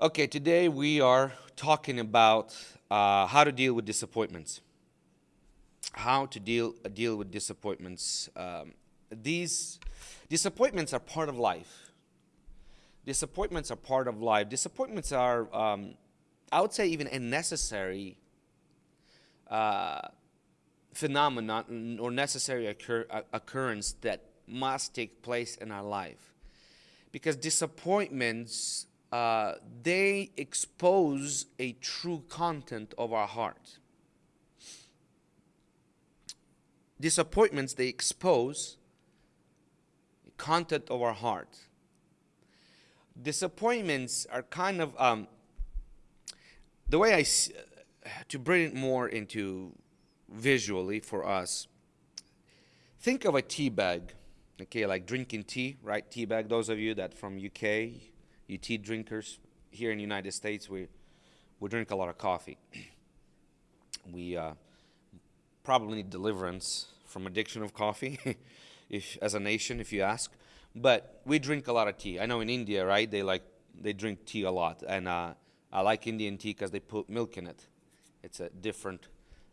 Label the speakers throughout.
Speaker 1: Okay, today we are talking about uh, how to deal with disappointments. How to deal uh, deal with disappointments. Um, these disappointments are part of life. Disappointments are part of life. Disappointments are, um, I would say, even a necessary uh, phenomenon or necessary occur occurrence that must take place in our life. Because disappointments uh, they expose a true content of our heart. Disappointments, they expose the content of our heart. Disappointments are kind of, um, the way I, to bring it more into visually for us, think of a tea bag, okay, like drinking tea, right? Tea bag, those of you that from UK, you tea drinkers here in the United States, we we drink a lot of coffee. we uh, probably need deliverance from addiction of coffee, if as a nation, if you ask. But we drink a lot of tea. I know in India, right? They like they drink tea a lot, and uh, I like Indian tea because they put milk in it. It's a different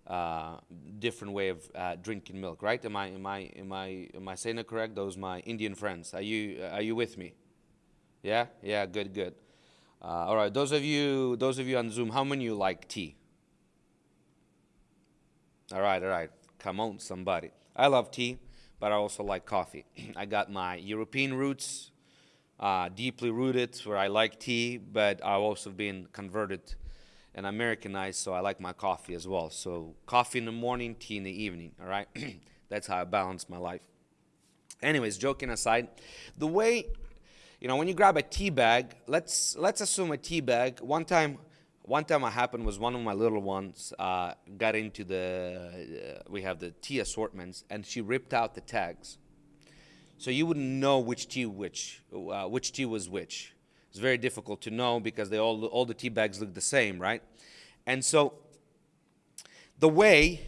Speaker 1: uh, different way of uh, drinking milk, right? Am I am I am I am I saying it correct? Those my Indian friends. Are you are you with me? Yeah, yeah, good, good. Uh, all right, those of you, those of you on Zoom, how many you like tea? All right, all right. Come on, somebody. I love tea, but I also like coffee. I got my European roots, uh, deeply rooted, where I like tea, but I've also been converted and Americanized, so I like my coffee as well. So coffee in the morning, tea in the evening. All right, that's how I balance my life. Anyways, joking aside, the way you know, when you grab a tea bag, let's let's assume a tea bag. One time, one time what happened was one of my little ones uh, got into the uh, we have the tea assortments, and she ripped out the tags, so you wouldn't know which tea which uh, which tea was which. It's very difficult to know because they all all the tea bags look the same, right? And so the way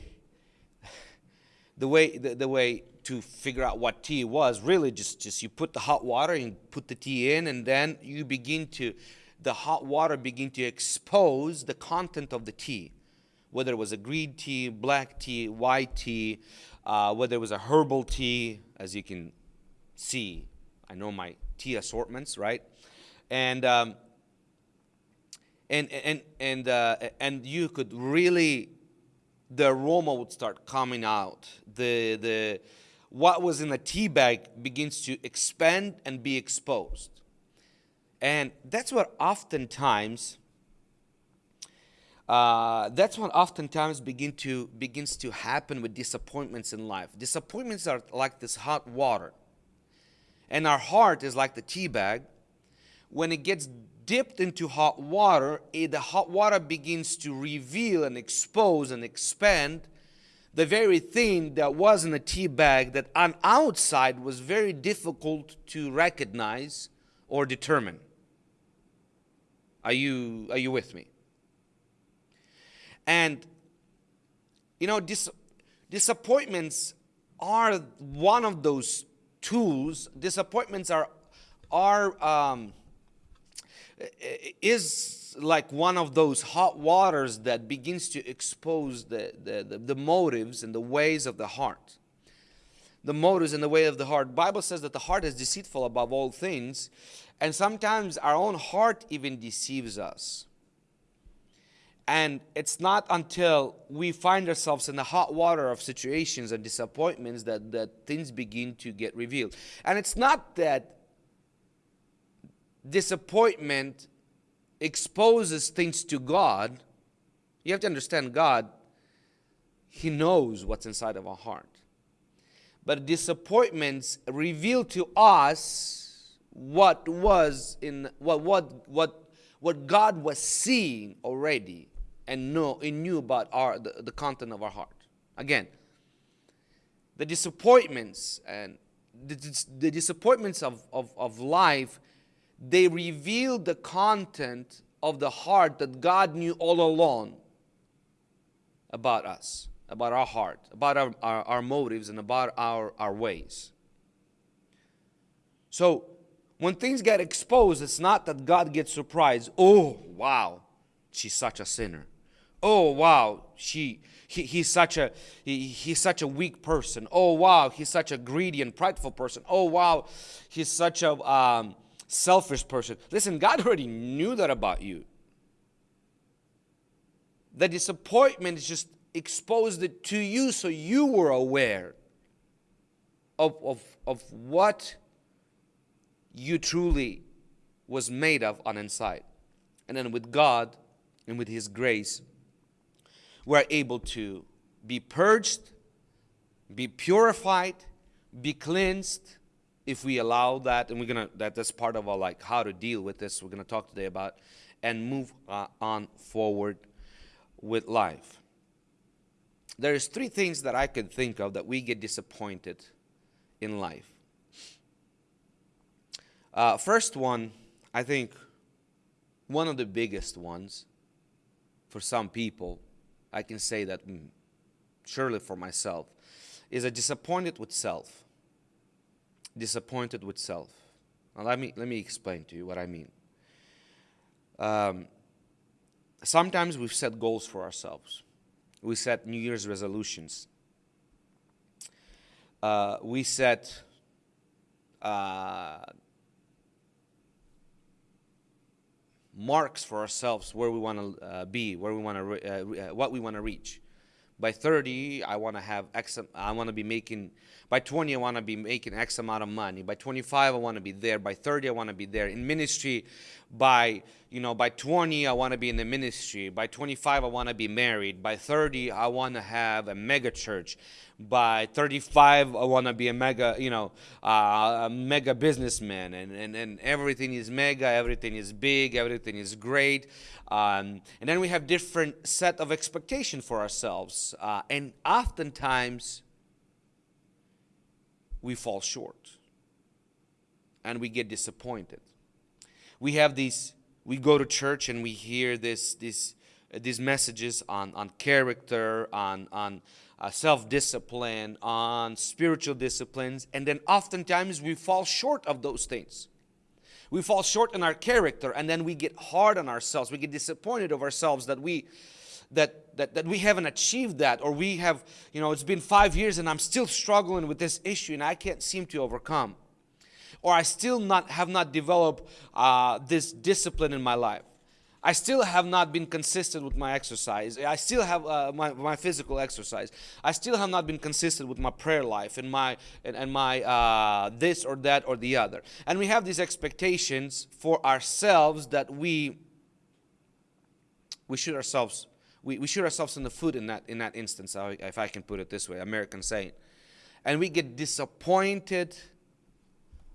Speaker 1: the way the, the way to figure out what tea was really just just you put the hot water and put the tea in and then you begin to the hot water begin to expose the content of the tea. Whether it was a green tea black tea white tea uh, whether it was a herbal tea as you can see i know my tea assortments right? And um, and and and uh, and you could really the aroma would start coming out. The the what was in the tea bag begins to expand and be exposed. And that's what oftentimes uh, that's what oftentimes begin to begins to happen with disappointments in life. Disappointments are like this hot water, and our heart is like the tea bag. When it gets dipped into hot water, it, the hot water begins to reveal and expose and expand the very thing that was in a tea bag that on outside was very difficult to recognize or determine. Are you, are you with me? And, you know, dis disappointments are one of those tools. Disappointments are, are um, is like one of those hot waters that begins to expose the, the, the, the, motives and the ways of the heart. The motives and the way of the heart. Bible says that the heart is deceitful above all things, and sometimes our own heart even deceives us. And it's not until we find ourselves in the hot water of situations and disappointments that, that things begin to get revealed. And it's not that disappointment exposes things to God, you have to understand God, He knows what's inside of our heart. But disappointments reveal to us what was in what what what what God was seeing already and know and knew about our the, the content of our heart. Again, the disappointments and the, the disappointments of, of, of life they reveal the content of the heart that God knew all along about us, about our heart, about our, our, our motives, and about our, our ways. So, when things get exposed, it's not that God gets surprised. Oh, wow, she's such a sinner. Oh, wow, she he, he's such a he, he's such a weak person. Oh, wow, he's such a greedy and prideful person. Oh, wow, he's such a um, selfish person. Listen, God already knew that about you. The disappointment is just exposed it to you so you were aware of, of, of what you truly was made of on inside. And then with God and with His grace, we're able to be purged, be purified, be cleansed if we allow that. And we're gonna that that's part of our like how to deal with this. We're gonna talk today about and move uh, on forward with life. There's three things that I could think of that we get disappointed in life. Uh, first one, I think one of the biggest ones for some people, I can say that mm, surely for myself, is a disappointed with self. Disappointed with self. Now let me let me explain to you what I mean. Um, sometimes we've set goals for ourselves. We set New Year's resolutions. Uh, we set uh, marks for ourselves where we want to uh, be, where we want to, uh, uh, what we want to reach. By 30, I want to have X. I want to be making. By 20, I want to be making X amount of money. By 25, I want to be there. By 30, I want to be there in ministry. By you know, by 20, I want to be in the ministry. By 25, I want to be married. By 30, I want to have a mega church by 35 i want to be a mega you know uh, a mega businessman and, and, and everything is mega everything is big everything is great um, and then we have different set of expectation for ourselves uh, and oftentimes we fall short and we get disappointed we have these we go to church and we hear this this these messages on on character on on uh, self discipline, on spiritual disciplines, and then oftentimes we fall short of those things. We fall short in our character, and then we get hard on ourselves. We get disappointed of ourselves that we that, that, that we haven't achieved that or we have you know it's been five years and i'm still struggling with this issue and i can't seem to overcome or i still not have not developed uh, this discipline in my life I still have not been consistent with my exercise. I still have uh, my, my physical exercise. I still have not been consistent with my prayer life and my and, and my uh, this or that or the other. And we have these expectations for ourselves that we we shoot ourselves we, we shoot ourselves in the foot in that in that instance, if I can put it this way, American saying. And we get disappointed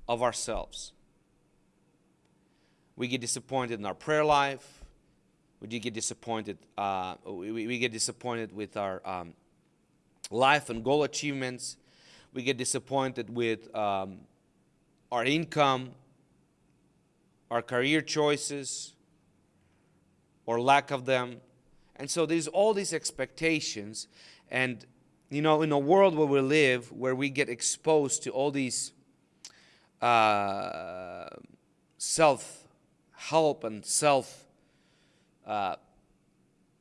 Speaker 1: of ourselves. We get disappointed in our prayer life. We do get disappointed. Uh, we, we get disappointed with our um, life and goal achievements. We get disappointed with um, our income, our career choices, or lack of them. And so there's all these expectations. And, you know, in a world where we live, where we get exposed to all these uh, self help and self uh,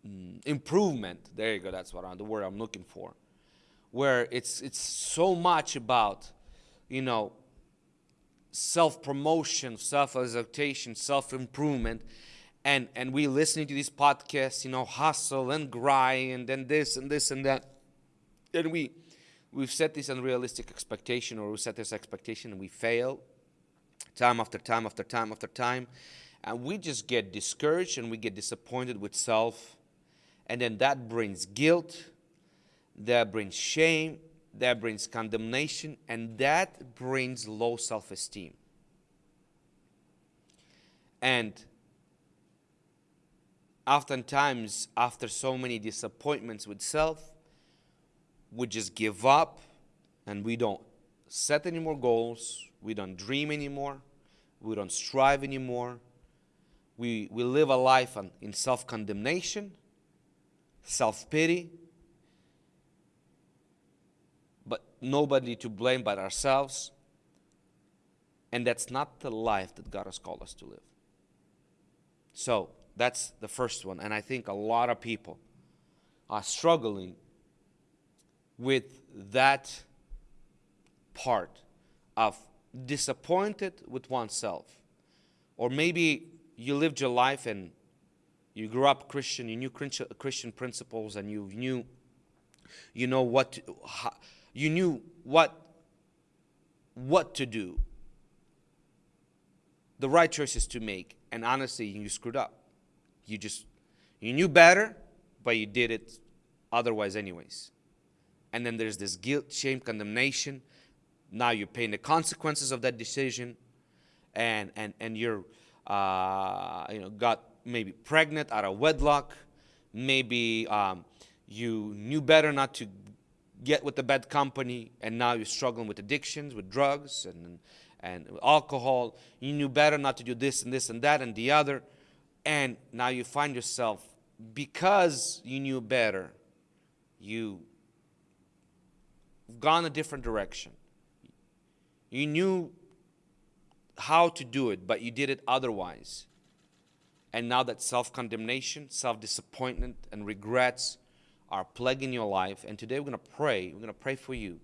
Speaker 1: mm, improvement. There you go. That's what I'm, the word I'm looking for. Where it's it's so much about, you know, self promotion, self exaltation, self improvement, and and we listening to these podcasts, you know, hustle and grind and then this and this and that, and we we've set this unrealistic expectation or we set this expectation and we fail time after time after time after time and we just get discouraged and we get disappointed with self. And then that brings guilt, that brings shame, that brings condemnation, and that brings low self esteem. And oftentimes, after so many disappointments with self, we just give up and we don't set any more goals, we don't dream anymore, we don't strive anymore we, we live a life in self condemnation, self pity, but nobody to blame but ourselves. And that's not the life that God has called us to live. So that's the first one. And I think a lot of people are struggling with that part of disappointed with oneself. Or maybe you lived your life and you grew up Christian, you knew Christian principles and you knew you know what you knew what what to do. The right choices to make and honestly you screwed up. You just you knew better, but you did it otherwise anyways. And then there's this guilt, shame, condemnation. Now you're paying the consequences of that decision, and and and you're uh, you know got maybe pregnant out of wedlock. Maybe um, you knew better not to get with the bad company, and now you're struggling with addictions, with drugs, and and alcohol. You knew better not to do this and this and that and the other, and now you find yourself because you knew better, you've gone a different direction. You knew how to do it, but you did it otherwise. And now that self condemnation, self disappointment, and regrets are plaguing your life. And today we're going to pray. We're going to pray for you.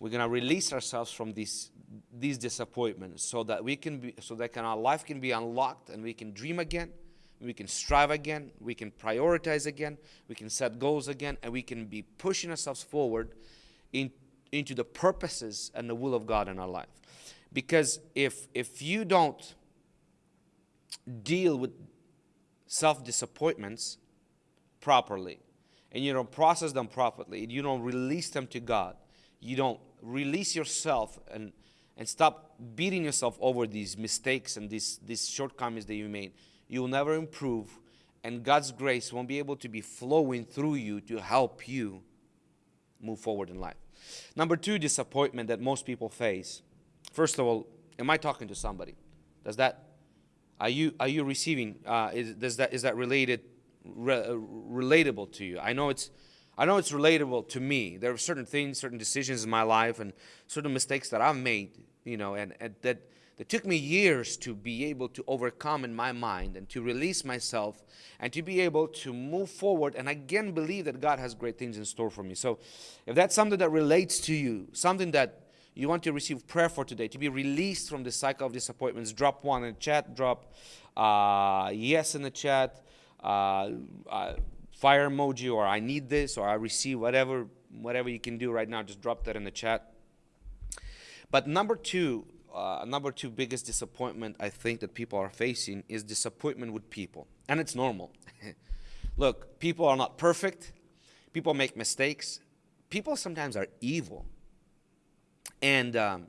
Speaker 1: We're going to release ourselves from these, these disappointments so that we can be, so that can, our life can be unlocked and we can dream again. We can strive again. We can prioritize again. We can set goals again. And we can be pushing ourselves forward in, into the purposes and the will of God in our life. Because if, if you don't deal with self disappointments properly, and you don't process them properly, and you don't release them to God, you don't release yourself and, and stop beating yourself over these mistakes and these, these shortcomings that you made, you will never improve, and God's grace won't be able to be flowing through you to help you move forward in life. Number two, disappointment that most people face. First of all, am I talking to somebody? Does that are you are you receiving? Uh, is does that is that related re, uh, relatable to you? I know it's I know it's relatable to me. There are certain things, certain decisions in my life, and certain mistakes that I've made. You know, and, and that that took me years to be able to overcome in my mind and to release myself and to be able to move forward and again believe that God has great things in store for me. So, if that's something that relates to you, something that you want to receive prayer for today, to be released from the cycle of disappointments, drop one in the chat, drop uh, yes in the chat, uh, uh, fire emoji, or I need this, or I receive whatever, whatever you can do right now, just drop that in the chat. But number two, uh, number two biggest disappointment I think that people are facing is disappointment with people. And it's normal. Look, people are not perfect. People make mistakes. People sometimes are evil. And, um,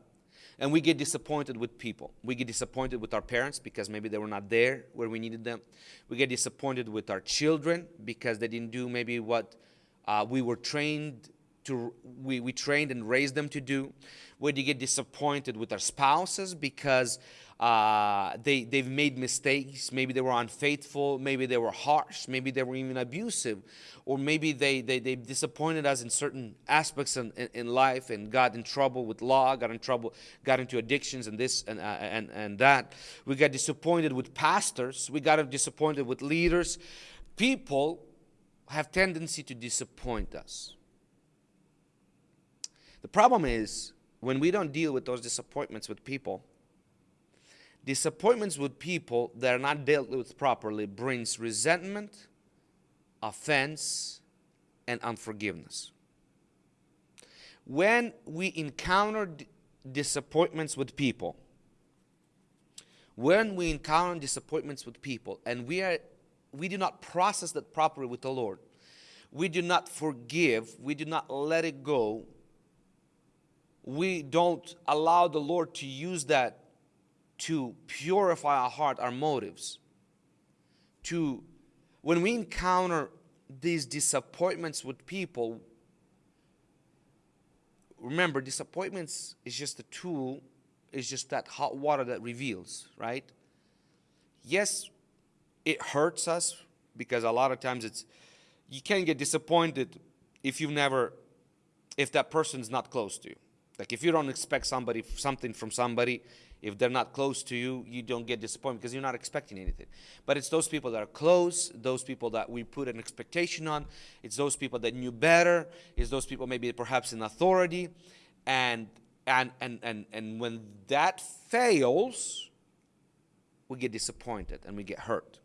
Speaker 1: and we get disappointed with people. We get disappointed with our parents because maybe they were not there where we needed them. We get disappointed with our children because they didn't do maybe what uh, we were trained to we, we trained and raised them to do We get disappointed with our spouses because uh, they, they've made mistakes. Maybe they were unfaithful. Maybe they were harsh. Maybe they were even abusive. Or maybe they, they, they disappointed us in certain aspects in, in, in, life and got in trouble with law got in trouble got into addictions and this and, uh, and, and that. We got disappointed with pastors. We got disappointed with leaders. People have tendency to disappoint us. The problem is when we don't deal with those disappointments with people, disappointments with people that are not dealt with properly brings resentment, offense, and unforgiveness. When we encounter disappointments with people, when we encounter disappointments with people and we are we do not process that properly with the Lord, we do not forgive, we do not let it go, we don't allow the Lord to use that to purify our heart, our motives. To when we encounter these disappointments with people, remember disappointments is just a tool, it's just that hot water that reveals, right? Yes, it hurts us because a lot of times it's you can't get disappointed if you've never if that person's not close to you like if you don't expect somebody something from somebody If they're not close to you, you don't get disappointed because you're not expecting anything. But it's those people that are close, those people that we put an expectation on. It's those people that knew better. It's those people maybe perhaps in authority. And and and and, and when that fails, we get disappointed and we get hurt.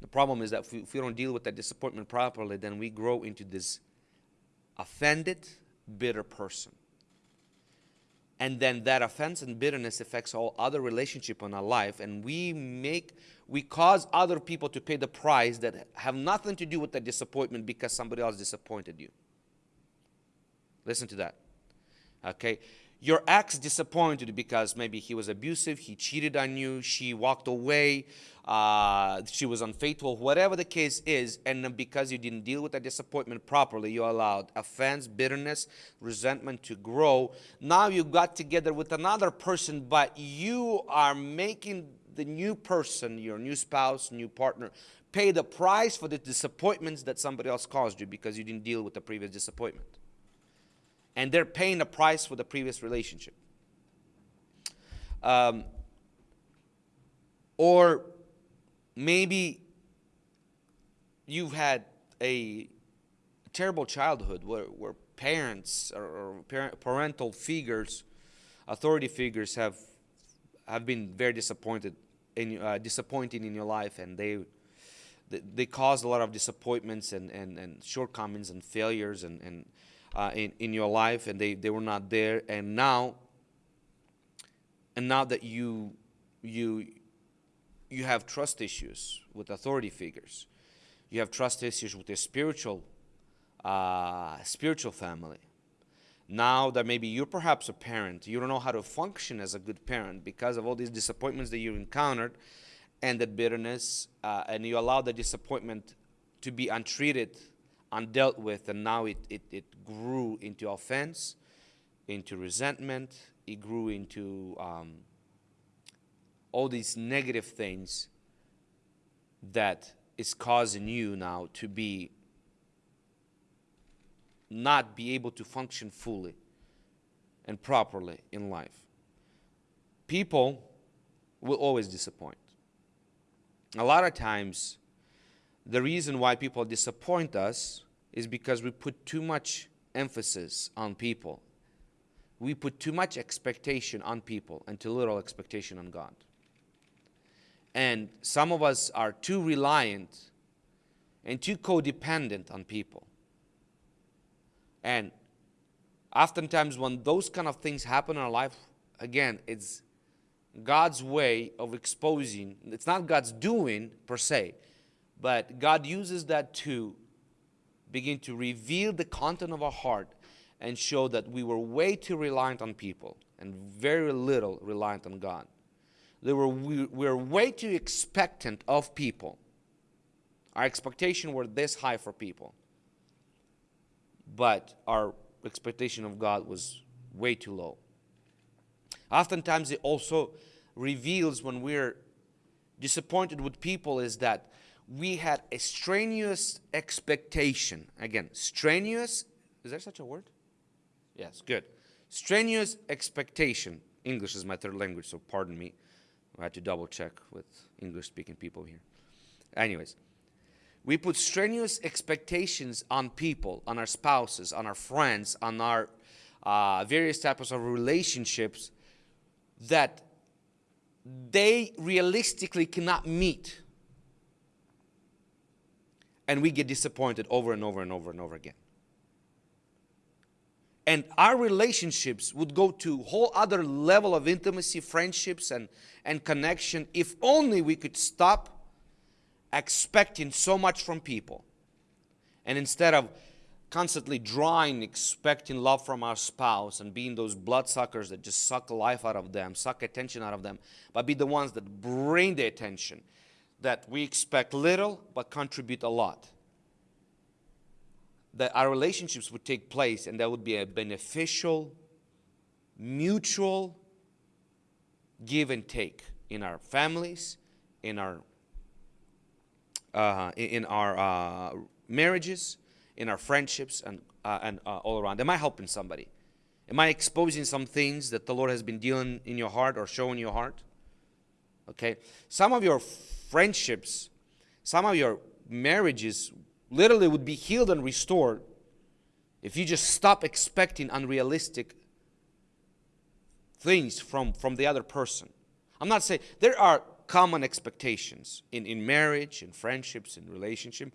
Speaker 1: The problem is that if we, if we don't deal with that disappointment properly, then we grow into this offended, bitter person and then that offense and bitterness affects all other relationship in our life. And we make we cause other people to pay the price that have nothing to do with the disappointment because somebody else disappointed you. Listen to that okay your ex disappointed because maybe he was abusive he cheated on you she walked away uh, she was unfaithful, whatever the case is, and because you didn't deal with that disappointment properly, you allowed offense, bitterness, resentment to grow. Now you got together with another person, but you are making the new person, your new spouse, new partner, pay the price for the disappointments that somebody else caused you because you didn't deal with the previous disappointment. And they're paying the price for the previous relationship. Um, or maybe you've had a terrible childhood where, where parents or, or parent, parental figures, authority figures have have been very disappointed in uh, disappointing in your life, and they they, they caused a lot of disappointments and, and, and shortcomings and failures and, and uh, in, in your life, and they, they were not there. And now, and now that you you you have trust issues with authority figures. You have trust issues with your spiritual, uh, spiritual family. Now that maybe you're perhaps a parent, you don't know how to function as a good parent because of all these disappointments that you encountered and that bitterness, uh, and you allow the disappointment to be untreated, undealt with, and now it, it, it grew into offense, into resentment, it grew into um, all these negative things that is causing you now to be not be able to function fully and properly in life. People will always disappoint. A lot of times, the reason why people disappoint us is because we put too much emphasis on people. We put too much expectation on people and too little expectation on God. And some of us are too reliant and too codependent on people. And oftentimes, when those kind of things happen in our life, again, it's God's way of exposing, it's not God's doing per se, but God uses that to begin to reveal the content of our heart and show that we were way too reliant on people and very little reliant on God. They were, we were way too expectant of people. Our expectation were this high for people. But our expectation of God was way too low. Oftentimes it also reveals when we're disappointed with people is that we had a strenuous expectation. Again, strenuous, is there such a word? Yes, good. Strenuous expectation. English is my third language, so pardon me. I had to double check with English speaking people here. Anyways, we put strenuous expectations on people, on our spouses, on our friends, on our uh, various types of relationships that they realistically cannot meet. And we get disappointed over and over and over and over again. And our relationships would go to whole other level of intimacy friendships and, and connection if only we could stop expecting so much from people. And instead of constantly drawing expecting love from our spouse and being those bloodsuckers that just suck life out of them suck attention out of them but be the ones that bring the attention that we expect little but contribute a lot that our relationships would take place and that would be a beneficial, mutual give and take in our families, in our uh, in our uh, marriages, in our friendships, and uh, and uh, all around. Am I helping somebody? Am I exposing some things that the Lord has been dealing in your heart or showing your heart? Okay. Some of your friendships, some of your marriages literally would be healed and restored if you just stop expecting unrealistic things from, from the other person. I'm not saying there are common expectations in, in marriage, in friendships, in relationship.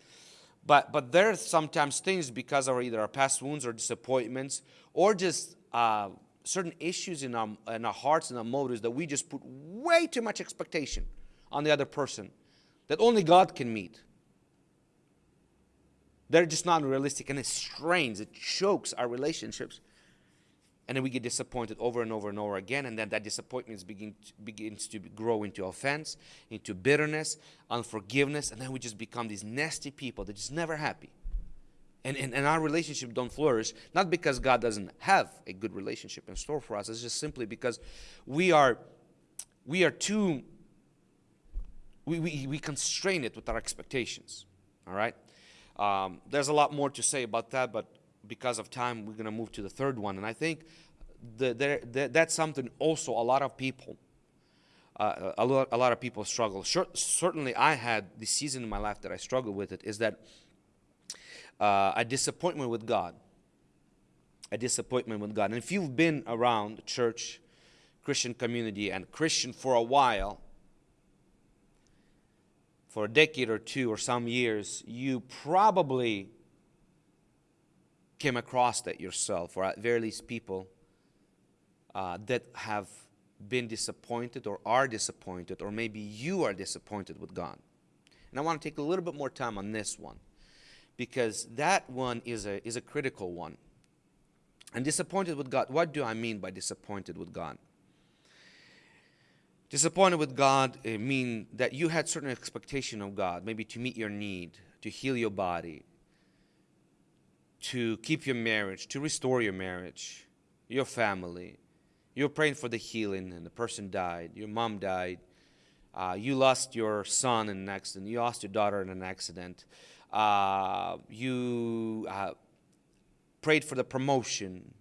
Speaker 1: But, but there are sometimes things because of either our past wounds or disappointments or just uh, certain issues in our, in our hearts and our motives that we just put way too much expectation on the other person that only God can meet. They're just not realistic and it strains, it chokes our relationships. And then we get disappointed over and over and over again. And then that disappointment begin begins to grow into offense, into bitterness, unforgiveness. And then we just become these nasty people that just never happy. And, and, and our relationship don't flourish, not because God doesn't have a good relationship in store for us. It's just simply because we are, we are too, we, we, constrain it with our expectations. All right? Um, there's a lot more to say about that, but because of time, we're going to move to the third one. And I think the, the, the, that's something also a lot of people, uh, a, lot, a lot of people struggle. Sure, certainly, I had this season in my life that I struggled with it. Is that uh, a disappointment with God? A disappointment with God. And if you've been around church, Christian community, and Christian for a while, for a decade or two or some years, you probably came across that yourself, or at very least people uh, that have been disappointed or are disappointed, or maybe you are disappointed with God. And I want to take a little bit more time on this one because that one is a, is a critical one. And disappointed with God, what do I mean by disappointed with God? Disappointed with God it mean that you had certain expectation of God, maybe to meet your need, to heal your body, to keep your marriage, to restore your marriage, your family. You're praying for the healing, and the person died. Your mom died. Uh, you lost your son in an accident. You lost your daughter in an accident. Uh, you uh, prayed for the promotion.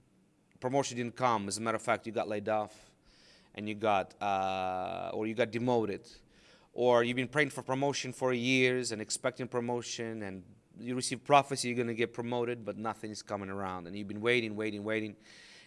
Speaker 1: Promotion didn't come. As a matter of fact, you got laid off, and you got, uh, or you got demoted, or you've been praying for promotion for years and expecting promotion, and you receive prophecy, you're going to get promoted, but nothing is coming around. And you've been waiting, waiting, waiting.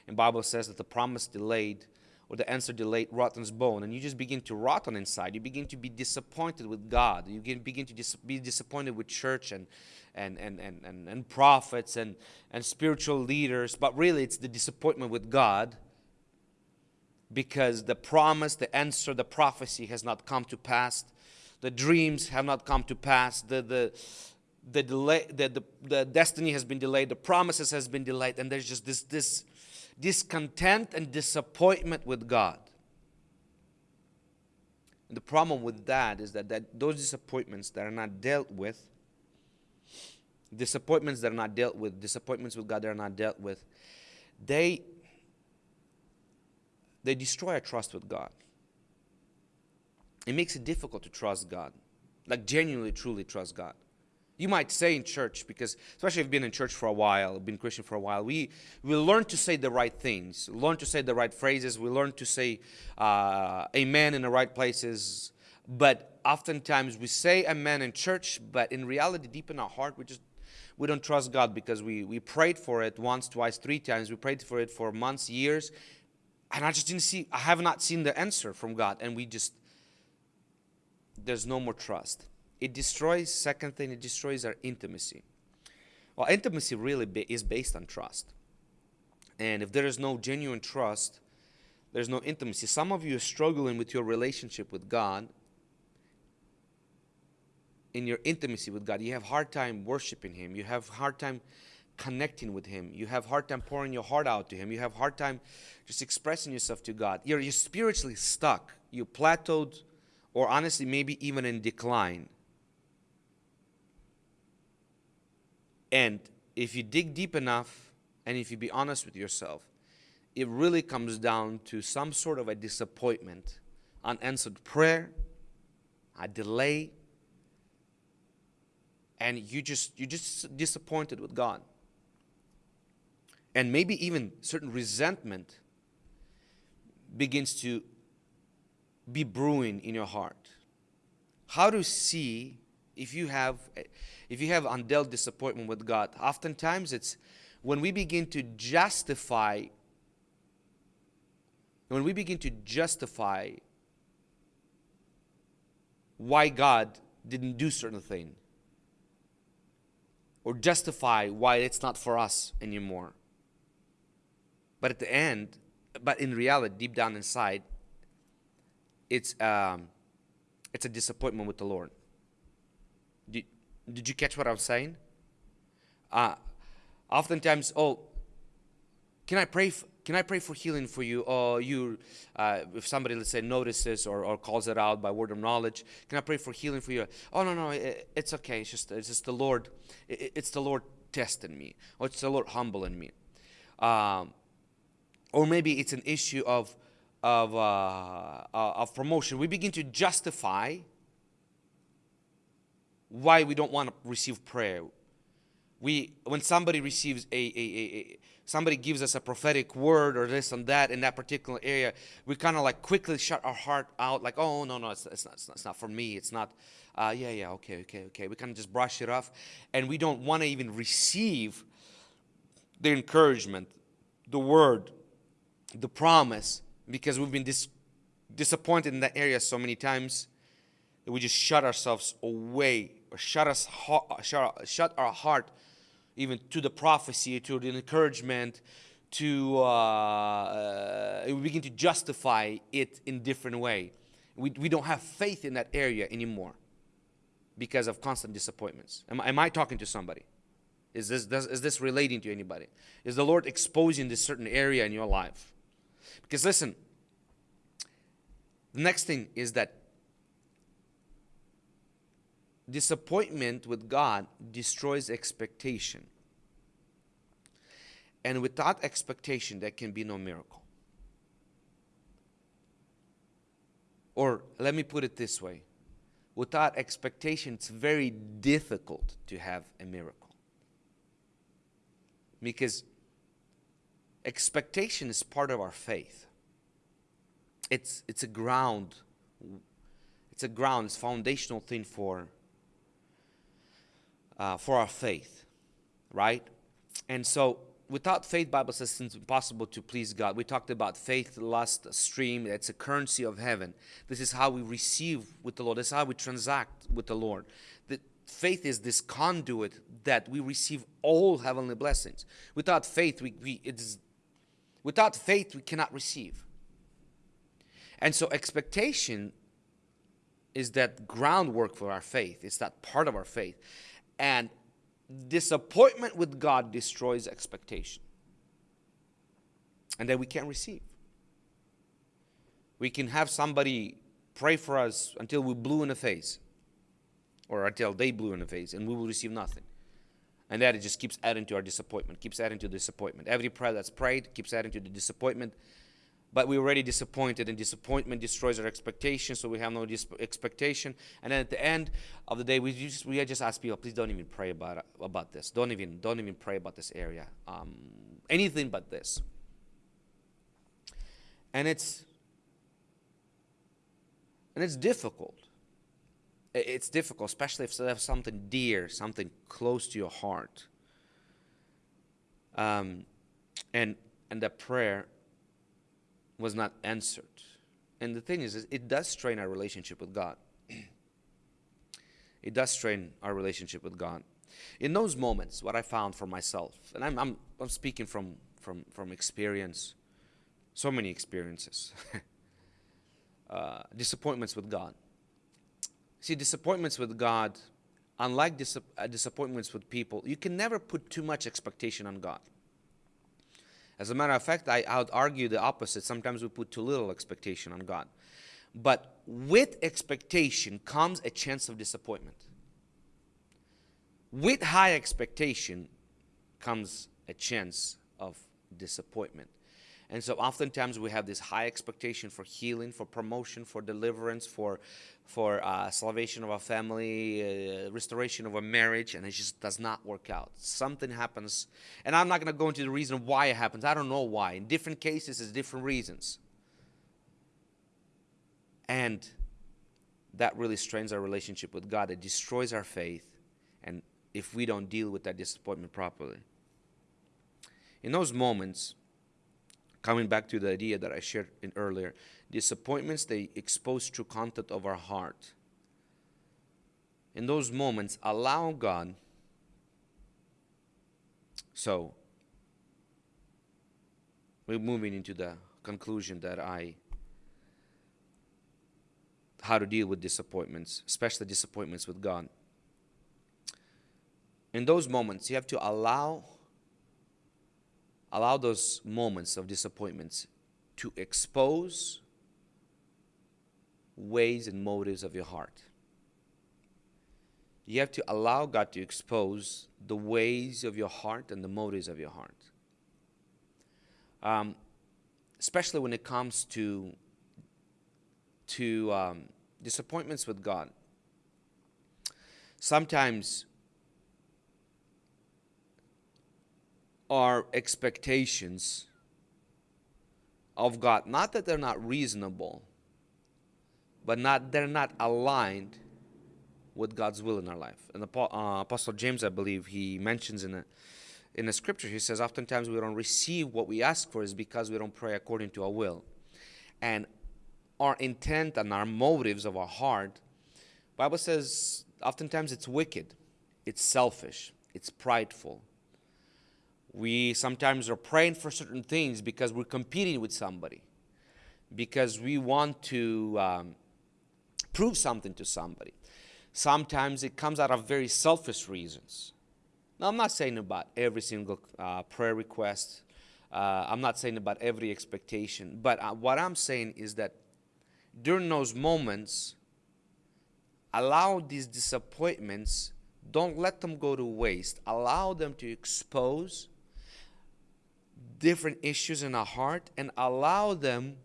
Speaker 1: And Bible says that the promise delayed or the answer delayed rottens bone. And you just begin to rot on inside. You begin to be disappointed with God. You begin to dis be disappointed with church and, and, and, and, and, and prophets and, and spiritual leaders. But really, it's the disappointment with God because the promise, the answer, the prophecy has not come to pass. The dreams have not come to pass. The, the, the delay the, the, the destiny has been delayed the promises has been delayed and there's just this this discontent and disappointment with god and the problem with that is that, that those disappointments that are not dealt with disappointments that are not dealt with disappointments with god that are not dealt with they they destroy our trust with god it makes it difficult to trust god like genuinely truly trust god you might say in church, because especially if you've been in church for a while, been Christian for a while, we, we learn to say the right things, learn to say the right phrases, we learn to say uh, amen in the right places. But oftentimes we say amen in church, but in reality, deep in our heart, we just we don't trust God because we, we prayed for it once, twice, three times. We prayed for it for months, years, and I just didn't see, I have not seen the answer from God. And we just, there's no more trust it destroys, second thing, it destroys our intimacy. Well, intimacy really is based on trust. And if there is no genuine trust, there's no intimacy. Some of you are struggling with your relationship with God. In your intimacy with God, you have hard time worshiping Him. You have hard time connecting with Him. You have hard time pouring your heart out to Him. You have hard time just expressing yourself to God. You're, you're spiritually stuck. You plateaued, or honestly, maybe even in decline. And if you dig deep enough and if you be honest with yourself, it really comes down to some sort of a disappointment, unanswered prayer, a delay, and you just you're just disappointed with God. And maybe even certain resentment begins to be brewing in your heart. How to see if you have if you have undealt disappointment with God. Oftentimes it's when we begin to justify when we begin to justify why God didn't do certain thing or justify why it's not for us anymore. But at the end, but in reality, deep down inside, it's um, it's a disappointment with the Lord. Did, did you catch what I was saying? Uh, oftentimes, oh, can I pray? can I pray for healing for you? Or you, uh, if somebody let's say notices or, or calls it out by word of knowledge, can I pray for healing for you? Oh no no, it, it's okay. It's just it's just the Lord. It, it's the Lord testing me, or it's the Lord humbling me. Um, or maybe it's an issue of of uh, uh, of promotion. We begin to justify why we don't want to receive prayer. We when somebody receives a, a, a, somebody gives us a prophetic word or this and that in that particular area, we kind of like quickly shut our heart out, like, oh, no, no, it's, it's, not, it's not for me. It's not, uh, yeah, yeah, okay, okay, okay. We kind of just brush it off. And we don't want to even receive the encouragement, the word, the promise, because we've been dis- disappointed in that area so many times that we just shut ourselves away or shut, us, shut, shut our heart even to the prophecy, to the encouragement, to uh, uh, we begin to justify it in different way. We, we don't have faith in that area anymore because of constant disappointments. Am, am I talking to somebody? Is this, does, is this relating to anybody? Is the Lord exposing this certain area in your life? Because listen, the next thing is that disappointment with God destroys expectation. And without expectation, there can be no miracle. Or let me put it this way without expectation, it's very difficult to have a miracle. Because expectation is part of our faith. It's, it's a ground, it's a ground, it's a foundational thing for uh, for our faith, right? And so without faith, Bible says it's impossible to please God. We talked about faith, lust, stream. It's a currency of heaven. This is how we receive with the Lord. This is how we transact with the Lord. The faith is this conduit that we receive all heavenly blessings. Without faith, we, we it's without faith we cannot receive. And so expectation is that groundwork for our faith. It's that part of our faith. And disappointment with God destroys expectation. And then we can't receive. We can have somebody pray for us until we blew in the face, or until they blew in the face, and we will receive nothing. And that it just keeps adding to our disappointment, keeps adding to disappointment. Every prayer that's prayed keeps adding to the disappointment. But we're already disappointed and disappointment destroys our expectation so we have no expectation. And then at the end of the day we just we just ask people please don't even pray about about this. Don't even don't even pray about this area um, anything but this. And it's and it's difficult it's difficult especially if there's something dear something close to your heart um, and and that prayer was not answered. And the thing is, it does strain our relationship with God. it does strain our relationship with God. In those moments, what I found for myself, and I'm, I'm, I'm speaking from, from, from experience, so many experiences, uh, disappointments with God. See, disappointments with God, unlike dis- uh, disappointments with people, you can never put too much expectation on God. As a matter of fact, I, I would argue the opposite. Sometimes we put too little expectation on God. But with expectation comes a chance of disappointment. With high expectation comes a chance of disappointment. And so oftentimes we have this high expectation for healing, for promotion, for deliverance, for for uh, salvation of our family, uh, restoration of a marriage, and it just does not work out. Something happens, and I'm not going to go into the reason why it happens. I don't know why. In different cases, it's different reasons. And that really strains our relationship with God. It destroys our faith, and if we don't deal with that disappointment properly. In those moments, coming back to the idea that I shared earlier, disappointments they expose true content of our heart. In those moments, allow God. So, we're moving into the conclusion that I how to deal with disappointments, especially disappointments with God. In those moments, you have to allow allow those moments of disappointments to expose ways and motives of your heart. You have to allow God to expose the ways of your heart and the motives of your heart. Um, especially when it comes to to um, disappointments with God. Sometimes our expectations of God, not that they're not reasonable, but not they're not aligned with God's will in our life. And the uh, Apostle James, I believe, he mentions in a in the scripture, he says, oftentimes we don't receive what we ask for is because we don't pray according to our will. And our intent and our motives of our heart, Bible says oftentimes it's wicked, it's selfish, it's prideful, we sometimes are praying for certain things because we're competing with somebody, because we want to um, prove something to somebody. Sometimes it comes out of very selfish reasons. Now, I'm not saying about every single uh, prayer request. Uh, I'm not saying about every expectation. But uh, what I'm saying is that during those moments, allow these disappointments, don't let them go to waste. Allow them to expose different issues in our heart and allow them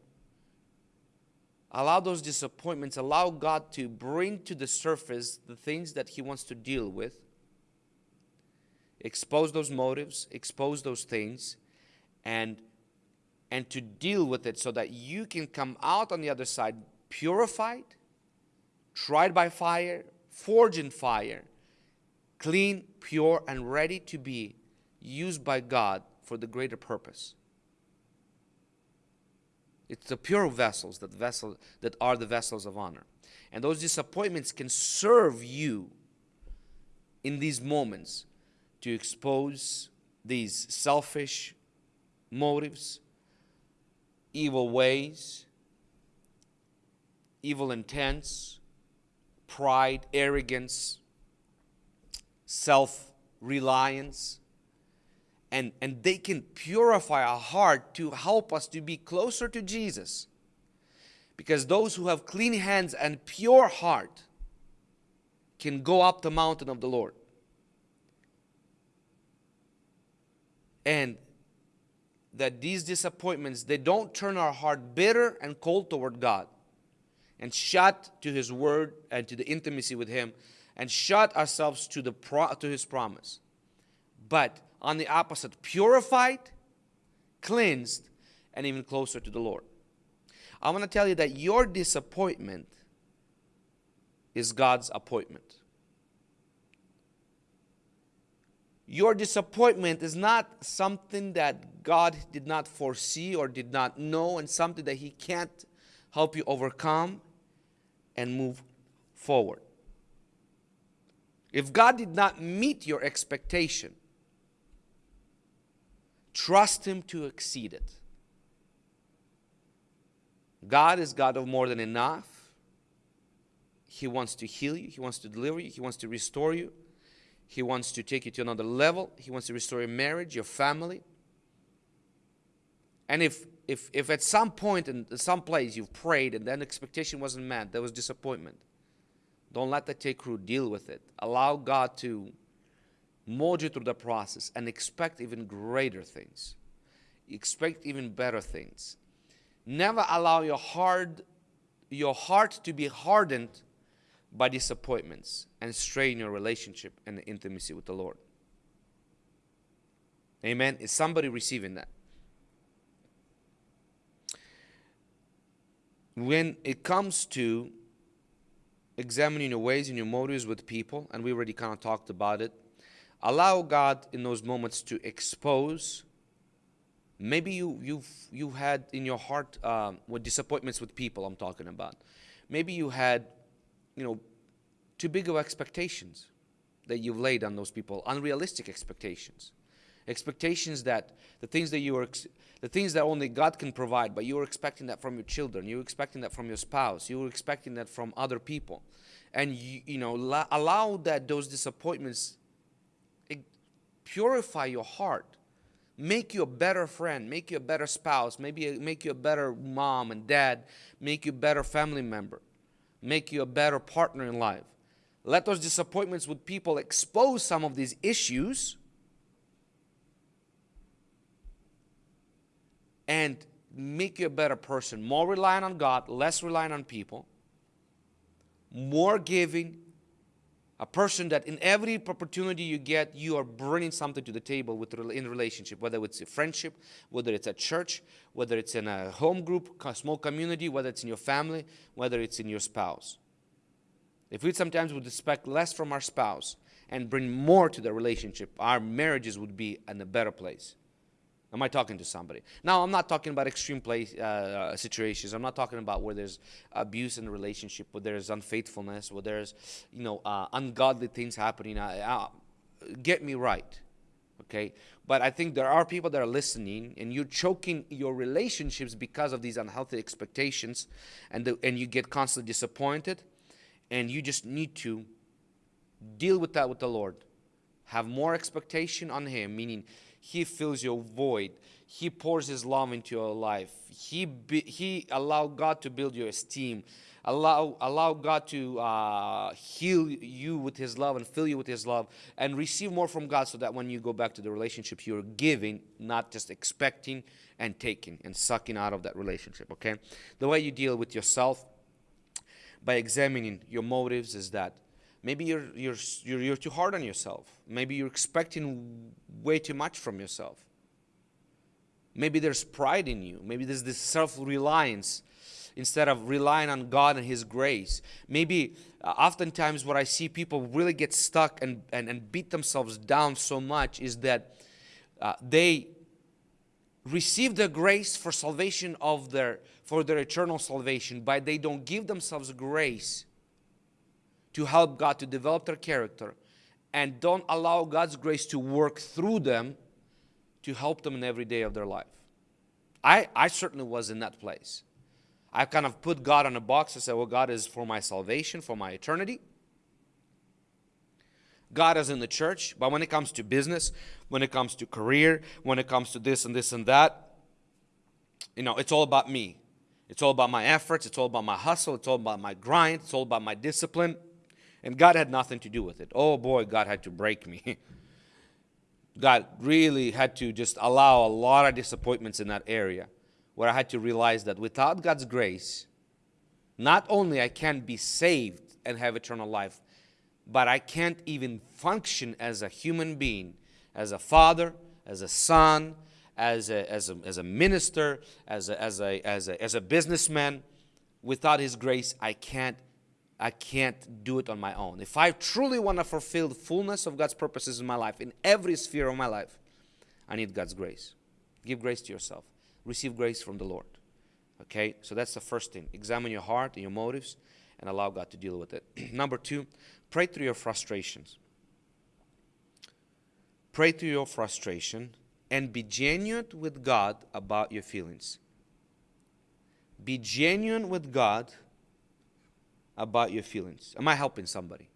Speaker 1: allow those disappointments allow god to bring to the surface the things that he wants to deal with. Expose those motives expose those things and and to deal with it so that you can come out on the other side purified tried by fire forged in fire clean pure and ready to be used by god for the greater purpose. It's the pure vessels that vessel that are the vessels of honor. And those disappointments can serve you in these moments to expose these selfish motives, evil ways, evil intents, pride, arrogance, self reliance and, and they can purify our heart to help us to be closer to Jesus. Because those who have clean hands and pure heart can go up the mountain of the Lord. And that these disappointments, they don't turn our heart bitter and cold toward God and shut to His word and to the intimacy with Him and shut ourselves to, the to His promise. But on the opposite, purified, cleansed, and even closer to the Lord. I want to tell you that your disappointment is God's appointment. Your disappointment is not something that God did not foresee or did not know, and something that He can't help you overcome and move forward. If God did not meet your expectation, Trust Him to exceed it. God is God of more than enough. He wants to heal you, He wants to deliver you, He wants to restore you, He wants to take you to another level, He wants to restore your marriage, your family. And if if if at some point in some place you've prayed and then expectation wasn't met, there was disappointment. Don't let that take root. Deal with it. Allow God to mold through the process and expect even greater things. expect even better things. Never allow your heart, your heart to be hardened by disappointments and strain your relationship and intimacy with the Lord. Amen. Is somebody receiving that? When it comes to examining your ways and your motives with people, and we already kind of talked about it, allow God in those moments to expose. Maybe you you've you had in your heart um, with disappointments with people. I'm talking about. Maybe you had, you know, too big of expectations that you've laid on those people, unrealistic expectations, expectations that the things that you are the things that only God can provide, but you were expecting that from your children, you were expecting that from your spouse, you were expecting that from other people. And you, you know, allow that those disappointments purify your heart, make you a better friend, make you a better spouse, maybe make you a better mom and dad, make you a better family member, make you a better partner in life. Let those disappointments with people expose some of these issues and make you a better person, more reliant on God, less reliant on people, more giving, a person that in every opportunity you get, you are bringing something to the table with in relationship, whether it's a friendship, whether it's a church, whether it's in a home group, a small community, whether it's in your family, whether it's in your spouse. If we sometimes would expect less from our spouse and bring more to the relationship, our marriages would be in a better place. Am I talking to somebody? Now, I'm not talking about extreme place, uh, uh, situations. I'm not talking about where there's abuse in the relationship, where there's unfaithfulness, where there's, you know, uh, ungodly things happening. Uh, get me right, okay? But I think there are people that are listening, and you're choking your relationships because of these unhealthy expectations, and the, and you get constantly disappointed, and you just need to deal with that with the Lord. Have more expectation on Him, meaning he fills your void. He pours His love into your life. He, be, he allow God to build your esteem. Allow, allow God to uh, heal you with His love and fill you with His love and receive more from God so that when you go back to the relationship, you're giving, not just expecting and taking and sucking out of that relationship, okay? The way you deal with yourself by examining your motives is that Maybe you're, you're, you're, you're too hard on yourself. Maybe you're expecting way too much from yourself. Maybe there's pride in you. Maybe there's this self reliance instead of relying on God and His grace. Maybe uh, oftentimes what I see people really get stuck and, and, and beat themselves down so much is that uh, they receive the grace for salvation of their for their eternal salvation, but they don't give themselves grace to help God to develop their character and don't allow God's grace to work through them to help them in every day of their life. I, I certainly was in that place. I kind of put God on a box and said, well, God is for my salvation, for my eternity. God is in the church, but when it comes to business, when it comes to career, when it comes to this and this and that, you know, it's all about me. It's all about my efforts, it's all about my hustle, it's all about my grind, it's all about my discipline. And God had nothing to do with it. Oh boy, God had to break me. God really had to just allow a lot of disappointments in that area where I had to realize that without God's grace, not only I can't be saved and have eternal life, but I can't even function as a human being, as a father, as a son, as a, as a, as a minister, as a, as, a, as, a, as a businessman. Without His grace, I can't I can't do it on my own. If I truly want to fulfill the fullness of God's purposes in my life, in every sphere of my life, I need God's grace. Give grace to yourself. Receive grace from the Lord. Okay? So that's the first thing. Examine your heart and your motives and allow God to deal with it. Number two, pray through your frustrations. Pray through your frustration and be genuine with God about your feelings. Be genuine with God about your feelings. Am I helping somebody?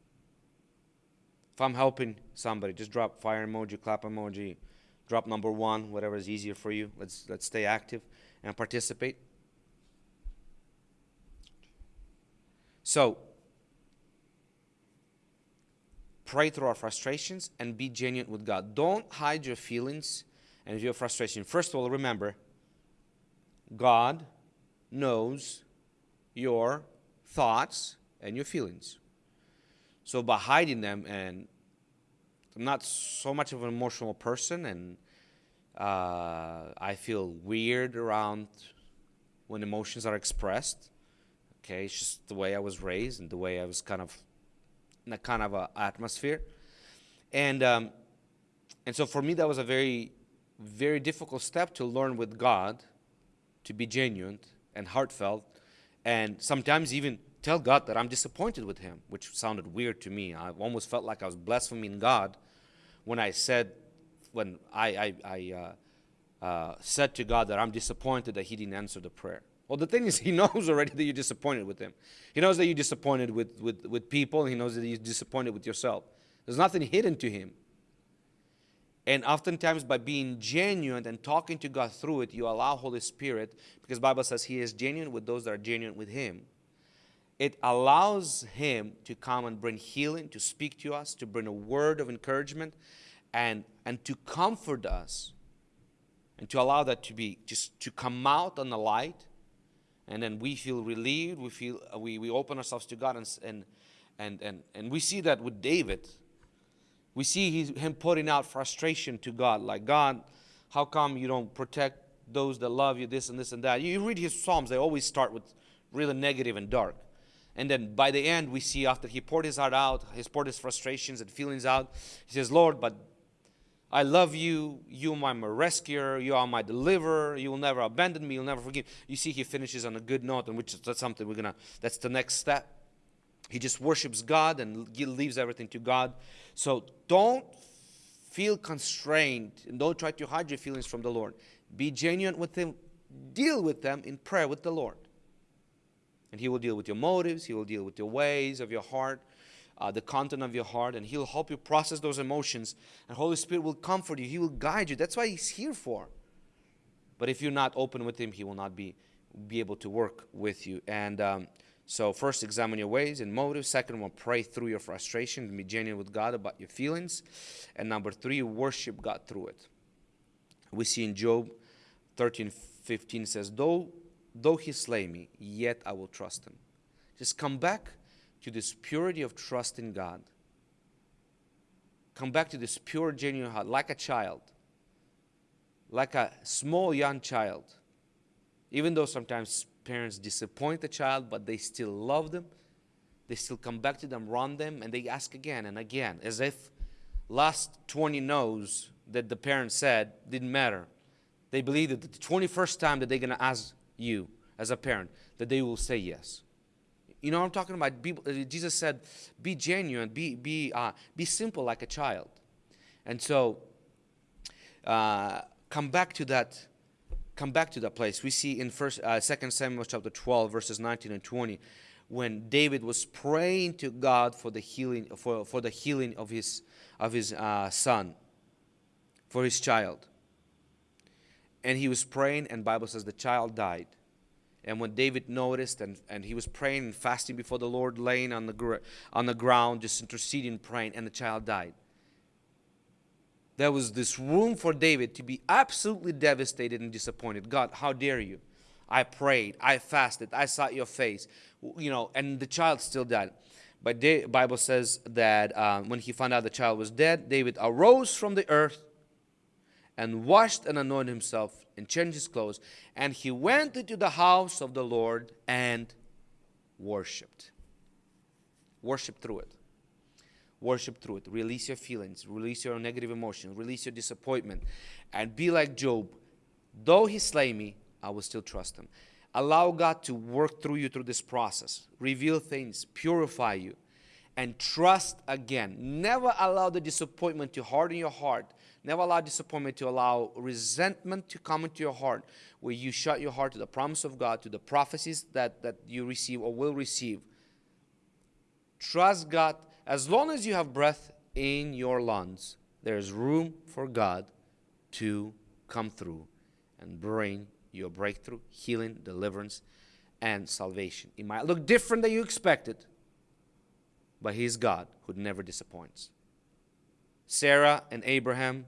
Speaker 1: If I'm helping somebody, just drop fire emoji, clap emoji, drop number one, whatever is easier for you. Let's let's stay active and participate. So pray through our frustrations and be genuine with God. Don't hide your feelings and your frustration, first of all, remember God knows your thoughts and your feelings. So by hiding them, and I'm not so much of an emotional person, and uh, I feel weird around when emotions are expressed. Okay, it's just the way I was raised and the way I was kind of in a kind of a atmosphere, and um, and so for me that was a very very difficult step to learn with God, to be genuine and heartfelt, and sometimes even tell God that I'm disappointed with Him, which sounded weird to me. I almost felt like I was blaspheming God when I said, when I, I, I uh, uh, said to God that I'm disappointed that He didn't answer the prayer. Well, the thing is, He knows already that you're disappointed with Him. He knows that you're disappointed with, with, with people, He knows that you're disappointed with yourself. There's nothing hidden to Him. And oftentimes by being genuine and talking to God through it, you allow Holy Spirit, because Bible says He is genuine with those that are genuine with Him. It allows Him to come and bring healing, to speak to us, to bring a word of encouragement, and, and to comfort us, and to allow that to be just to come out on the light. And then we feel relieved, we feel we, we open ourselves to God and, and and and and we see that with David we see him putting out frustration to God, like, God, how come you don't protect those that love you, this and this and that? You read his Psalms, they always start with really negative and dark. And then by the end, we see after he poured his heart out, he poured his frustrations and feelings out, he says, Lord, but I love you. You are my rescuer. You are my deliverer. You will never abandon me. You'll never forgive. You see, he finishes on a good note, and which is that's something we're gonna. That's the next step. He just worships God and leaves everything to God. So don't feel constrained and don't try to hide your feelings from the Lord. Be genuine with Him. Deal with them in prayer with the Lord. And He will deal with your motives, He will deal with your ways of your heart, uh, the content of your heart, and He'll help you process those emotions. And Holy Spirit will comfort you, He will guide you. That's why He's here for. But if you're not open with Him, He will not be, be able to work with you. And um, so first, examine your ways and motives. Second one, pray through your frustration be genuine with God about your feelings. And number three, worship God through it. We see in Job 13, 15 says, though, though he slay me, yet I will trust him. Just come back to this purity of trust in God. Come back to this pure, genuine heart, like a child, like a small young child. Even though sometimes parents disappoint the child, but they still love them. They still come back to them, run them, and they ask again and again, as if last 20 no's that the parent said didn't matter. They believe that the 21st time that they're going to ask you as a parent, that they will say yes. You know what I'm talking about? Uh, Jesus said, be genuine, be, be, uh, be simple like a child. And so, uh, come back to that come back to that place. We see in first, uh, 2 Samuel chapter 12, verses 19 and 20, when David was praying to God for the healing, for, for the healing of his, of his uh, son, for his child. And he was praying, and Bible says the child died. And when David noticed, and, and he was praying and fasting before the Lord, laying on the, on the ground, just interceding, praying, and the child died there was this room for David to be absolutely devastated and disappointed. God, how dare you? I prayed, I fasted, I sought your face, you know, and the child still died. But the Bible says that um, when he found out the child was dead, David arose from the earth and washed and anointed himself and changed his clothes. And he went into the house of the Lord and worshiped. Worshiped through it worship through it. Release your feelings, release your negative emotions, release your disappointment, and be like Job. Though he slay me, I will still trust him. Allow God to work through you through this process, reveal things, purify you, and trust again. Never allow the disappointment to harden your heart. Never allow disappointment to allow resentment to come into your heart, where you shut your heart to the promise of God, to the prophecies that, that you receive or will receive. Trust God as long as you have breath in your lungs, there's room for God to come through and bring your breakthrough, healing, deliverance, and salvation. It might look different than you expected, but He's God who never disappoints. Sarah and Abraham,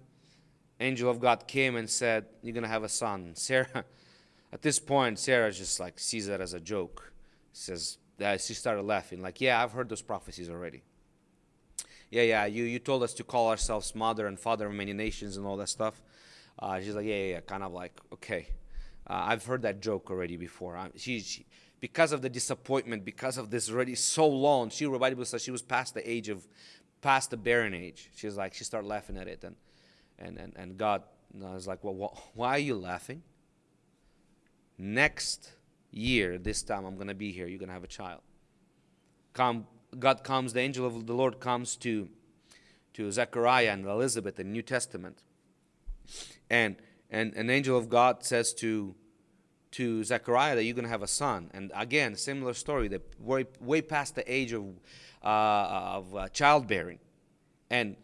Speaker 1: angel of God came and said, You're going to have a son. Sarah, at this point, Sarah just like sees that as a joke. Says, that she started laughing, like, Yeah, I've heard those prophecies already. Yeah, yeah, you, you told us to call ourselves mother and father of many nations and all that stuff. Uh, she's like, Yeah, yeah, yeah, kind of like, Okay. Uh, I've heard that joke already before. Uh, she, she, because of the disappointment, because of this already so long, she, the Bible says she was past the age of, past the barren age. She's like, she started laughing at it. And, and, and, and God was like, well, wh why are you laughing? Next year, this time I'm going to be here. You're going to have a child. Come, God comes, the angel of the Lord comes to, to Zechariah and Elizabeth in the New Testament. And, and an angel of God says to, to Zechariah that you're going to have a son. And again, similar story, that way, way past the age of, uh, of uh, childbearing. And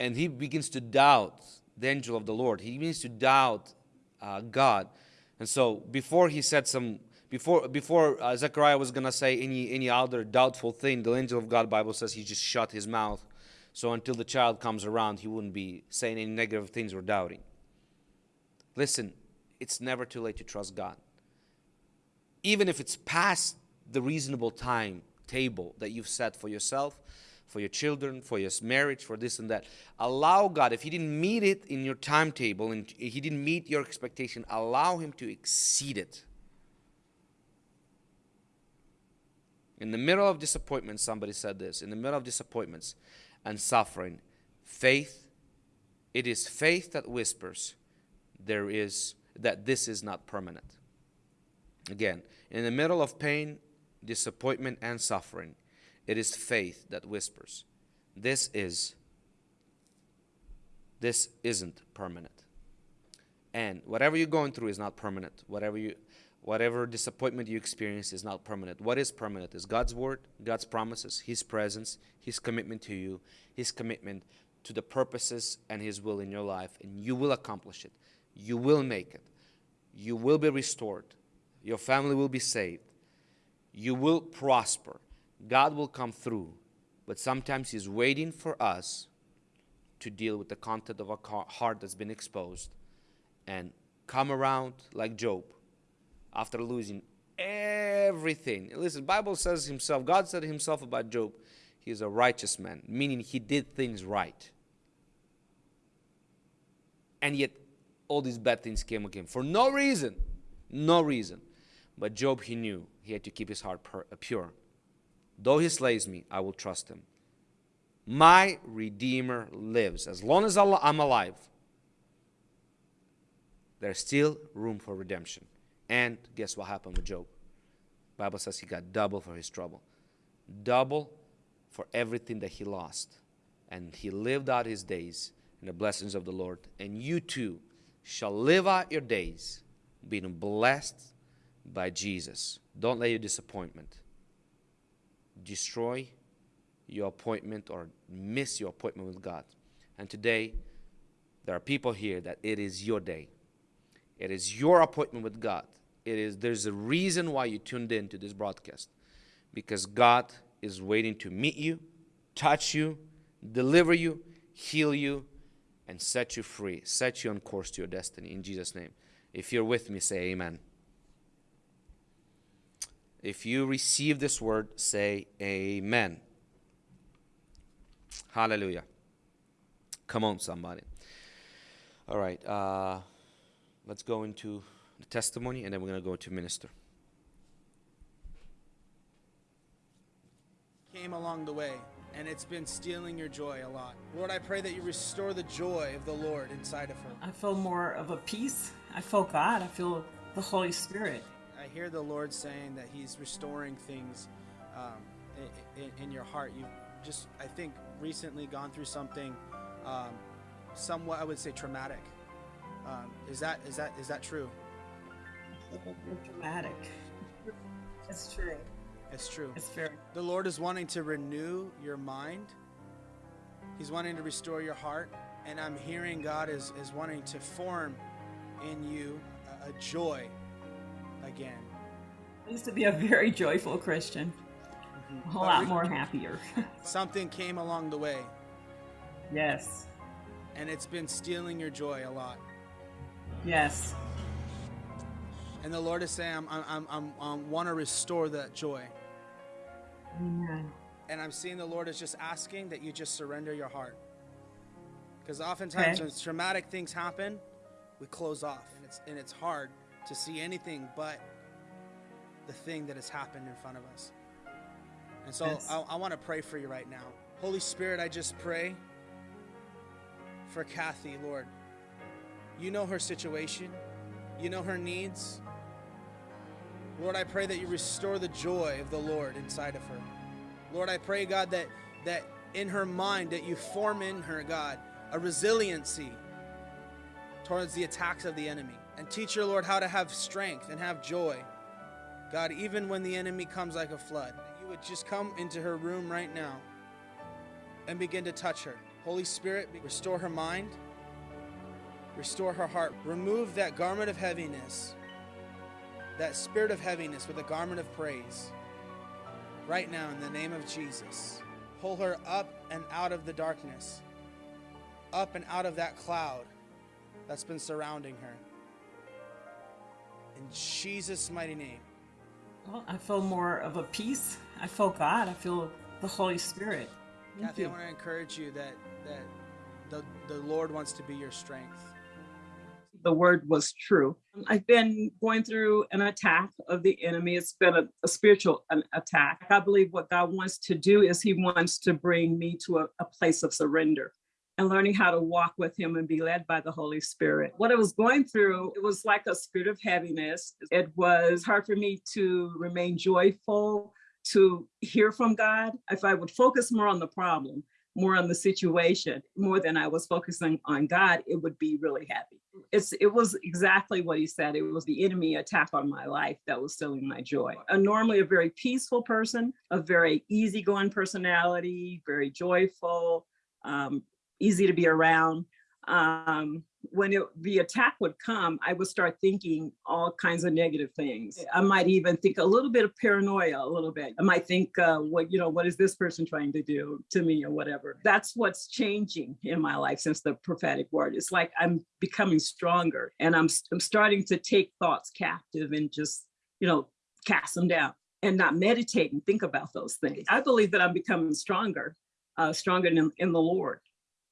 Speaker 1: and he begins to doubt the angel of the Lord. He begins to doubt uh, God. And so before he said some, before before uh, Zechariah was gonna say any any other doubtful thing, the angel of God Bible says he just shut his mouth. So until the child comes around, he wouldn't be saying any negative things or doubting. Listen, it's never too late to trust God. Even if it's past the reasonable time table that you've set for yourself, for your children, for your marriage, for this and that. Allow God, if He didn't meet it in your timetable and He didn't meet your expectation, allow Him to exceed it. In the middle of disappointment, somebody said this in the middle of disappointments and suffering, faith, it is faith that whispers, there is that this is not permanent. Again, in the middle of pain, disappointment, and suffering, it is faith that whispers. This is this isn't permanent. And whatever you're going through is not permanent. Whatever you whatever disappointment you experience is not permanent. What is permanent is God's word, God's promises, his presence, his commitment to you, his commitment to the purposes and his will in your life and you will accomplish it. You will make it. You will be restored. Your family will be saved. You will prosper. God will come through, but sometimes He's waiting for us to deal with the content of our heart that's been exposed and come around like Job after losing everything. Listen, Bible says himself, God said himself about Job, he is a righteous man, meaning he did things right. And yet all these bad things came again for no reason. No reason. But Job, he knew he had to keep his heart pure. Though he slays me, I will trust him. My Redeemer lives. As long as I'm alive, there's still room for redemption. And guess what happened with Job? Bible says he got double for his trouble. Double for everything that he lost. And he lived out his days in the blessings of the Lord. And you too shall live out your days being blessed by Jesus. Don't let your disappointment destroy your appointment or miss your appointment with God. And today, there are people here that it is your day. It is your appointment with God. It is there's a reason why you tuned in to this broadcast. Because God is waiting to meet you, touch you, deliver you, heal you, and set you free, set you on course to your destiny in Jesus' name. If you're with me, say amen. If you receive this word, say amen. Hallelujah. Come on, somebody. All right. Uh, let's go into the testimony and then we're going to go to minister.
Speaker 2: Came along the way and it's been stealing your joy a lot. Lord, I pray that you restore the joy of the Lord inside of her.
Speaker 3: I feel more of a peace. I feel God. I feel the Holy Spirit.
Speaker 2: I hear the Lord saying that He's restoring things um, in, in, your heart. You've just, I think, recently gone through something um, somewhat, I would say, traumatic. Um, is that is that is that true?
Speaker 3: Traumatic. It's true.
Speaker 2: It's true.
Speaker 3: It's fair.
Speaker 2: The Lord is wanting to renew your mind. He's wanting to restore your heart, and I'm hearing God is is wanting to form in you a, a joy again.
Speaker 3: I used to be a very joyful Christian, mm-hmm. a but lot more happier.
Speaker 2: something came along the way.
Speaker 3: Yes.
Speaker 2: and it's been stealing your joy a lot.
Speaker 3: Yes.
Speaker 2: And the Lord is saying, I'm, I'm, I'm, i want to restore that joy.
Speaker 3: Amen.
Speaker 2: And I'm seeing the Lord is just asking that you just surrender your heart. Because oftentimes
Speaker 3: Okay.
Speaker 2: when traumatic things happen, we close off, and it's and it's hard to see anything but the thing that has happened in front of us. And so
Speaker 3: Yes.
Speaker 2: I, I want to pray for you right now. Holy Spirit, I just pray for Kathy, Lord. You know her situation, you know her needs. Lord, I pray that you restore the joy of the Lord inside of her. Lord, I pray, God, that that in her mind that you form in her, God, a resiliency towards the attacks of the enemy. And teach her, Lord, how to have strength and have joy. God, even when the enemy comes like a flood, you would just come into her room right now and begin to touch her. Holy Spirit, restore her mind, restore her heart. Remove that garment of heaviness, that spirit of heaviness with a garment of praise. Right now, in the name of Jesus, pull her up and out of the darkness, up and out of that cloud that's been surrounding her. In Jesus' mighty name.
Speaker 3: Well, I feel more of a peace. I feel God. I feel the Holy Spirit. Thank
Speaker 2: Kathy, I want to encourage you that that the, the Lord wants to be your strength.
Speaker 4: The word was true. I've been going through an attack of the enemy. It's been a, a spiritual an attack. I believe what God wants to do is He wants to bring me to a, a place of surrender and learning how to walk with Him and be led by the Holy Spirit. What I was going through, it was like a spirit of heaviness. It was hard for me to remain joyful, to hear from God. If I would focus more on the problem, more on the situation, more than I was focusing on God, it would be really heavy. It's it was exactly what he said it was the enemy attack on my life that was stealing my joy. I'm normally a very peaceful person a very easygoing personality very joyful um, easy to be around um, when it, the attack would come i would start thinking all kinds of negative things. I might even think a little bit of paranoia a little bit. I might think uh, what you know what is this person trying to do to me or whatever. That's what's changing in my life since the prophetic word. It's like i'm becoming stronger and i'm, I'm starting to take thoughts captive and just you know cast them down and not meditate and think about those things. I believe that i'm becoming stronger uh, stronger in, in the lord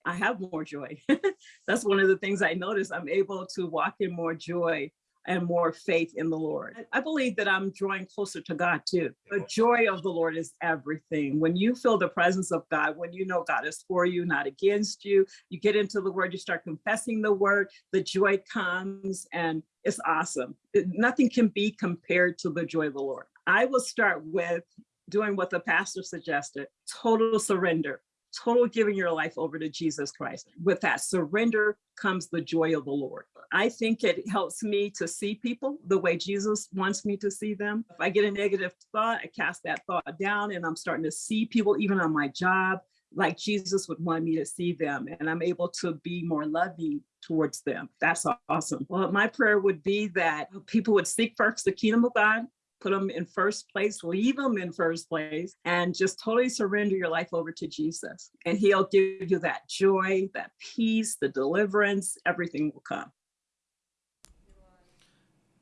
Speaker 4: I have more joy. That's one of the things I notice. I'm able to walk in more joy and more faith in the Lord. I believe that I'm drawing closer to God too. The joy of the Lord is everything. When you feel the presence of God, when you know God is for you, not against you, you get into the word, you start confessing the word, the joy comes and it's awesome. Nothing can be compared to the joy of the Lord. I will start with doing what the pastor suggested total surrender total giving your life over to Jesus Christ. With that surrender comes the joy of the Lord. I think it helps me to see people the way Jesus wants me to see them. If I get a negative thought, I cast that thought down and I'm starting to see people, even on my job, like Jesus would want me to see them. And I'm able to be more loving towards them. That's awesome. Well, my prayer would be that people would seek first the kingdom of God put them in first place, leave them in first place, and just totally surrender your life over to Jesus. And He'll give you that joy, that peace, the deliverance, everything will come.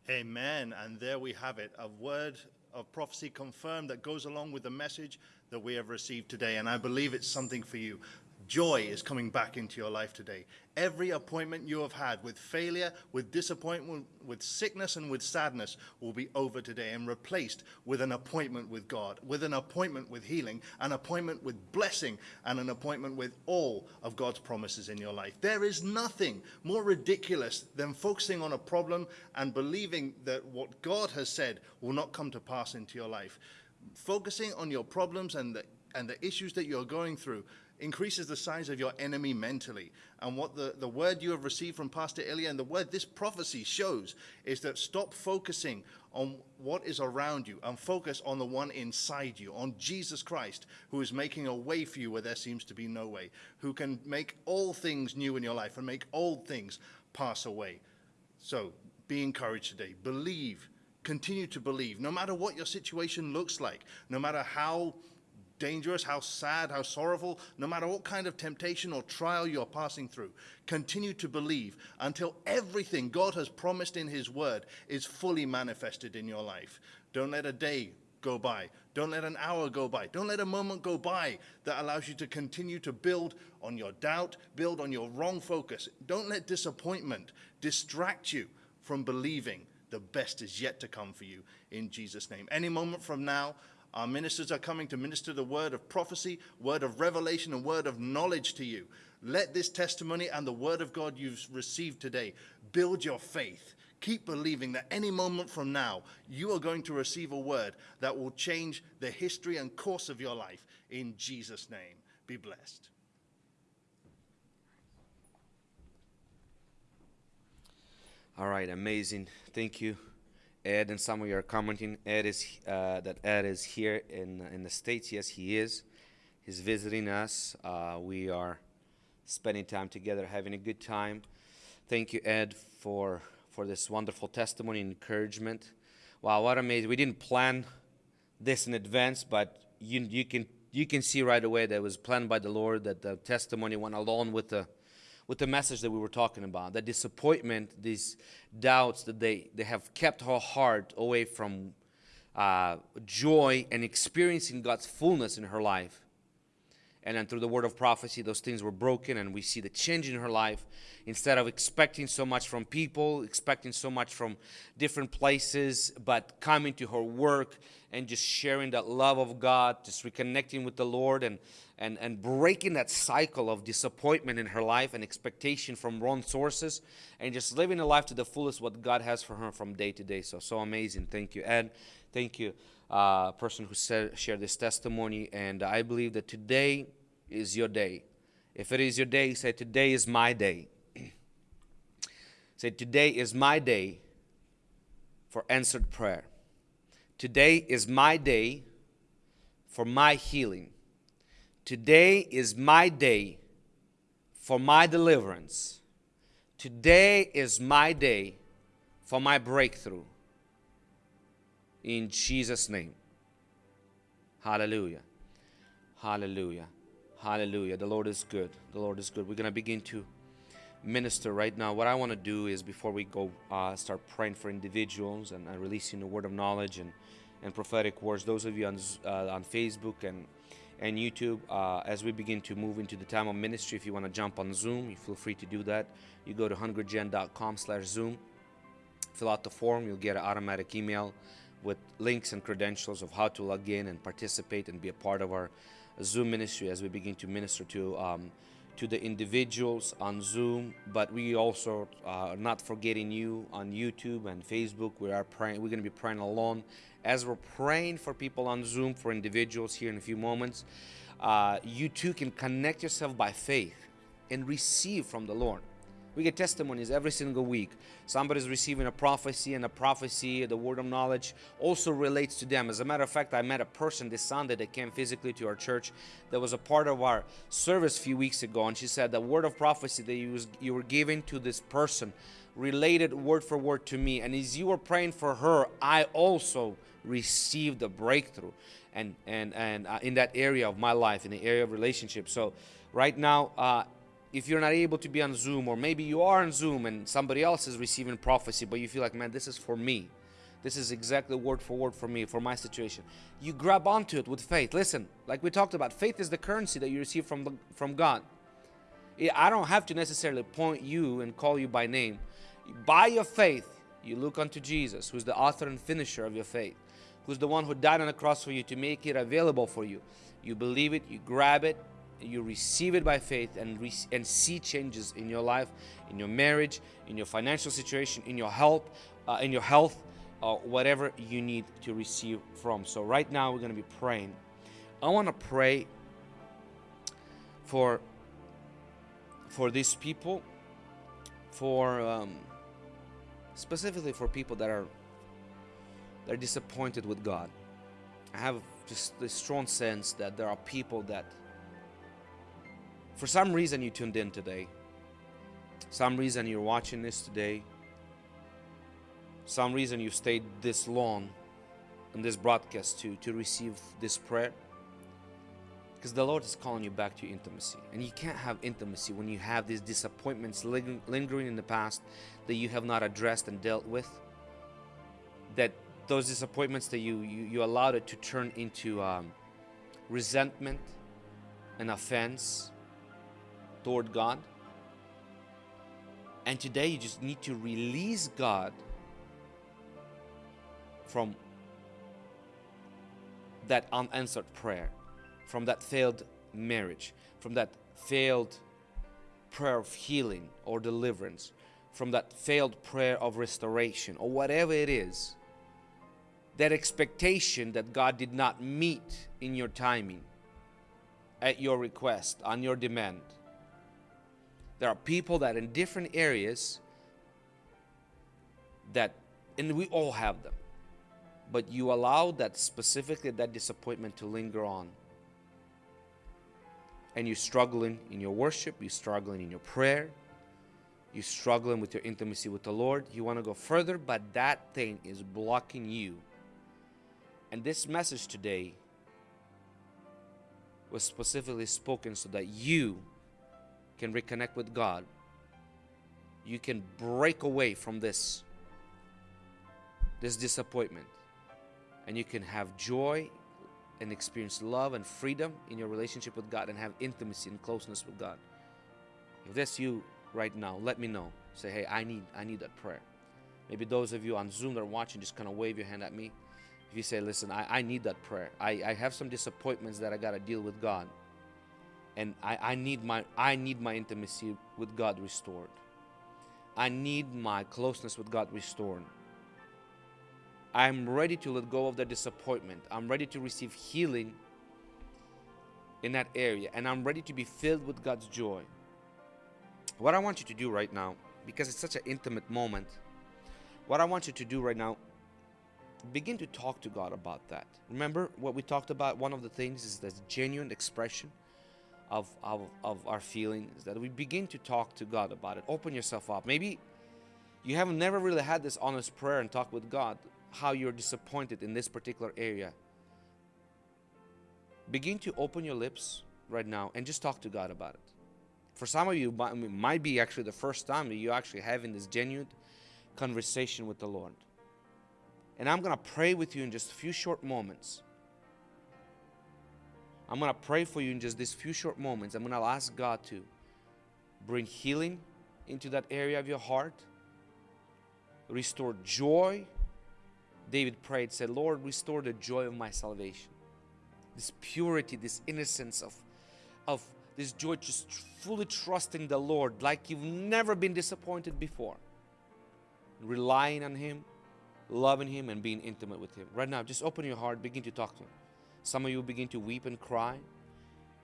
Speaker 5: Amen. And there we have it a word of prophecy confirmed that goes along with the message that we have received today. And I believe it's something for you. Joy is coming back into your life today. Every appointment you have had with failure, with disappointment, with sickness, and with sadness will be over today and replaced with an appointment with God, with an appointment with healing, an appointment with blessing, and an appointment with all of God's promises in your life. There is nothing more ridiculous than focusing on a problem and believing that what God has said will not come to pass into your life. Focusing on your problems and the, and the issues that you're going through increases the size of your enemy mentally. And what the, the word you have received from Pastor Ilya and the word this prophecy shows is that stop focusing on what is around you and focus on the one inside you, on Jesus Christ, who is making a way for you where there seems to be no way, who can make all things new in your life and make old things pass away. So be encouraged today. Believe. Continue to believe. No matter what your situation looks like, no matter how dangerous, how sad, how sorrowful, no matter what kind of temptation or trial you're passing through, continue to believe until everything God has promised in His Word is fully manifested in your life. Don't let a day go by. Don't let an hour go by. Don't let a moment go by that allows you to continue to build on your doubt, build on your wrong focus. Don't let disappointment distract you from believing the best is yet to come for you in Jesus' name. Any moment from now, our ministers are coming to minister the word of prophecy, word of revelation, and word of knowledge to you. Let this testimony and the word of God you've received today build your faith. Keep believing that any moment from now, you are going to receive a word that will change the history and course of your life. In Jesus' name, be blessed.
Speaker 1: All right, amazing. Thank you, Ed. And some of you are commenting. Ed is uh, that Ed is here in in the states. Yes, he is. He's visiting us. Uh, we are spending time together, having a good time. Thank you, Ed, for for this wonderful testimony and encouragement. Wow, what amazing! We didn't plan this in advance, but you you can you can see right away that it was planned by the Lord. That the testimony went along with the with the message that we were talking about. That disappointment, these doubts that they, they have kept her heart away from uh, joy and experiencing God's fullness in her life. And then through the word of prophecy, those things were broken, and we see the change in her life. Instead of expecting so much from people, expecting so much from different places, but coming to her work and just sharing that love of God, just reconnecting with the Lord and, and, and breaking that cycle of disappointment in her life and expectation from wrong sources and just living a life to the fullest what God has for her from day to day. So, so amazing. Thank you, Ed. Thank you, uh, person who said, shared this testimony. And I believe that today is your day. If it is your day, say, Today is my day. say, Today is my day for answered prayer. Today is my day for my healing. Today is my day for my deliverance. Today is my day for my breakthrough. In Jesus' name. Hallelujah. Hallelujah. Hallelujah. The Lord is good. The Lord is good. We're going to begin to minister right now. What I want to do is before we go uh, start praying for individuals and uh, releasing the word of knowledge and, and prophetic words, those of you on, uh, on Facebook and, and YouTube, uh, as we begin to move into the time of ministry, if you want to jump on Zoom, you feel free to do that. You go to hungrygen.com slash Zoom, fill out the form, you'll get an automatic email with links and credentials of how to log in and participate and be a part of our Zoom ministry as we begin to minister to um, to the individuals on Zoom. But we also uh, are not forgetting you on YouTube and Facebook. We are praying. We're going to be praying alone as we're praying for people on Zoom for individuals here in a few moments. Uh, you too can connect yourself by faith and receive from the Lord. We get testimonies every single week. Somebody's receiving a prophecy, and a prophecy, the word of knowledge, also relates to them. As a matter of fact, I met a person this Sunday that came physically to our church that was a part of our service a few weeks ago, and she said the word of prophecy that you, was, you were giving to this person related word for word to me. And as you were praying for her, I also received a breakthrough and and and uh, in that area of my life in the area of relationship so right now uh, if you're not able to be on Zoom, or maybe you are on Zoom and somebody else is receiving prophecy, but you feel like, man, this is for me. This is exactly word for word for me, for my situation. You grab onto it with faith. Listen, like we talked about, faith is the currency that you receive from the, from God. I don't have to necessarily point you and call you by name. By your faith, you look unto Jesus, who's the author and finisher of your faith, who's the one who died on the cross for you to make it available for you. You believe it, you grab it, you receive it by faith and, and see changes in your life, in your marriage, in your financial situation, in your health, uh, in your health, uh, whatever you need to receive from. So right now we're going to be praying. I want to pray for for these people, for um, specifically for people that are they're disappointed with God. I have just this strong sense that there are people that for some reason you tuned in today. Some reason you're watching this today. Some reason you stayed this long in this broadcast to, to receive this prayer. Because the Lord is calling you back to intimacy. And you can't have intimacy when you have these disappointments ling- lingering in the past that you have not addressed and dealt with. That those disappointments that you, you, you allowed it to turn into um, resentment and offense toward God. And today you just need to release God from that unanswered prayer, from that failed marriage, from that failed prayer of healing or deliverance, from that failed prayer of restoration, or whatever it is. That expectation that God did not meet in your timing, at your request, on your demand. There are people that in different areas that, and we all have them, but you allow that specifically that disappointment to linger on. And you're struggling in your worship, you're struggling in your prayer, you're struggling with your intimacy with the Lord. You want to go further, but that thing is blocking you. And this message today was specifically spoken so that you can reconnect with God. You can break away from this this disappointment and you can have joy and experience love and freedom in your relationship with God and have intimacy and closeness with God. If that's you right now, let me know. Say, hey, I need I need that prayer. Maybe those of you on Zoom that are watching, just kind of wave your hand at me. If you say, listen, I, I need that prayer. I, I have some disappointments that I gotta deal with God. And I, I need my I need my intimacy with God restored. I need my closeness with God restored. I'm ready to let go of the disappointment. I'm ready to receive healing in that area. And I'm ready to be filled with God's joy. What I want you to do right now, because it's such an intimate moment, what I want you to do right now, begin to talk to God about that. Remember what we talked about? One of the things is the genuine expression of, of, of our feelings, that we begin to talk to God about it. Open yourself up. Maybe you haven't never really had this honest prayer and talk with God how you're disappointed in this particular area. Begin to open your lips right now and just talk to God about it. For some of you, it might be actually the first time that you're actually having this genuine conversation with the Lord. And I'm going to pray with you in just a few short moments. I'm going to pray for you in just these few short moments. I'm going to ask God to bring healing into that area of your heart, restore joy. David prayed, said, Lord, restore the joy of my salvation. This purity, this innocence of, of this joy, just fully trusting the Lord like you've never been disappointed before. Relying on Him, loving Him, and being intimate with Him. Right now, just open your heart, begin to talk to Him. Some of you begin to weep and cry.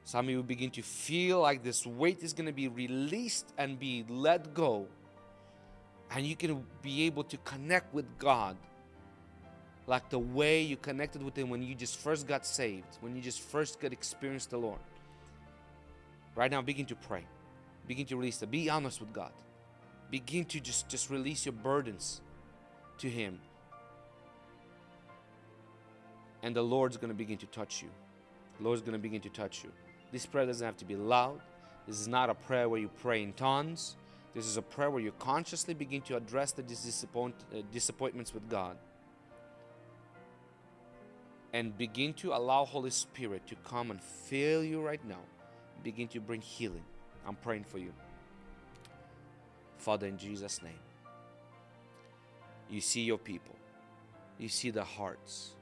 Speaker 1: Some of you begin to feel like this weight is going to be released and be let go. And you can be able to connect with God like the way you connected with Him when you just first got saved, when you just first got experienced the Lord. Right now, begin to pray. Begin to release it. Be honest with God. Begin to just, just release your burdens to Him and the Lord's going to begin to touch you. The Lord's going to begin to touch you. This prayer doesn't have to be loud. This is not a prayer where you pray in tongues. This is a prayer where you consciously begin to address the disappoint, uh, disappointments with God. And begin to allow Holy Spirit to come and fill you right now. Begin to bring healing. I'm praying for you. Father, in Jesus' name, you see your people. You see the hearts.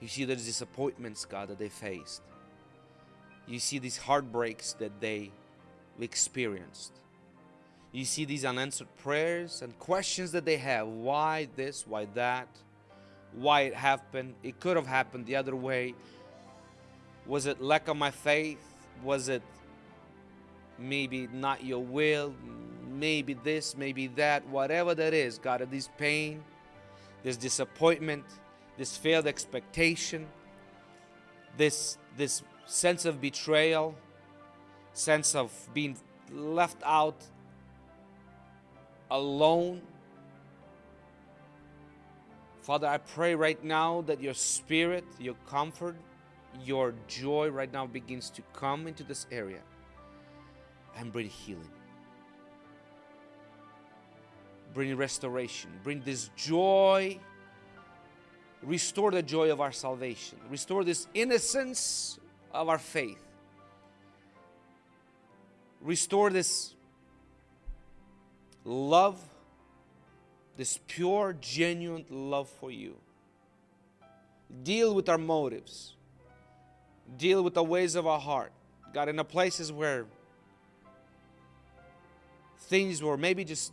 Speaker 1: You see the disappointments, God, that they faced. You see these heartbreaks that they experienced. You see these unanswered prayers and questions that they have. Why this? Why that? Why it happened? It could have happened the other way. Was it lack of my faith? Was it maybe not your will? Maybe this, maybe that, whatever that is, God, this pain, this disappointment, this failed expectation, this, this sense of betrayal, sense of being left out alone. Father, I pray right now that your spirit, your comfort, your joy right now begins to come into this area and bring healing. Bring restoration. Bring this joy. Restore the joy of our salvation. Restore this innocence of our faith. Restore this love, this pure, genuine love for you. Deal with our motives. Deal with the ways of our heart. God, in the places where things were maybe just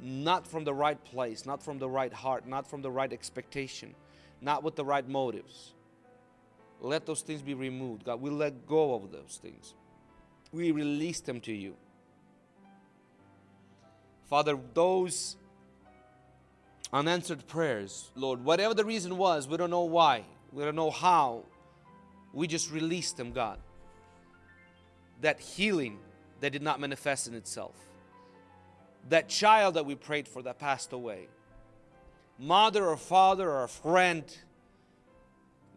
Speaker 1: not from the right place, not from the right heart, not from the right expectation, not with the right motives. Let those things be removed. God, we let go of those things. We release them to you. Father, those unanswered prayers, Lord, whatever the reason was, we don't know why, we don't know how, we just release them, God. That healing that did not manifest in itself. That child that we prayed for that passed away. Mother or father or friend,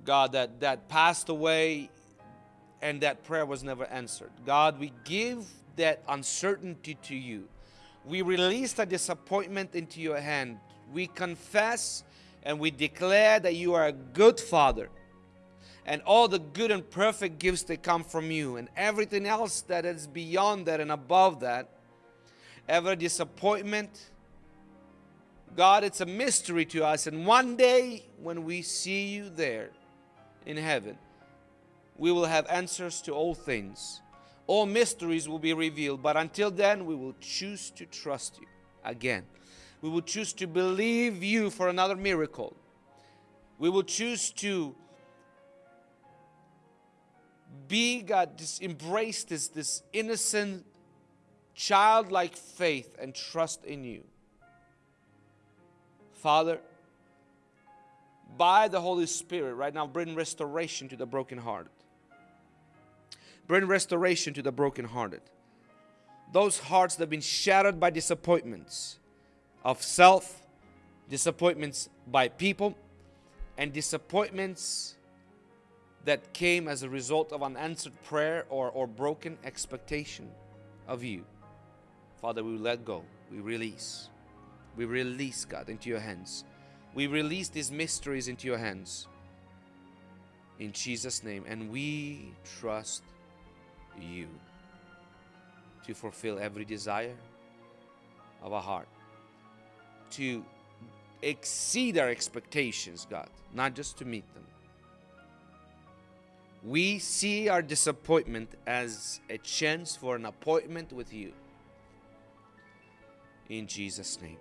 Speaker 1: God, that, that passed away and that prayer was never answered. God, we give that uncertainty to you. We release that disappointment into your hand. We confess and we declare that you are a good father and all the good and perfect gifts that come from you and everything else that is beyond that and above that every disappointment. God it's a mystery to us and one day when we see you there in heaven we will have answers to all things. All mysteries will be revealed but until then we will choose to trust you again. We will choose to believe you for another miracle. We will choose to be God, just embrace this, this innocent, childlike faith and trust in you. Father, by the Holy Spirit, right now, bring restoration to the brokenhearted. Bring restoration to the brokenhearted. Those hearts that have been shattered by disappointments of self, disappointments by people, and disappointments that came as a result of unanswered prayer or, or broken expectation of you. Father, we let go. We release. We release, God, into your hands. We release these mysteries into your hands. In Jesus' name. And we trust you to fulfill every desire of our heart, to exceed our expectations, God, not just to meet them. We see our disappointment as a chance for an appointment with you. In Jesus' name.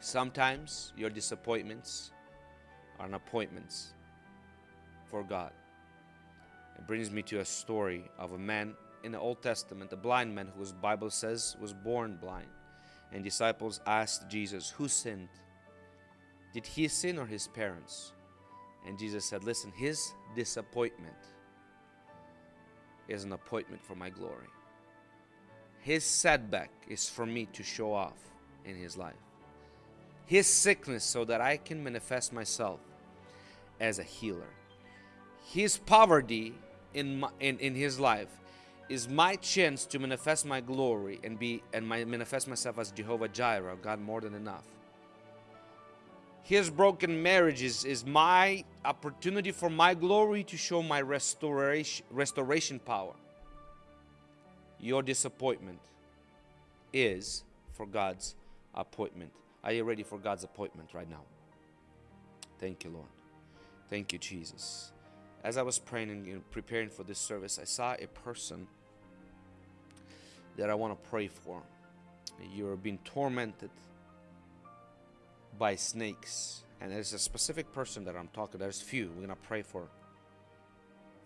Speaker 1: Sometimes your disappointments are appointments for God. It brings me to a story of a man in the Old Testament, a blind man whose Bible says was born blind. And disciples asked Jesus, Who sinned? Did he sin or his parents? And Jesus said, Listen, his disappointment is an appointment for my glory. His setback is for me to show off in his life. His sickness, so that I can manifest myself as a healer. His poverty in, my, in, in his life is my chance to manifest my glory and be and my, manifest myself as Jehovah Jireh, God more than enough his broken marriages is my opportunity for my glory to show my restoration restoration power your disappointment is for God's appointment. Are you ready for God's appointment right now? Thank you Lord. Thank you Jesus. As I was praying and preparing for this service I saw a person that I want to pray for. You're being tormented by snakes. And there's a specific person that i'm talking there's few. We're gonna pray for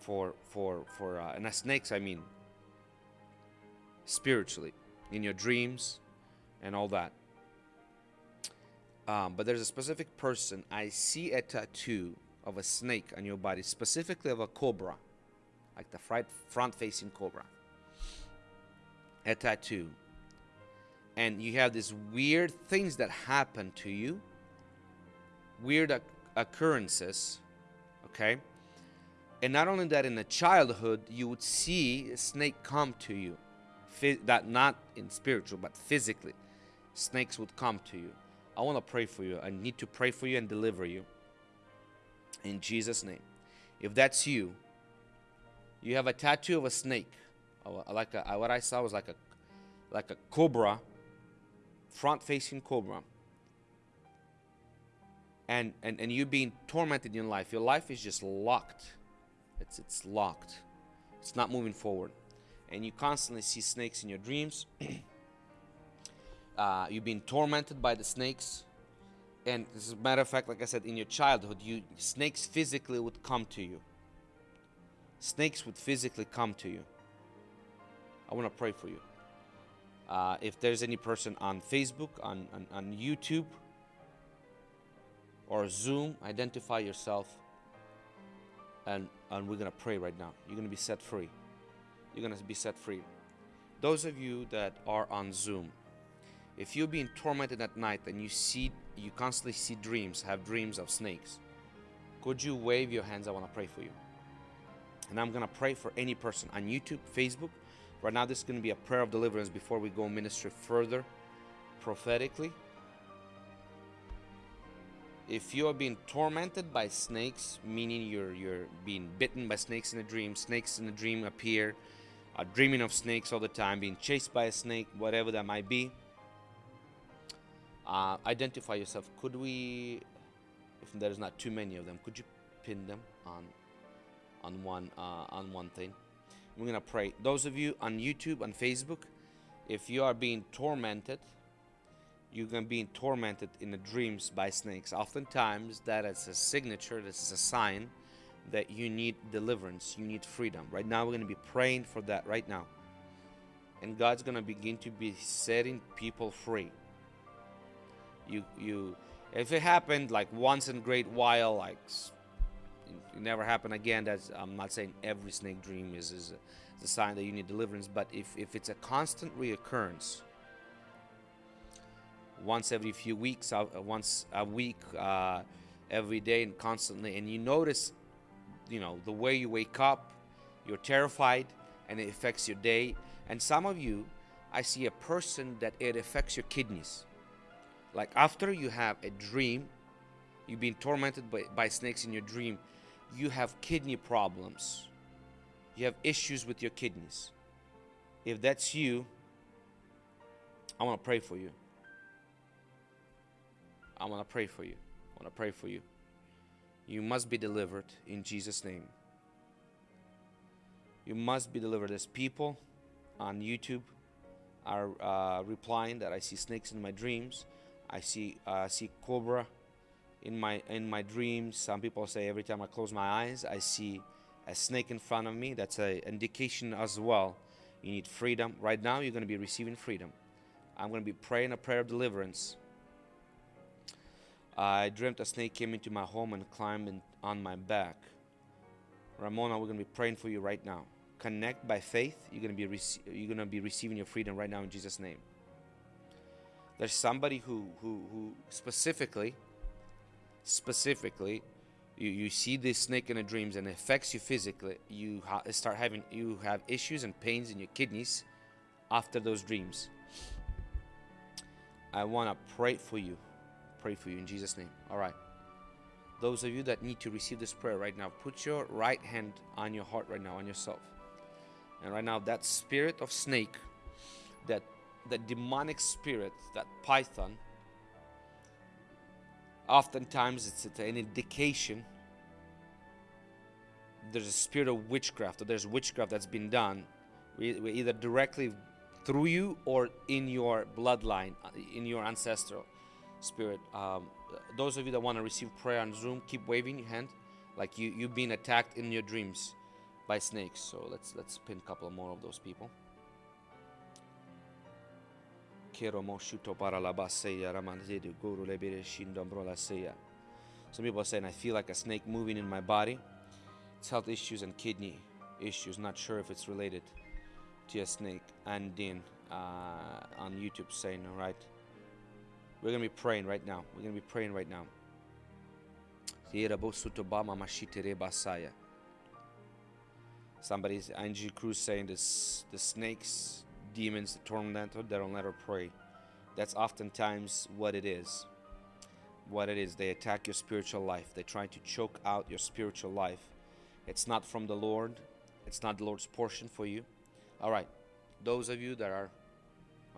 Speaker 1: for for for uh, and snakes i mean spiritually in your dreams and all that um, but there's a specific person i see a tattoo of a snake on your body specifically of a cobra like the front facing cobra a tattoo and you have these weird things that happen to you, weird occurrences Okay? And not only that, in the childhood, you would see a snake come to you. That not in spiritual, but physically. Snakes would come to you. I want to pray for you. I need to pray for you and deliver you. In Jesus' name. If that's you, you have a tattoo of a snake. Like a, what I saw was like a like a cobra, front facing cobra. And, and and you being tormented in life. Your life is just locked. It's it's locked. It's not moving forward. And you constantly see snakes in your dreams. uh, you've been tormented by the snakes. And as a matter of fact, like I said, in your childhood, you snakes physically would come to you. Snakes would physically come to you. I want to pray for you. Uh, if there's any person on Facebook, on, on, on YouTube, or Zoom, identify yourself and, and we're going to pray right now. You're going to be set free. You're going to be set free. Those of you that are on Zoom, if you're being tormented at night and you see, you constantly see dreams, have dreams of snakes, could you wave your hands? I want to pray for you. And I'm going to pray for any person on YouTube, Facebook. Right now, this is going to be a prayer of deliverance before we go ministry further prophetically. If you are being tormented by snakes, meaning you're you're being bitten by snakes in a dream, snakes in a dream appear, are dreaming of snakes all the time, being chased by a snake, whatever that might be. Uh, identify yourself. Could we, if there's not too many of them, could you pin them on on one uh, on one thing? We're gonna pray. Those of you on YouTube and Facebook, if you are being tormented you're to be tormented in the dreams by snakes. Oftentimes, that is a signature, this is a sign that you need deliverance, you need freedom. Right now, we're going to be praying for that right now. And God's going to begin to be setting people free. You, you, if it happened like once in a great while, like it never happen again, that's, I'm not saying every snake dream is, is, a, is a sign that you need deliverance, but if, if it's a constant reoccurrence, once every few weeks, uh, once a week, uh, every day, and constantly. And you notice, you know, the way you wake up, you're terrified, and it affects your day. And some of you, I see a person that it affects your kidneys. Like after you have a dream, you've been tormented by, by snakes in your dream, you have kidney problems. You have issues with your kidneys. If that's you, I want to pray for you. I want to pray for you. I want to pray for you. You must be delivered in Jesus' name. You must be delivered. As people on YouTube are uh, replying that I see snakes in my dreams. I see uh, see cobra in my in my dreams. Some people say every time I close my eyes, I see a snake in front of me. That's an indication as well. You need freedom. Right now, you're going to be receiving freedom. I'm going to be praying a prayer of deliverance I dreamt a snake came into my home and climbed on my back. Ramona, we're going to be praying for you right now. Connect by faith. You're going to be you're going to be receiving your freedom right now in Jesus' name. There's somebody who who who specifically specifically you, you see this snake in the dreams and it affects you physically. You ha- start having you have issues and pains in your kidneys after those dreams. I want to pray for you pray for you in Jesus' name. All right. Those of you that need to receive this prayer right now, put your right hand on your heart right now, on yourself. And right now, that spirit of snake, that that demonic spirit, that python, oftentimes it's an indication there's a spirit of witchcraft, or there's witchcraft that's been done, either directly through you or in your bloodline, in your ancestral spirit. Um, those of you that want to receive prayer on Zoom, keep waving your hand, like you you've been attacked in your dreams by snakes. So let's let's pin a couple more of those people. Some people are saying, I feel like a snake moving in my body. It's health issues and kidney issues. Not sure if it's related to a snake. And then uh, on YouTube saying, all right. We're going to be praying right now. We're going to be praying right now. Somebody's Angie Cruz saying this the snakes, demons, the tormentor, they don't let her pray. That's oftentimes what it is. What it is. They attack your spiritual life. They try to choke out your spiritual life. It's not from the Lord. It's not the Lord's portion for you. All right. Those of you that are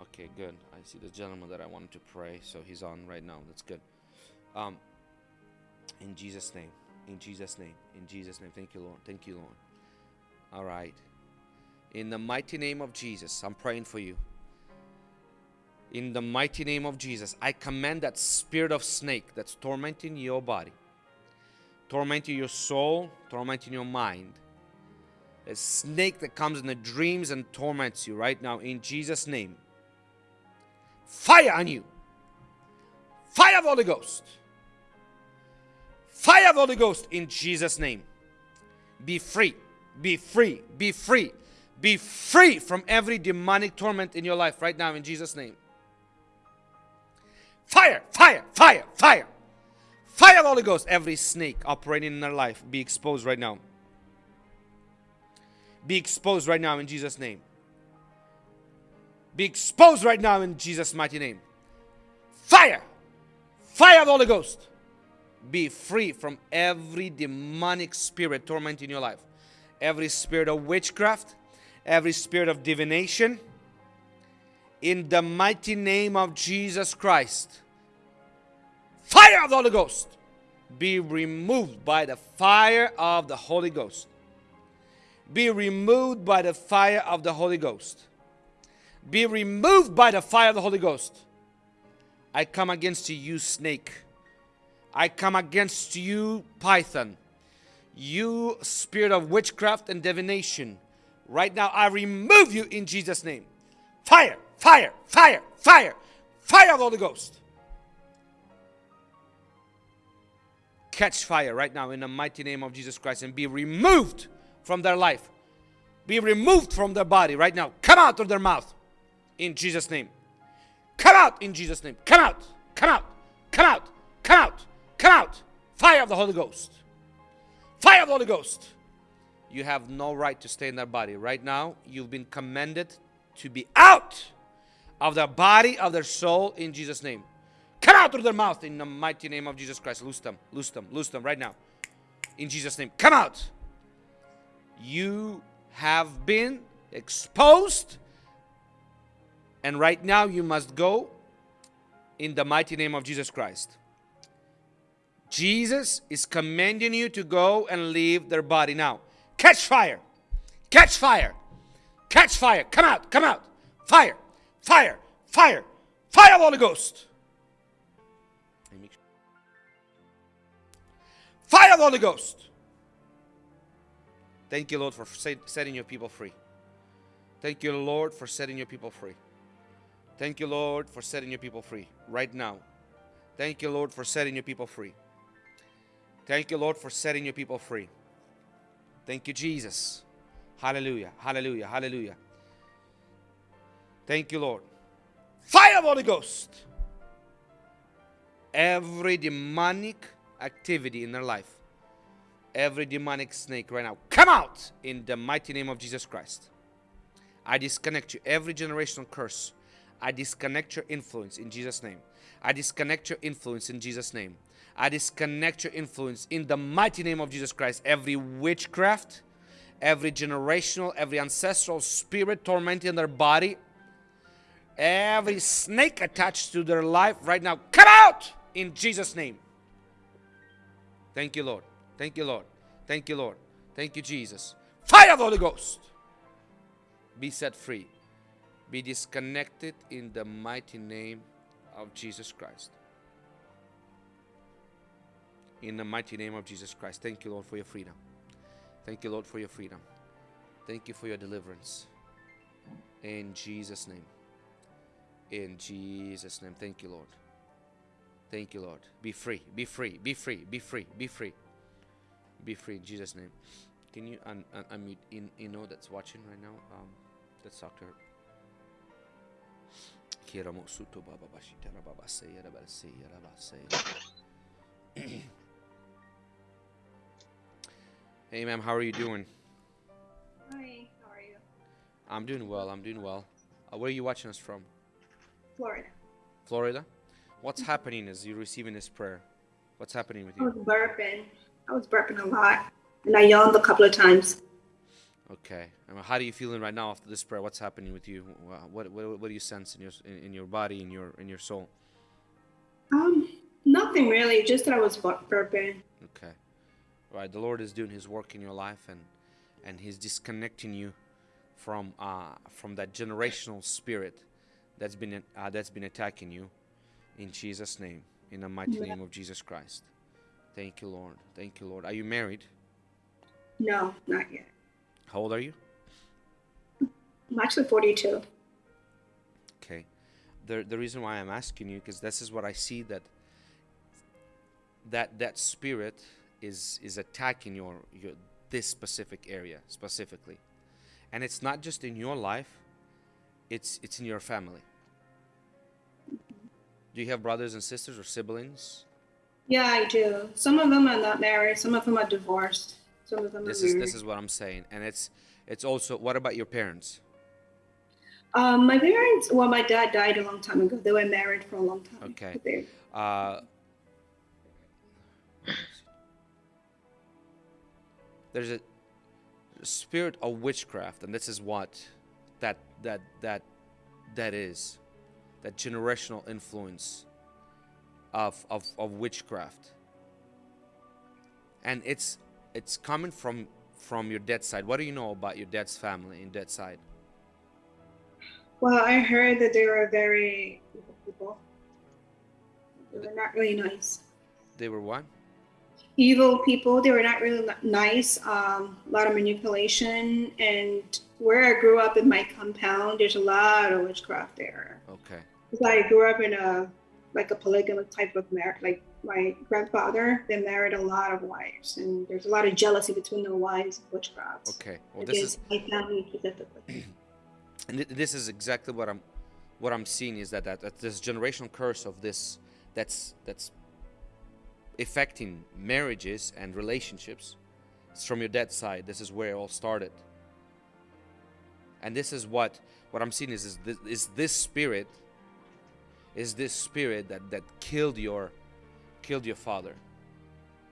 Speaker 1: okay, good. I see the gentleman that I wanted to pray, so he's on right now. That's good. Um, in Jesus' name. In Jesus' name. In Jesus' name. Thank you, Lord. Thank you, Lord. All right. In the mighty name of Jesus, I'm praying for you. In the mighty name of Jesus, I command that spirit of snake that's tormenting your body, tormenting your soul, tormenting your mind. A snake that comes in the dreams and torments you right now in Jesus' name. Fire on you. Fire of Holy Ghost. Fire of Holy Ghost in Jesus' name. Be free. Be free. Be free. Be free from every demonic torment in your life right now in Jesus' name. Fire, fire, fire, fire. Fire of Holy Ghost. Every snake operating in their life be exposed right now. Be exposed right now in Jesus' name. Be exposed right now in Jesus' mighty name. Fire! Fire of the Holy Ghost! Be free from every demonic spirit tormenting your life. Every spirit of witchcraft, every spirit of divination. In the mighty name of Jesus Christ. Fire of the Holy Ghost! Be removed by the fire of the Holy Ghost be removed by the fire of the Holy Ghost. Be removed by the fire of the Holy Ghost. I come against you, snake. I come against you, python. You spirit of witchcraft and divination. Right now, I remove you in Jesus' name. Fire, fire, fire, fire, fire of the Holy Ghost. Catch fire right now in the mighty name of Jesus Christ and be removed from their life. Be removed from their body right now. Come out of their mouth in Jesus' name. Come out in Jesus' name. Come out. Come out. Come out. Come out. Come out. Fire of the Holy Ghost. Fire of the Holy Ghost. You have no right to stay in their body. Right now, you've been commanded to be out of their body, of their soul in Jesus' name. Come out through their mouth in the mighty name of Jesus Christ. Loose them. Loose them. Loose them right now. In Jesus' name. Come out you have been exposed, and right now you must go in the mighty name of Jesus Christ. Jesus is commanding you to go and leave their body now. Catch fire! Catch fire! Catch fire! Come out! Come out! Fire! Fire! Fire! Fire of Holy Ghost! Fire of Holy Ghost! Thank you, Lord, for setting your people free. Thank you, Lord, for setting your people free. Thank you, Lord, for setting your people free right now. Thank you, Lord, for setting your people free. Thank you, Lord, for setting your people free. Thank you, Jesus. Hallelujah. Hallelujah. Hallelujah. Thank you, Lord. Fire of Holy Ghost. Every demonic activity in their life every demonic snake right now. Come out in the mighty name of Jesus Christ. I disconnect you. Every generational curse. I disconnect your influence in Jesus' name. I disconnect your influence in Jesus' name. I disconnect your influence in the mighty name of Jesus Christ. Every witchcraft, every generational, every ancestral spirit tormenting their body, every snake attached to their life right now, come out in Jesus' name. Thank you, Lord. Thank you, Lord. Thank you, Lord. Thank you, Jesus. Fire of the Holy Ghost. Be set free. Be disconnected in the mighty name of Jesus Christ. In the mighty name of Jesus Christ. Thank you, Lord, for your freedom. Thank you, Lord, for your freedom. Thank you for your deliverance. In Jesus' name. In Jesus' name. Thank you, Lord. Thank you, Lord. Be free. Be free. Be free. Be free. Be free be free in Jesus' name. Can you un- un- unmute in Ino that's watching right now? Um, let's talk to her. Hey, ma'am, how are you doing?
Speaker 6: Hi, how are you?
Speaker 1: I'm doing well. I'm doing well. Uh, where are you watching us from?
Speaker 6: Florida.
Speaker 1: Florida? What's happening as you're receiving this prayer? What's happening with you?
Speaker 6: I was burping. I was burping a lot, and I yawned a couple of times.
Speaker 1: Okay. How are you feeling right now after this prayer? What's happening with you? What what, what do you sense in your in, in your body, in your in your soul?
Speaker 6: Um, nothing really. Just that I was bur- burping.
Speaker 1: Okay. All right. The Lord is doing His work in your life, and and He's disconnecting you from uh from that generational spirit that's been uh, that's been attacking you. In Jesus' name, in the mighty
Speaker 6: Amen.
Speaker 1: name of Jesus Christ. Thank you, Lord. Thank you, Lord. Are you married?
Speaker 6: No, not yet.
Speaker 1: How old are you?
Speaker 6: I'm actually 42.
Speaker 1: Okay. The the reason why I'm asking you because this is what I see that that that spirit is is attacking your your this specific area specifically. And it's not just in your life, it's it's in your family. Do you have brothers and sisters or siblings?
Speaker 6: Yeah, I do. Some of them are not married. Some of them are divorced. Some of them
Speaker 1: This
Speaker 6: are
Speaker 1: is
Speaker 6: married.
Speaker 1: this is what I'm saying. And it's it's also what about your parents?
Speaker 6: Um, my parents. Well, my dad died a long time ago. They were married for a long time.
Speaker 1: Okay. Uh, there's a spirit of witchcraft, and this is what that that that that is, that generational influence of of, of witchcraft, and it's it's coming from from your dad's side. What do you know about your dad's family and dad's side?
Speaker 6: Well, I heard that they were very evil people. They were not really nice.
Speaker 1: They were what?
Speaker 6: evil people. They were not really nice. Um, a lot of manipulation. And where I grew up in my compound, there's a lot of witchcraft there.
Speaker 1: Okay.
Speaker 6: 'Cause I grew up in a like a polygamous type of marriage. Like my grandfather, they married a lot of wives, and there's a lot of jealousy between the wives of witchcraft.
Speaker 1: Okay. Well, this is
Speaker 6: my family specifically.
Speaker 1: and th- this is exactly what I'm what I'm seeing is that, that that this generational curse of this that's that's affecting marriages and relationships it's from your dad's side. This is where it all started. And this is what what I'm seeing is is this, is this spirit is this spirit that that killed your killed your father.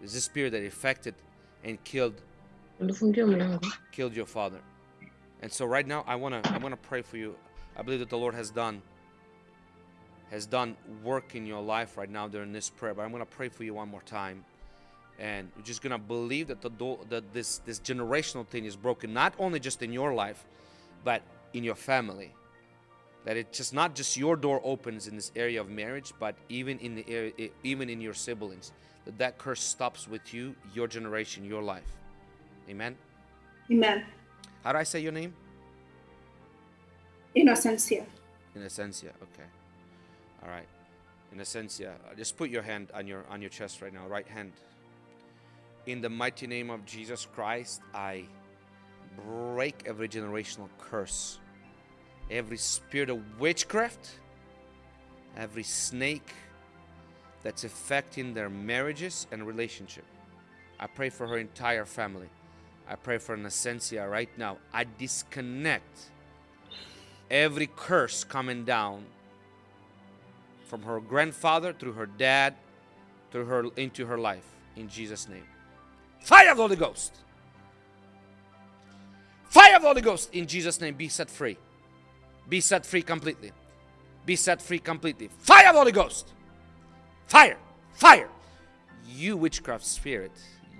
Speaker 1: Is this spirit that affected and killed killed your father. And so right now I wanna I wanna pray for you. I believe that the Lord has done has done work in your life right now during this prayer. But I'm gonna pray for you one more time. And you're just gonna believe that the that this this generational thing is broken, not only just in your life, but in your family. That it's just not just your door opens in this area of marriage, but even in the area, even in your siblings. That that curse stops with you, your generation, your life. Amen.
Speaker 6: Amen.
Speaker 1: How do I say your name?
Speaker 6: Innocencia.
Speaker 1: In Essencia. Okay. All right. In Essencia. uh, Just put your hand on your on your chest right now. Right hand. In the mighty name of Jesus Christ, I break every generational curse, every spirit of witchcraft, every snake that's affecting their marriages and relationship. I pray for her entire family. I pray for Essencia right now. I disconnect every curse coming down from her grandfather through her dad through her into her life. In Jesus name. Fire of the Holy Ghost. Fire of the Holy Ghost. In Jesus name be set free. Be set free completely. Be set free completely. Fire of the Holy Ghost. Fire. Fire. You witchcraft spirit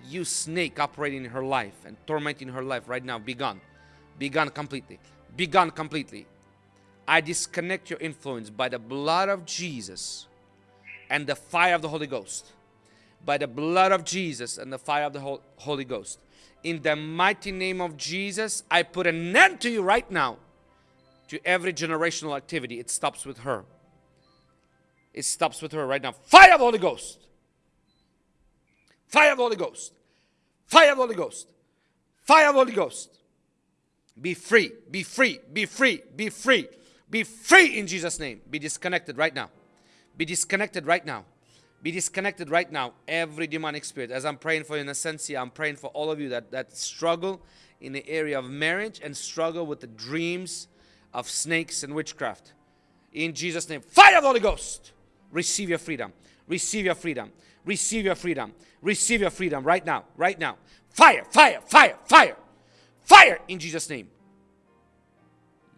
Speaker 1: you snake operating in her life and tormenting her life right now be gone be gone completely be gone completely I disconnect your influence by the blood of Jesus and the fire of the Holy Ghost. By the blood of Jesus and the fire of the Holy Ghost. In the mighty name of Jesus, I put an end to you right now. To every generational activity, it stops with her. It stops with her right now. Fire of the Holy Ghost. Fire of the Holy Ghost. Fire of the Holy Ghost. Fire of the Holy Ghost. Be free, be free, be free, be free, be free in Jesus' name. Be disconnected right now. Be disconnected right now. Be disconnected right now, every demonic spirit. As I'm praying for you in Essencia, I'm praying for all of you that, that struggle in the area of marriage and struggle with the dreams of snakes and witchcraft. In Jesus' name, fire of the Holy Ghost. Receive your freedom. Receive your freedom. Receive your freedom. Receive your freedom right now. Right now. Fire, fire, fire, fire. Fire in Jesus' name.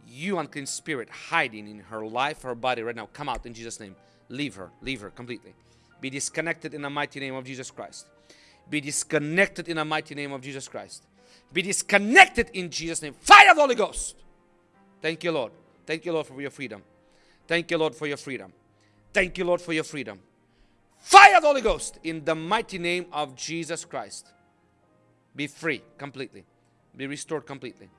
Speaker 1: You unclean spirit hiding in her life, her body right now, come out in Jesus' name. Leave her, leave her completely. Be disconnected in the mighty name of Jesus Christ. Be disconnected in the mighty name of Jesus Christ. Be disconnected in Jesus' name. Fire of the Holy Ghost. Thank you, Lord. Thank you, Lord, for your freedom. Thank you, Lord, for your freedom. Thank you, Lord, for your freedom. Fire of the Holy Ghost in the mighty name of Jesus Christ. Be free completely. Be restored completely.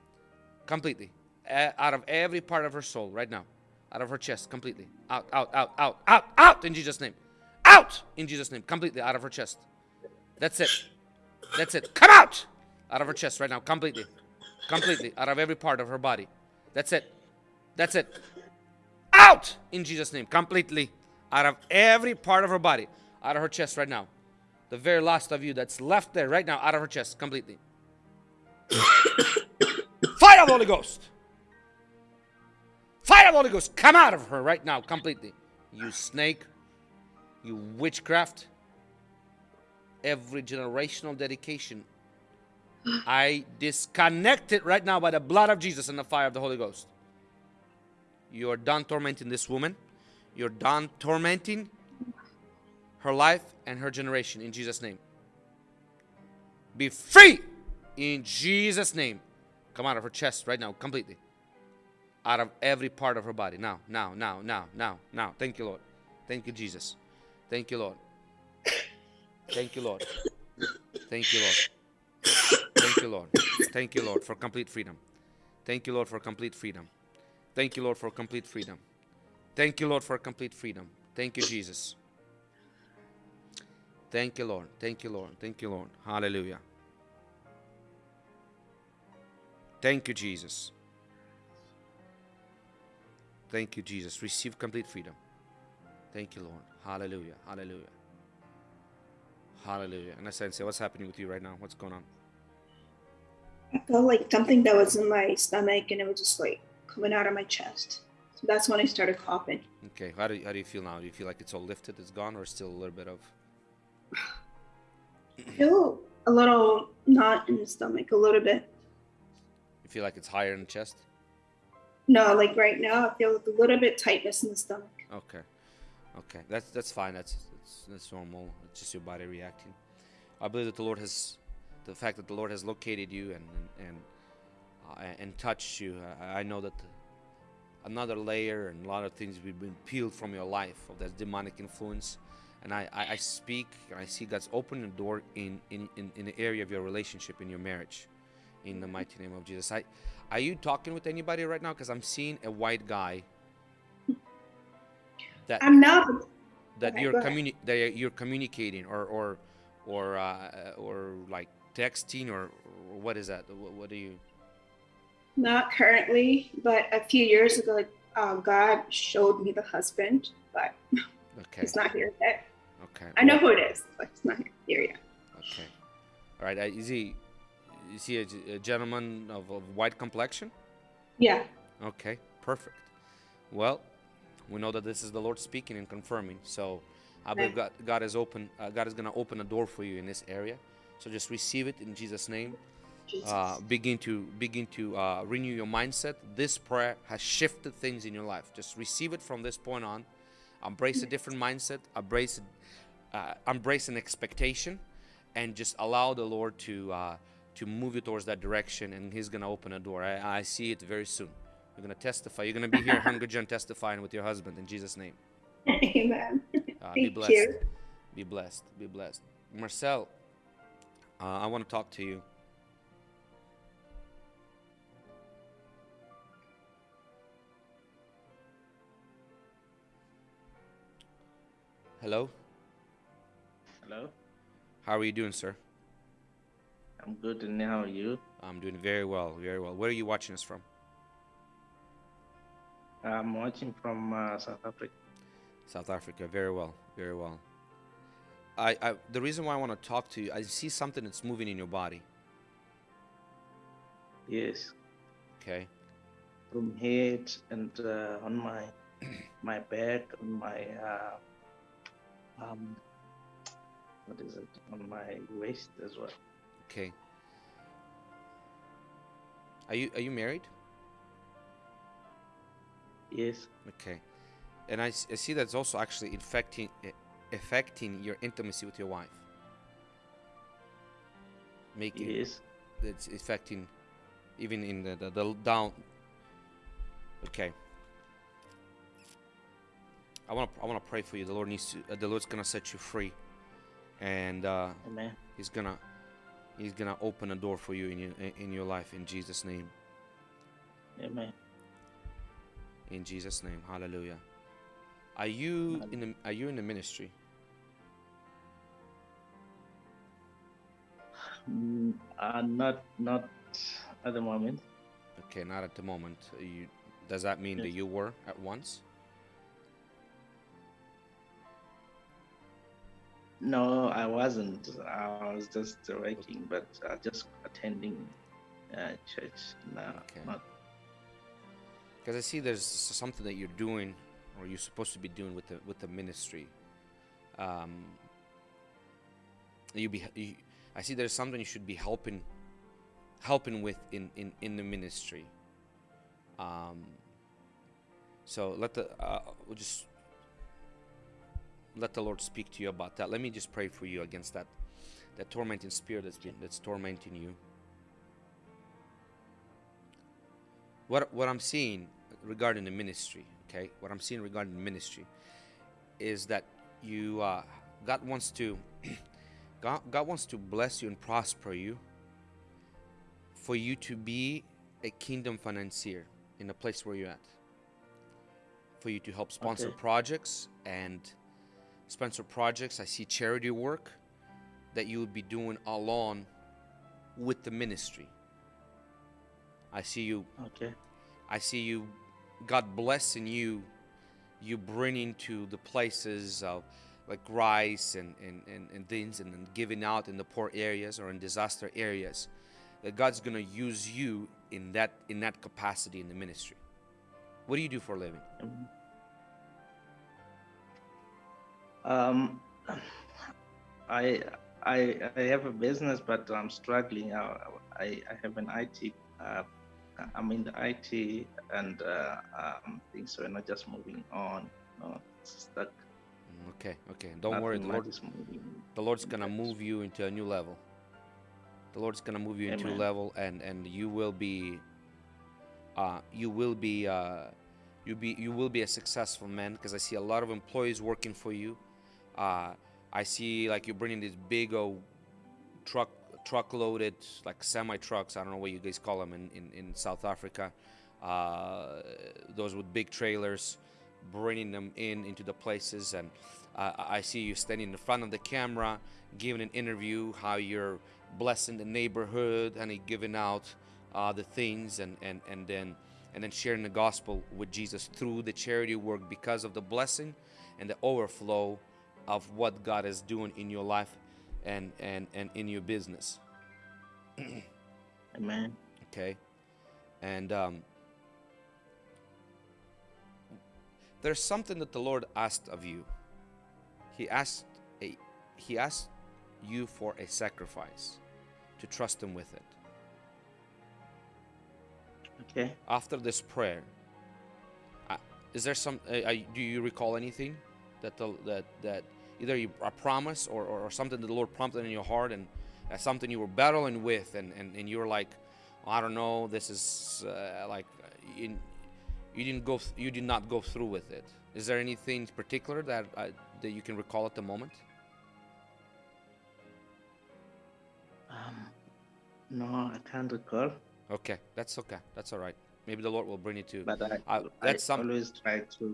Speaker 1: Completely. A- out of every part of her soul right now. Out of her chest completely. Out, out, out, out, out, out in Jesus' name. Out in Jesus' name. Completely out of her chest. That's it. That's it. Come out out of her chest right now. Completely. Completely. Out of every part of her body. That's it. That's it. Out in Jesus' name. Completely. Out of every part of her body. Out of her chest right now. The very last of you that's left there right now. Out of her chest. Completely. Fire of the Holy Ghost. Fire of the Holy Ghost. Come out of her right now. Completely. You snake. You witchcraft. Every generational dedication. I disconnect it right now by the blood of Jesus and the fire of the Holy Ghost. You are done tormenting this woman. You're done tormenting her life and her generation in Jesus' name. Be free in Jesus' name. Come out of her chest right now, completely. Out of every part of her body. Now, now, now, now, now, now. Thank you, Lord. Thank you, Jesus. Thank you, Lord. Thank you, Lord. Thank you, Lord. Thank you, Lord. Thank you, Lord, for complete freedom. Thank you, Lord, for complete freedom. Thank you, Lord, for complete freedom. Thank you, Lord, for complete freedom. Thank you, Jesus. Thank you, Lord. Thank you, Lord. Thank you, Lord. Hallelujah. Thank you, Jesus. Thank you, Jesus. Receive complete freedom. Thank you, Lord. Hallelujah. Hallelujah. Hallelujah. And I said, say, what's happening with you right now? What's going on?
Speaker 6: I felt like something that was in my stomach and it was just like coming out of my chest. That's when I started coughing.
Speaker 1: Okay. How do you, how do you feel now? Do you feel like it's all lifted, it's gone, or still a little bit of?
Speaker 6: I feel a little knot in the stomach, a little bit.
Speaker 1: You feel like it's higher in the chest?
Speaker 6: No, like right now, I feel a little bit tightness in the stomach.
Speaker 1: Okay. Okay. That's that's fine. That's that's, that's normal. It's just your body reacting. I believe that the Lord has, the fact that the Lord has located you and and and, uh, and touched you. I, I know that another layer and a lot of things have been peeled from your life of that demonic influence. And I, I, I speak and I see God's opening the door in, in, in, in the area of your relationship, in your marriage, in the mighty name of Jesus. I, are you talking with anybody right now? Because I'm seeing a white guy that
Speaker 6: I'm not.
Speaker 1: that
Speaker 6: Okay,
Speaker 1: you're communi- that you're communicating or or or uh, or like texting or, or what is that? What, what do you?
Speaker 6: Not currently, but a few years ago, uh, God showed me the husband, but
Speaker 1: Okay.
Speaker 6: he's not here yet.
Speaker 1: Okay.
Speaker 6: I know who it is, but he's not here yet.
Speaker 1: Okay. All right. Uh, is he? Is he a, a gentleman of, of white complexion?
Speaker 6: Yeah.
Speaker 1: Okay. Perfect. Well, we know that this is the Lord speaking and confirming. So, I believe God, God is open. Uh, God is going to open a door for you in this area. So just receive it in Jesus' name. Uh, begin to begin to uh, renew your mindset. This prayer has shifted things in your life. Just receive it from this point on. Embrace a different mindset. Embrace uh, embrace an expectation, and just allow the Lord to uh, to move you towards that direction. And He's gonna open a door. I, I see it very soon. You're gonna testify. You're gonna be here, Hungry Gen, testifying with your husband in Jesus' name.
Speaker 6: Amen.
Speaker 1: Uh, be blessed.
Speaker 6: you.
Speaker 1: Be blessed. Be blessed. Marcel, uh, I want to talk to you. Hello.
Speaker 7: Hello,
Speaker 1: How are you doing, sir?
Speaker 7: I'm good, and how are you?
Speaker 1: I'm doing very well. Very well. Where are you watching us from?
Speaker 7: I'm watching from uh, South Africa.
Speaker 1: South Africa. Very well. Very well. I, I the reason why I want to talk to you, I see something that's moving in your body.
Speaker 7: Yes.
Speaker 1: Okay.
Speaker 7: From head and uh, on my my back, on my uh, um, what is it? On my waist as well.
Speaker 1: Okay. Are you are you married?
Speaker 7: Yes.
Speaker 1: Okay. And I, I see that's also actually infecting affecting your intimacy with your wife. Making
Speaker 7: Yes.
Speaker 1: it's affecting even in the, the, the down okay i want to i want to pray for you. The lord needs to uh, the lord's gonna set you free. And uh,
Speaker 7: Amen.
Speaker 1: he's gonna he's gonna open a door for you in your in your life in jesus name.
Speaker 7: Amen.
Speaker 1: in jesus name. Hallelujah. Are you in the are you in the ministry?
Speaker 7: Mm, uh, not not at the moment.
Speaker 1: okay not at the moment. You does that mean that you were at once
Speaker 7: No, I wasn't. I was just working, but uh, just attending uh, church now.
Speaker 1: Okay.
Speaker 7: Not
Speaker 1: Because I see there's something that you're doing, or you're supposed to be doing with the with the ministry. Um, you be you, I see there's something you should be helping helping with in in in the ministry. Um, so let the uh, we'll just let the Lord speak to you about that. Let me just pray for you against that that tormenting spirit that's been that's tormenting you. what what I'm seeing regarding the ministry, okay? What I'm seeing regarding the ministry is that you uh, God wants to God, God wants to bless you and prosper you for you to be a kingdom financier in the place where you're at. For you to help sponsor
Speaker 7: Okay.
Speaker 1: projects and sponsor projects. I see charity work that you would be doing along with the ministry. I see you
Speaker 7: okay.
Speaker 1: I see you, God blessing you, you bringing to the places of like rice and, and, and, and things and, then giving out in the poor areas or in disaster areas. That God's gonna use you in that in that capacity in the ministry. What do you do for a living?
Speaker 7: Um, Um, I I I have a business, but I'm struggling. I I, I have an IT. Uh, I'm in the IT and uh, um, things. So we're not just moving on. No, stuck.
Speaker 1: Mm, Okay, okay. Don't worry, the Lord
Speaker 7: is moving.
Speaker 1: the Lord's gonna move you into a new level. The Lord's gonna move you into a level, and and you will be, uh, you will be, uh, you be, you will be a successful man because I see a lot of employees working for you. Uh, I see like you're bringing these big old truck, truck loaded like semi trucks. I don't know what you guys call them in in, in South Africa. Uh, those with big trailers, bringing them in into the places and uh, I see you standing in front of the camera, giving an interview, how you're blessing the neighborhood and giving out uh, the things and, and, and then and then sharing the gospel with Jesus through the charity work because of the blessing and the overflow of what God is doing in your life and, and, and in your business.
Speaker 7: Amen.
Speaker 1: Okay. And um, there's something that the Lord asked of you. He asked a he asked you for a sacrifice to trust him with it.
Speaker 7: Okay.
Speaker 1: After this prayer, uh, is there some uh, uh, do you recall anything that the, that that either you, a promise or, or, or something that the Lord prompted in your heart and uh, something you were battling with and, and, and you were like I don't know this is uh, like uh, you, didn't go you did not go through with it. Is there anything particular that uh, that you can recall at the moment?
Speaker 7: Um, no, I can't recall.
Speaker 1: okay that's okay that's all right. Maybe the Lord will bring it to
Speaker 7: But I,
Speaker 1: Uh,
Speaker 7: I
Speaker 1: that's some-
Speaker 7: always try to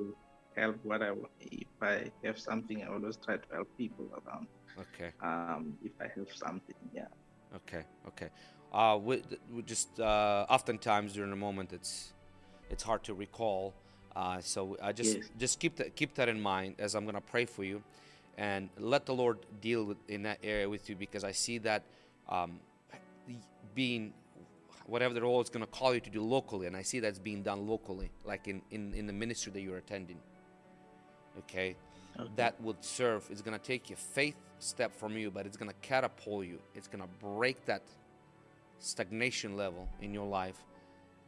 Speaker 7: help what I if I have something. I always try to help people around.
Speaker 1: okay
Speaker 7: Um, if I have something, yeah.
Speaker 1: Okay, okay. Uh, we, we just uh, oftentimes during the moment it's it's hard to recall. Uh, so I just
Speaker 7: Yes.
Speaker 1: just keep that keep that in mind as I'm gonna pray for you, and let the Lord deal with in that area with you because I see that um, being whatever the role is going to call you to do locally, and I see that's being done locally, like in in, in the ministry that you're attending. Okay,
Speaker 7: Okay.
Speaker 1: that would serve. It's going to take a faith step from you, but it's going to catapult you. It's going to break that stagnation level in your life,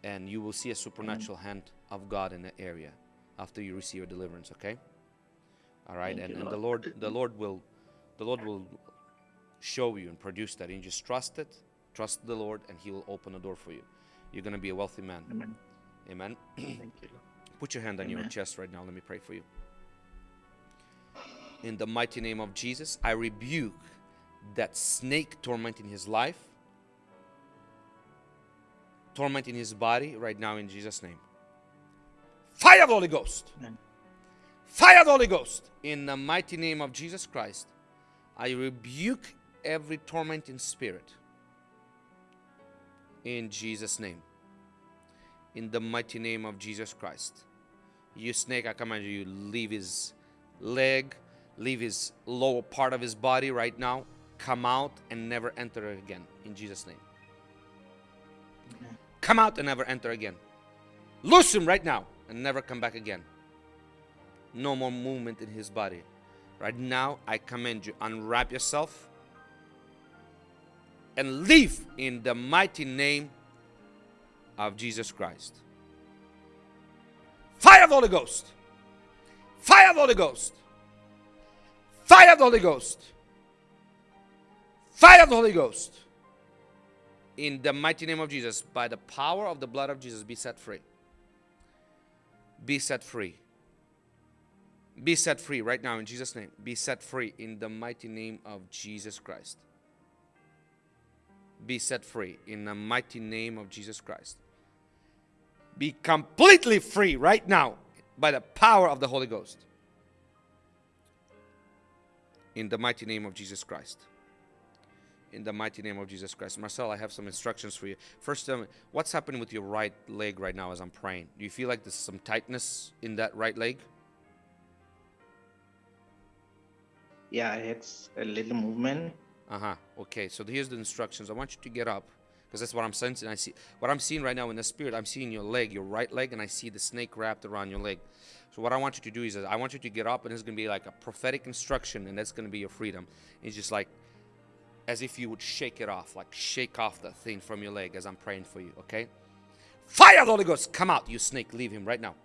Speaker 1: and you will see a supernatural hand of God in that area after you receive your deliverance. Okay. All right,
Speaker 7: Thank
Speaker 1: and,
Speaker 7: you,
Speaker 1: and the
Speaker 7: Lord.
Speaker 1: The Lord will, the Lord will show you and produce that. And just trust it, trust the Lord, and He will open a door for you. You're gonna be a wealthy man.
Speaker 7: Amen.
Speaker 1: Amen.
Speaker 7: Thank you, Lord.
Speaker 1: Put your hand on your chest right now. Let me pray for you. In the mighty name of Jesus, I rebuke that snake tormenting his life, tormenting his body right now in Jesus' name. Fire of the Holy Ghost.
Speaker 7: Amen.
Speaker 1: Fire the Holy Ghost. In the mighty name of Jesus Christ, I rebuke every tormenting spirit. In Jesus' name. In the mighty name of Jesus Christ. You snake, I command you, leave his leg, leave his lower part of his body right now. Come out and never enter again. In Jesus' name. Come out and never enter again. Loose him right now and never come back again. No more movement in his body. Right now, I command you, unwrap yourself and leave in the mighty name of Jesus Christ. Fire of the Holy Ghost. Fire of the Holy Ghost. Fire of the Holy Ghost. Fire of the Holy Ghost. In the mighty name of Jesus, by the power of the blood of Jesus, be set free. Be set free. Be set free right now in Jesus' name. Be set free in the mighty name of Jesus Christ. Be set free in the mighty name of Jesus Christ. Be completely free right now by the power of the Holy Ghost. In the mighty name of Jesus Christ. In the mighty name of Jesus Christ. Marcel, I have some instructions for you. First, tell me, what's happening with your right leg right now as I'm praying? Do you feel like there's some tightness in that right leg?
Speaker 7: Yeah, it's a little movement.
Speaker 1: Uh huh. Okay. So here's the instructions. I want you to get up because that's what I'm sensing. I see what I'm seeing right now in the spirit. I'm seeing your leg, your right leg, and I see the snake wrapped around your leg. So what I want you to do is I want you to get up, and it's going to be like a prophetic instruction, and that's going to be your freedom. It's just like as if you would shake it off, like shake off the thing from your leg as I'm praying for you. Okay. Fire the Holy Ghost, come out, you snake. Leave him right now.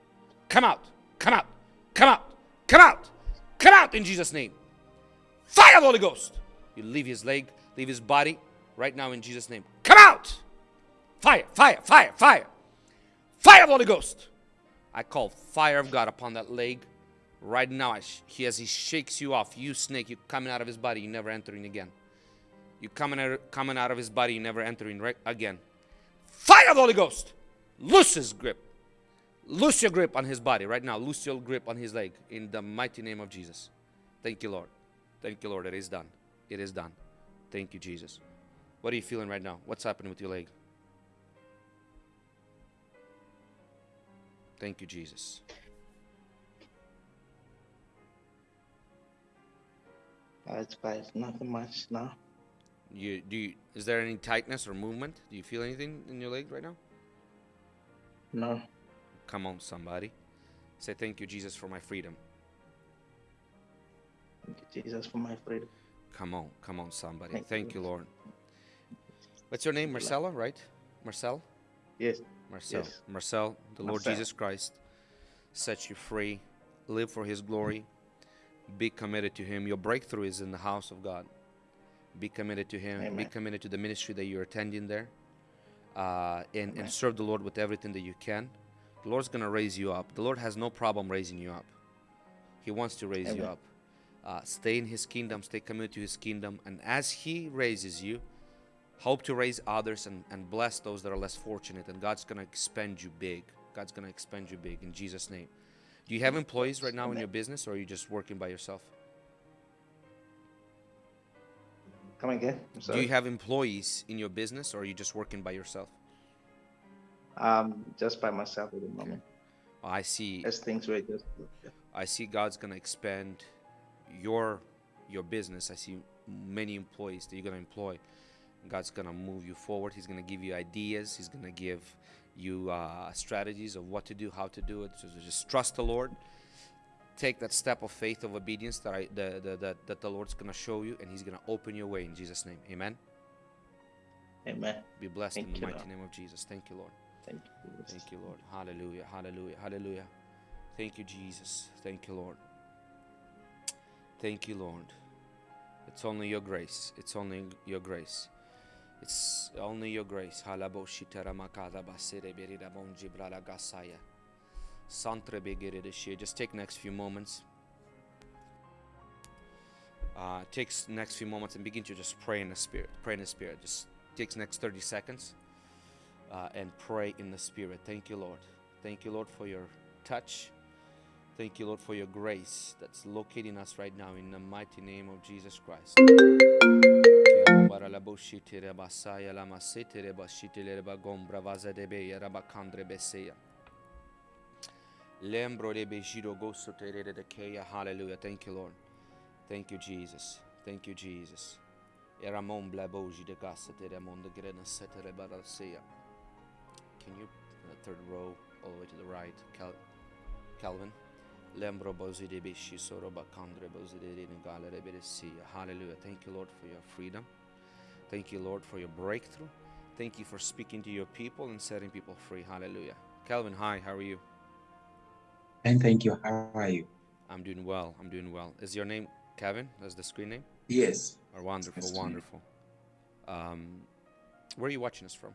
Speaker 1: Come out. Come out. Come out. Come out. Come out in Jesus' name. Fire the Holy Ghost. You leave his leg, leave his body right now in Jesus' name. Come out! Fire, fire, fire, fire. Fire the Holy Ghost. I call fire of God upon that leg right now. He, as he shakes you off, you snake, you coming out of his body, you never entering again. You coming out, coming out of his body, you never entering right again. Fire of the Holy Ghost. Loose his grip. Loose your grip on his body right now. Loose your grip on his leg in the mighty name of Jesus. Thank you, Lord. Thank you, Lord. It is done. It is done. Thank you, Jesus. What are you feeling right now? What's happening with your leg? Thank you, Jesus.
Speaker 7: It's fine. Nothing much now.
Speaker 1: You do. You, is there any tightness or movement? Do you feel anything in your leg right now?
Speaker 7: No.
Speaker 1: Come on, somebody. Say thank you, Jesus, for my freedom.
Speaker 7: Thank you, Jesus, for my freedom.
Speaker 1: Come on, come on, somebody.
Speaker 7: Thank
Speaker 1: Thank
Speaker 7: you.
Speaker 1: you, Lord. What's your name, Marcella? Right? Marcel.
Speaker 7: Yes.
Speaker 1: Marcel.
Speaker 7: Yes.
Speaker 1: Marcel, the Lord Jesus Christ set you free. Live for His glory. Be committed to Him. Your breakthrough is in the house of God. Be committed to Him. Be committed to the ministry that you're attending there. Uh, and, and serve the Lord with everything that you can. The Lord's going to raise you up. The Lord has no problem raising you up. He wants to raise you up. Uh, stay in His kingdom, stay committed to His kingdom. And as He raises you, hope to raise others and, and bless those that are less fortunate. And God's going to expand you big. God's going to expand you big in Jesus' name. Do you have employees right now in your business or are you just working by yourself?
Speaker 7: Come again.
Speaker 1: Do you have employees in your business or are you just working by yourself?
Speaker 7: um, just by myself at the moment.
Speaker 1: Oh, I see
Speaker 7: As things were just.
Speaker 1: I see God's going to expand your your business. I see many employees that you're going to employ. God's going to move you forward. He's going to give you ideas. He's going to give you uh, strategies of what to do, how to do it. So just trust the Lord. Take that step of faith, of obedience that I, the, the, the, that the Lord's going to show you, and He's going to open your way in Jesus' name. Amen.
Speaker 7: Amen.
Speaker 1: Be blessed in the mighty
Speaker 7: Lord.
Speaker 1: name of Jesus. Thank you, Lord.
Speaker 7: Thank you.
Speaker 1: Thank you, Lord. Hallelujah. Hallelujah. Hallelujah. Thank you, Jesus. Thank you, Lord. Thank you, Lord. It's only your grace. It's only your grace. It's only your grace. Just take next few moments. Uh, takes next few moments and begin to just pray in the spirit. Pray in the spirit. Just takes next 30 seconds uh, and pray in the Spirit. Thank you, Lord. Thank you, Lord, for your touch. Thank you, Lord, for your grace that's locating us right now in the mighty name of Jesus Christ. Lembro de bejiro goso terere de keya. Hallelujah. Thank you, Lord. Thank you, Jesus. Thank you, Jesus. Eramon blaboji de gasa teremon de grena setere baraseya. Can you, uh, third row, all the way to the right, Cal- Calvin? Lembro bozi de bishi soroba kandre bozi de galere beresia. Hallelujah. Thank you, Lord, for your freedom. Thank you, Lord, for your breakthrough. Thank you for speaking to your people and setting people free. Hallelujah. Calvin, hi, how are you?
Speaker 8: And thank you. How are you?
Speaker 1: I'm doing well. I'm doing well. Is your name Kevin? That's the screen name?
Speaker 8: Yes.
Speaker 1: Or wonderful, wonderful. Um, where are you watching us from?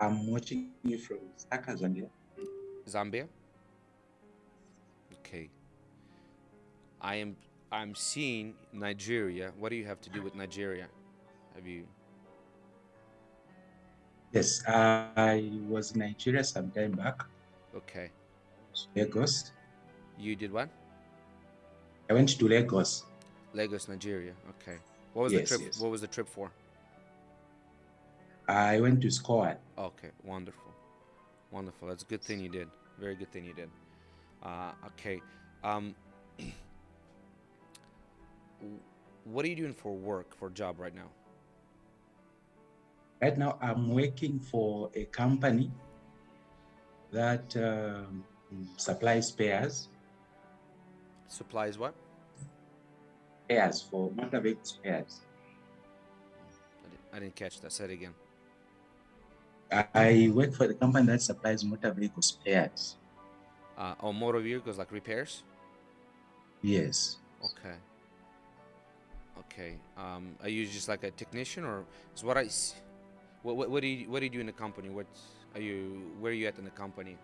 Speaker 8: I'm watching you from Saka, Zambia.
Speaker 1: Zambia? Okay. I am I'm seeing Nigeria. What do you have to do with Nigeria? Have you
Speaker 8: Yes, I was in Nigeria some time back,
Speaker 1: Okay.
Speaker 8: Lagos.
Speaker 1: You did what?
Speaker 8: I went to Lagos.
Speaker 1: Lagos, Nigeria. Okay. What was
Speaker 8: Yes,
Speaker 1: the trip
Speaker 8: yes.
Speaker 1: what was the trip for?
Speaker 8: I went to Squad.
Speaker 1: Okay, wonderful. Wonderful. That's a good thing you did. Very good thing you did. Uh, okay. Um, what are you doing for work, for job right now?
Speaker 8: Right now, I'm working for a company that um, supplies spares,
Speaker 1: Supplies what?
Speaker 8: spares for motor vehicle spares.
Speaker 1: I didn't, catch that. Say it again.
Speaker 8: I- work for the company that supplies motor vehicle spares.
Speaker 1: Uh, on motor vehicles, like repairs?
Speaker 8: Yes.
Speaker 1: Okay. Okay. Um, are you just like a technician, or is what I? What, what, what do you what do you do in the company? What are you? Where are you at in the company?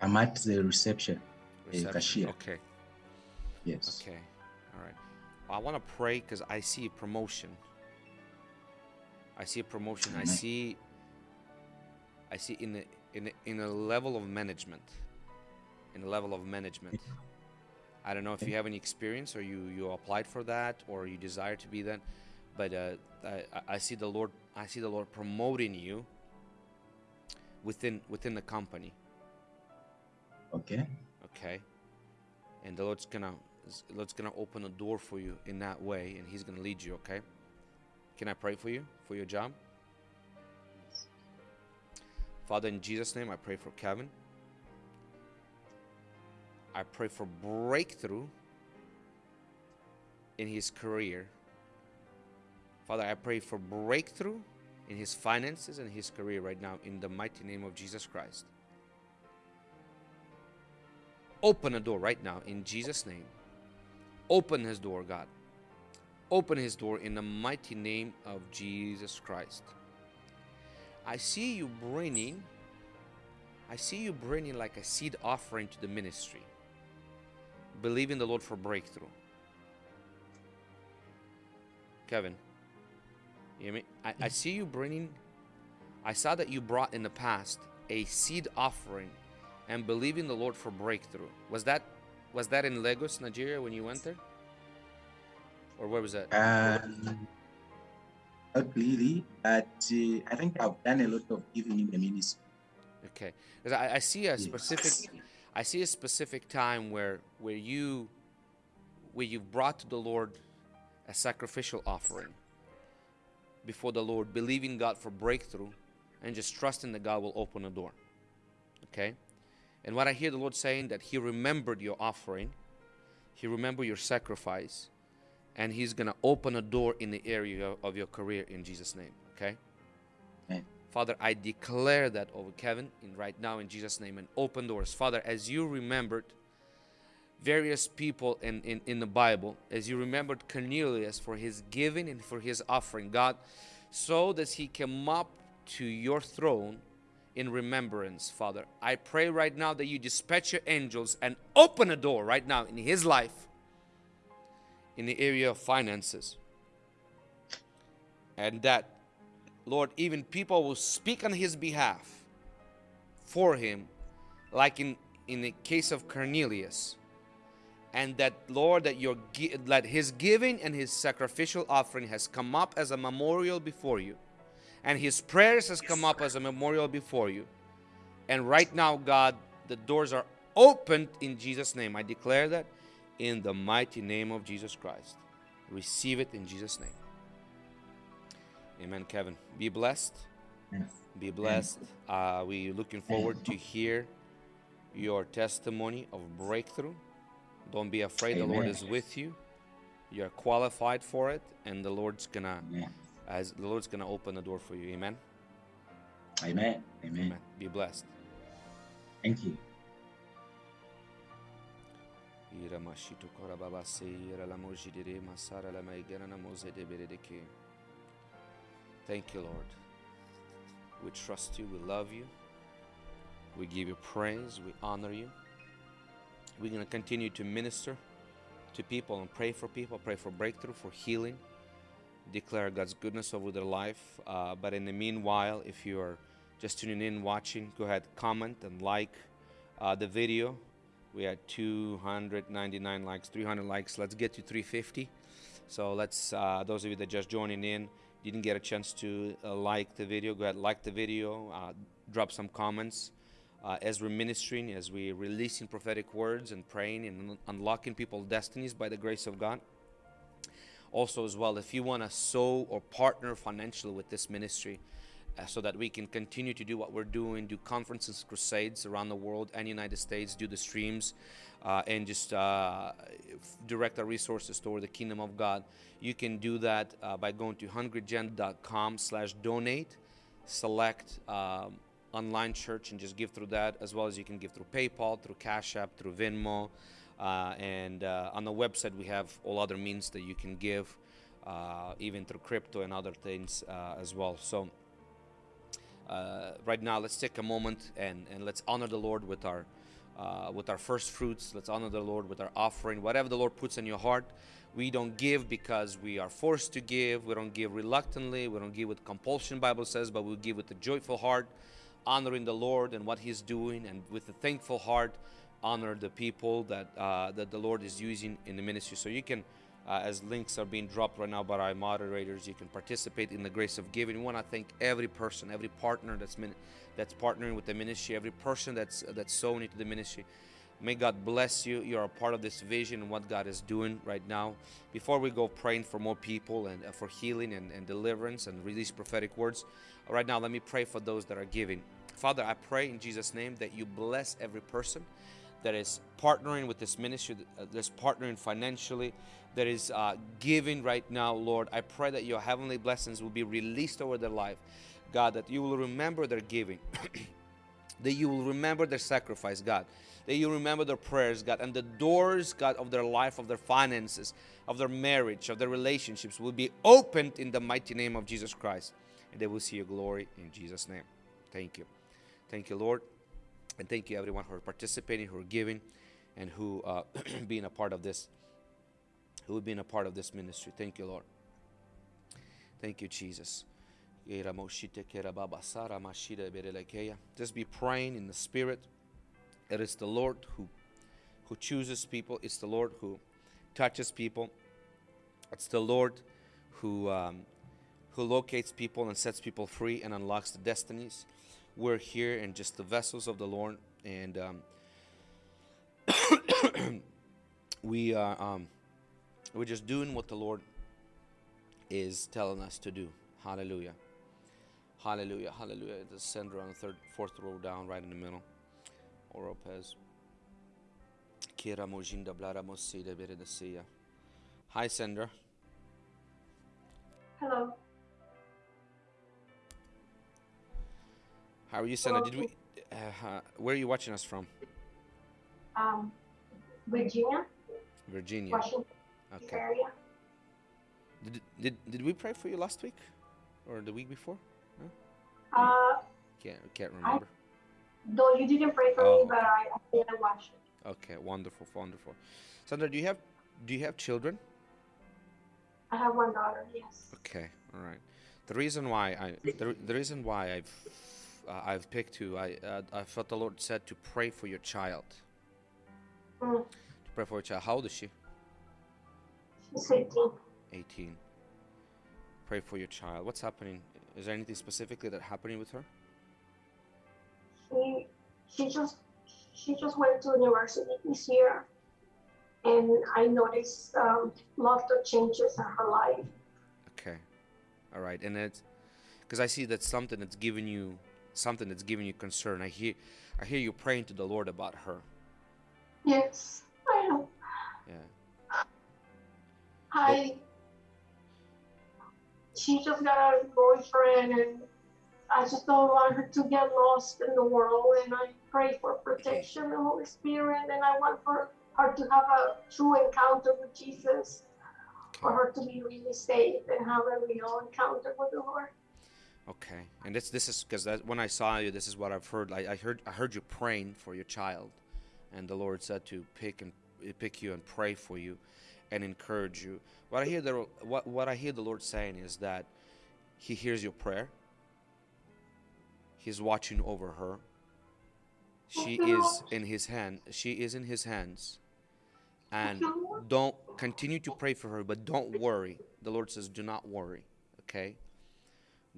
Speaker 8: I'm at the reception. A
Speaker 1: Reception.
Speaker 8: cashier.
Speaker 1: Okay.
Speaker 8: Yes.
Speaker 1: Okay. All right. I want to pray because I see a promotion. I see a promotion. I see. I see in the in the, in a level of management. In a level of management. I don't know if you have any experience or you you applied for that or you desire to be that, but uh, I, I- see the Lord. I see the Lord promoting you. Within within the company.
Speaker 8: Okay.
Speaker 1: okay and the lord's gonna the lord's gonna open a door for you in that way and he's gonna lead you okay can i pray for you for your job father in jesus name i pray for kevin i pray for breakthrough in his career father i pray for breakthrough in his finances and his career right now in the mighty name of jesus christ Open a door right now in Jesus' name. Open his door, God. Open his door in the mighty name of Jesus Christ. I see you bringing, I see you bringing like a seed offering to the ministry, believing the Lord for breakthrough. Kevin, you hear me? I, I see you bringing, I saw that you brought in the past a seed offering and believing the Lord for breakthrough. Was that was that in Lagos, Nigeria, when you went there, or where was that?
Speaker 8: Um, not really, but uh, I think I've done a lot of giving in the ministry.
Speaker 1: Okay, 'Cause I, I see a specific, I see a specific time where where you where you've brought to the Lord a sacrificial offering before the Lord, believing God for breakthrough and just trusting that God will open a door. Okay? And what I hear the Lord saying that He remembered your offering, He remembered your sacrifice, and He's gonna open a door in the area of your career in Jesus' name. Okay?
Speaker 8: Amen.
Speaker 1: Father, I declare that over Kevin in right now in Jesus' name and open doors. Father, as you remembered various people in, in, in the Bible, as you remembered Cornelius for his giving and for his offering, God, so that he come up to your throne in remembrance, Father. I pray right now that you dispatch your angels and open a door right now in his life in the area of finances. And that, Lord, even people will speak on his behalf for him, like in, in the case of Cornelius. And that Lord that your that his giving and his sacrificial offering has come up as a memorial before you. And his prayers has come up as a memorial before you. And right now God the doors are opened in Jesus name. I declare that in the mighty name of Jesus Christ. Receive it in Jesus name amen Kevin be blessed
Speaker 8: Yes.
Speaker 1: be blessed uh, we looking forward to hear your testimony of breakthrough don't be afraid. The Lord is with you. You're qualified for it, and the Lord's gonna,
Speaker 8: Amen.
Speaker 1: as the Lord's gonna open the door for you. Amen.
Speaker 8: Amen. Amen.
Speaker 1: Be blessed.
Speaker 8: Thank you.
Speaker 1: Ira mashito kora baba se ira la masara la maigana na moze de bere de ke. Thank you, Lord. We trust you. We love you. We give you praise. We honor you. We're going to continue to minister to people and pray for people, pray for breakthrough, for healing, declare God's goodness over their life. Uh, but in the meanwhile, if you are just tuning in, watching, go ahead, comment and like uh, the video. We had 299 likes, 300 likes. Let's get to 350. So let's, uh, those of you that just joining in, didn't get a chance to uh, like the video, go ahead, like the video, uh, drop some comments. Uh, as we're ministering, as we're releasing prophetic words and praying and un- unlocking people's destinies by the grace of God. Also, as well, if you want to sow or partner financially with this ministry, uh, so that we can continue to do what we're doing, do conferences, crusades around the world and United States, do the streams, uh, and just uh, direct our resources toward the kingdom of God. You can do that uh, by going to hungrygen.com slash donate, select um, online church and just give through that, as well as you can give through PayPal, through Cash App, through Venmo, uh, and uh, on the website we have all other means that you can give, uh, even through crypto and other things as well. So right now let's take a moment and, and let's honor the lord with our uh, with our first fruits let's honor the lord with our offering whatever the lord puts in your heart we don't give because we are forced to give we don't give reluctantly we don't give with compulsion bible says but we give with a joyful heart honoring the lord and what he's doing and with a thankful heart honor the people that uh, that the lord is using in the ministry so you can uh, as links are being dropped right now by our moderators. You can participate in the grace of giving. We want to thank every person, every partner that's min- that's partnering with the ministry, every person that's that's sowing into the ministry. May God bless you. You're a part of this vision and what God is doing right now. Before we go praying for more people and uh, for healing and, and deliverance and release prophetic words, right now let me pray for those that are giving. Father, I pray in Jesus' name that you bless every person that is partnering with this ministry, uh, that's partnering financially, that is uh, giving right now, Lord. I pray that your heavenly blessings will be released over their life. God, that you will remember their giving, that you will remember their sacrifice, God, that you remember their prayers, God, and the doors, God, of their life, of their finances, of their marriage, of their relationships will be opened in the mighty name of Jesus Christ. And they will see your glory in Jesus' name. Thank you. Thank you, Lord. And thank you, everyone, who are participating, who are giving, and who uh, being a part of this, who have been a part of this ministry. Thank you, Lord. Thank you, Jesus. Just be praying in the Spirit. It is the Lord who, who chooses people. It's the Lord who touches people. It's the Lord who, um, who locates people and sets people free and unlocks the destinies. We're here and just the vessels of the Lord, and um, we are um, We're just doing what the Lord is telling us to do. Hallelujah. Hallelujah. Hallelujah. The Sandra on the third, fourth row down, right in the middle. Oropez. Kira mojinda blara mosida beredasia. Hi, Sandra.
Speaker 9: Hello.
Speaker 1: How are you, Sandra? Did we? Uh, uh, where are you watching us from?
Speaker 9: Um, Virginia,
Speaker 1: Virginia.
Speaker 9: Washington
Speaker 1: Okay.
Speaker 9: area.
Speaker 1: Did, did did we pray for you last week, or the week before?
Speaker 9: Uh,
Speaker 1: Can't can't remember.
Speaker 9: though you didn't pray for
Speaker 1: Oh.
Speaker 9: me, but I, I didn't watch it.
Speaker 1: Okay, wonderful, wonderful. Sandra, do you have do you have children?
Speaker 9: I have one daughter. Yes.
Speaker 1: Okay, all right. The reason why I the, the reason why I've uh, I've picked you, I uh, I felt the Lord said to pray for your child.
Speaker 9: Mm,
Speaker 1: To pray for your child. How old is she?
Speaker 9: she's 18.
Speaker 1: 18. Pray for your child. What's happening? Is there anything specifically that happening with her?
Speaker 9: She she just she just went to university this year, and I noticed um, lots of changes in her life.
Speaker 1: Okay. All right. And it's because I see that's something that's giving you something that's giving you concern. I hear I hear you praying to the Lord about her.
Speaker 9: Yes, I know.
Speaker 1: Yeah.
Speaker 9: I she just got a boyfriend and I just don't want her to get lost in the world and I pray for protection and Holy Spirit and I want for her to have a true encounter with Jesus for her to be really saved and have a real encounter with the Lord.
Speaker 1: Okay. And this this is because when I saw you, this is what I've heard. I, I heard I heard you praying for your child, and the Lord said to pick and pick you and pray for you, and encourage you. What I hear the what what I hear the Lord saying is that He hears your prayer. He's watching over her. She is in His hand. She is in His hands. And don't continue to pray for her, but don't worry. The Lord says, do not worry. Okay.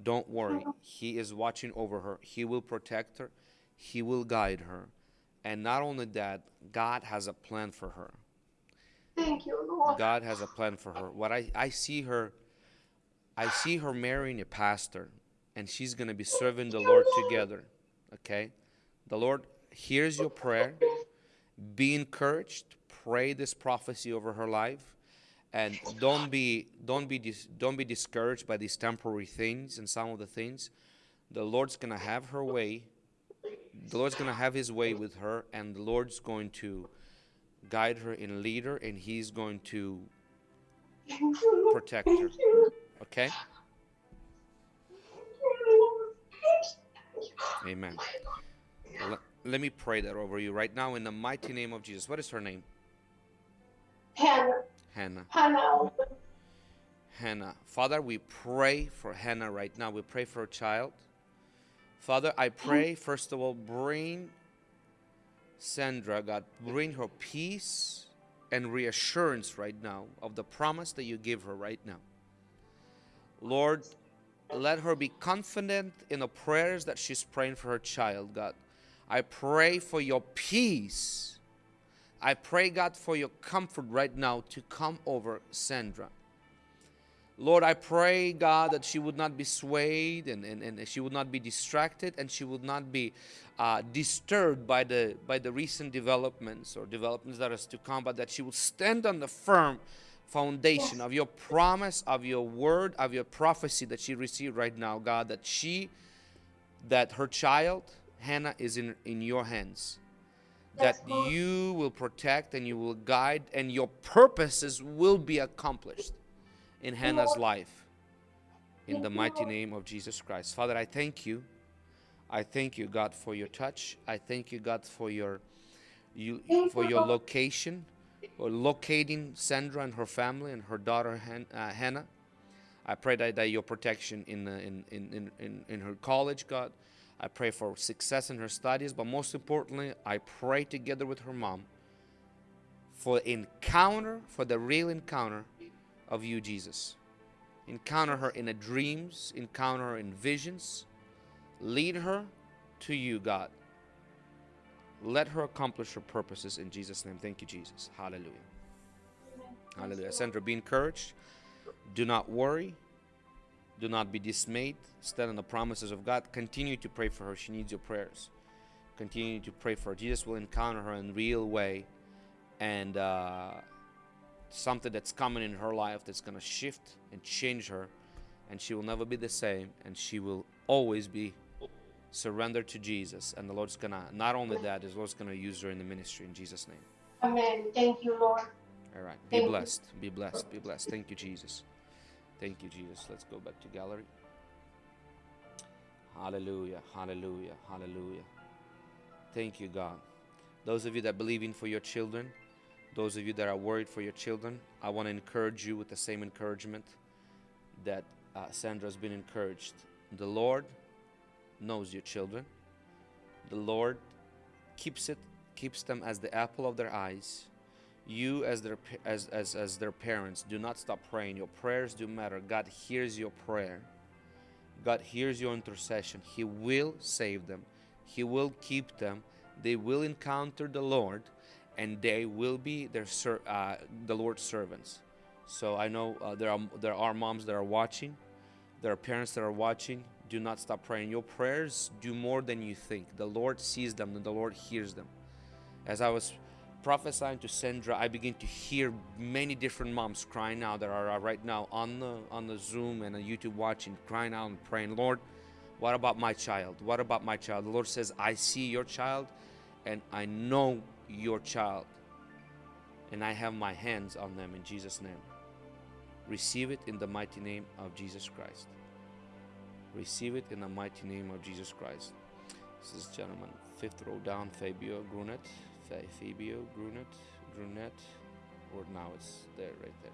Speaker 1: Don't worry. He is watching over her. He will protect her. He will guide her. And not only that, God has a plan for her.
Speaker 9: Thank you, Lord.
Speaker 1: God has a plan for her. What I, I see her I see her marrying a pastor and she's going to be serving the Lord together. Okay? The Lord hears your prayer. Be encouraged. Pray this prophecy over her life and don't be don't be don't be discouraged by these temporary things and some of the things. The Lord's going to have her way. The Lord's going to have his way with her and the Lord's going to guide her and lead her and he's going to
Speaker 9: Thank you, Lord.
Speaker 1: protect her. Okay? Amen. Let, let me pray that over you right now in the mighty name of Jesus. What is her name?
Speaker 9: Hannah,
Speaker 1: Hannah.
Speaker 9: Hannah,
Speaker 1: Hannah. Father, we pray for Hannah right now. We pray for her child. Father, I pray, first of all, bring Sandra, God, bring her peace and reassurance right now of the promise that you give her right now. Lord, let her be confident in the prayers that she's praying for her child, God. I pray for your peace. I pray, God, for your comfort right now to come over Sandra. Lord, I pray, God, that she would not be swayed and, and, and she would not be distracted and she would not be uh, disturbed by the, by the recent developments or developments that is to come, but that she will stand on the firm foundation of your promise, of your word, of your prophecy that she received right now, God, that she, that her child, Hannah, is in, in your hands. That you will protect and you will guide and your purposes will be accomplished in Hannah's life. In the mighty name of Jesus Christ. Father, I thank you. I thank you, God, for your touch. I thank you, God, for your you for your location, or locating Sandra and her family and her daughter Han, uh, Hannah. I pray that, that your protection in, uh, in, in, in, in, in her college, God. I pray for success in her studies, but most importantly, I pray together with her mom for encounter, for the real encounter of you, Jesus. Encounter her in a dreams, encounter her in visions. Lead her to you, God. Let her accomplish her purposes in Jesus' name. Thank you, Jesus. Hallelujah. Hallelujah. Sandra, be encouraged. Do not worry. Do not be dismayed. Stand on the promises of God. Continue to pray for her. She needs your prayers. Continue to pray for her. Jesus will encounter her in real way and uh, something that's coming in her life that's going to shift and change her. And she will never be the same. And she will always be surrendered to Jesus. And the Lord's going to, not only that, the Lord's going to use her in the ministry in Jesus' name.
Speaker 9: Amen. Thank you, Lord.
Speaker 1: All right. Be
Speaker 9: Thank you.
Speaker 1: blessed. Be blessed. Be blessed. Thank you, Jesus. Thank you, Jesus. Let's go back to gallery. Hallelujah. Hallelujah. Hallelujah. Thank you, God. Those of you that believe in for your children, those of you that are worried for your children, I want to encourage you with the same encouragement that uh, Sandra's been encouraged. The Lord knows your children. The Lord keeps it keeps them as the apple of their eyes. You as their as, as as their parents do not stop praying. Your prayers do matter. God hears your prayer. God hears your intercession. He will save them. He will keep them. They will encounter the lord and they will be their uh, the lord's servants. So i know uh, there are there are moms that are watching. There are parents that are watching. Do not stop praying. Your prayers do more than you think. The lord sees them and the lord hears them. As I was prophesying to Sandra, I begin to hear many different moms crying out that are right now on the on the Zoom and on YouTube watching, crying out and praying, Lord, what about my child? What about my child? The Lord says, I see your child and I know your child. And I have my hands on them in Jesus' name. Receive it in the mighty name of Jesus Christ. Receive it in the mighty name of Jesus Christ. This is gentleman, fifth row down, Fabio Grunet. Fabio Grunet, Grunet, or now it's there, right there.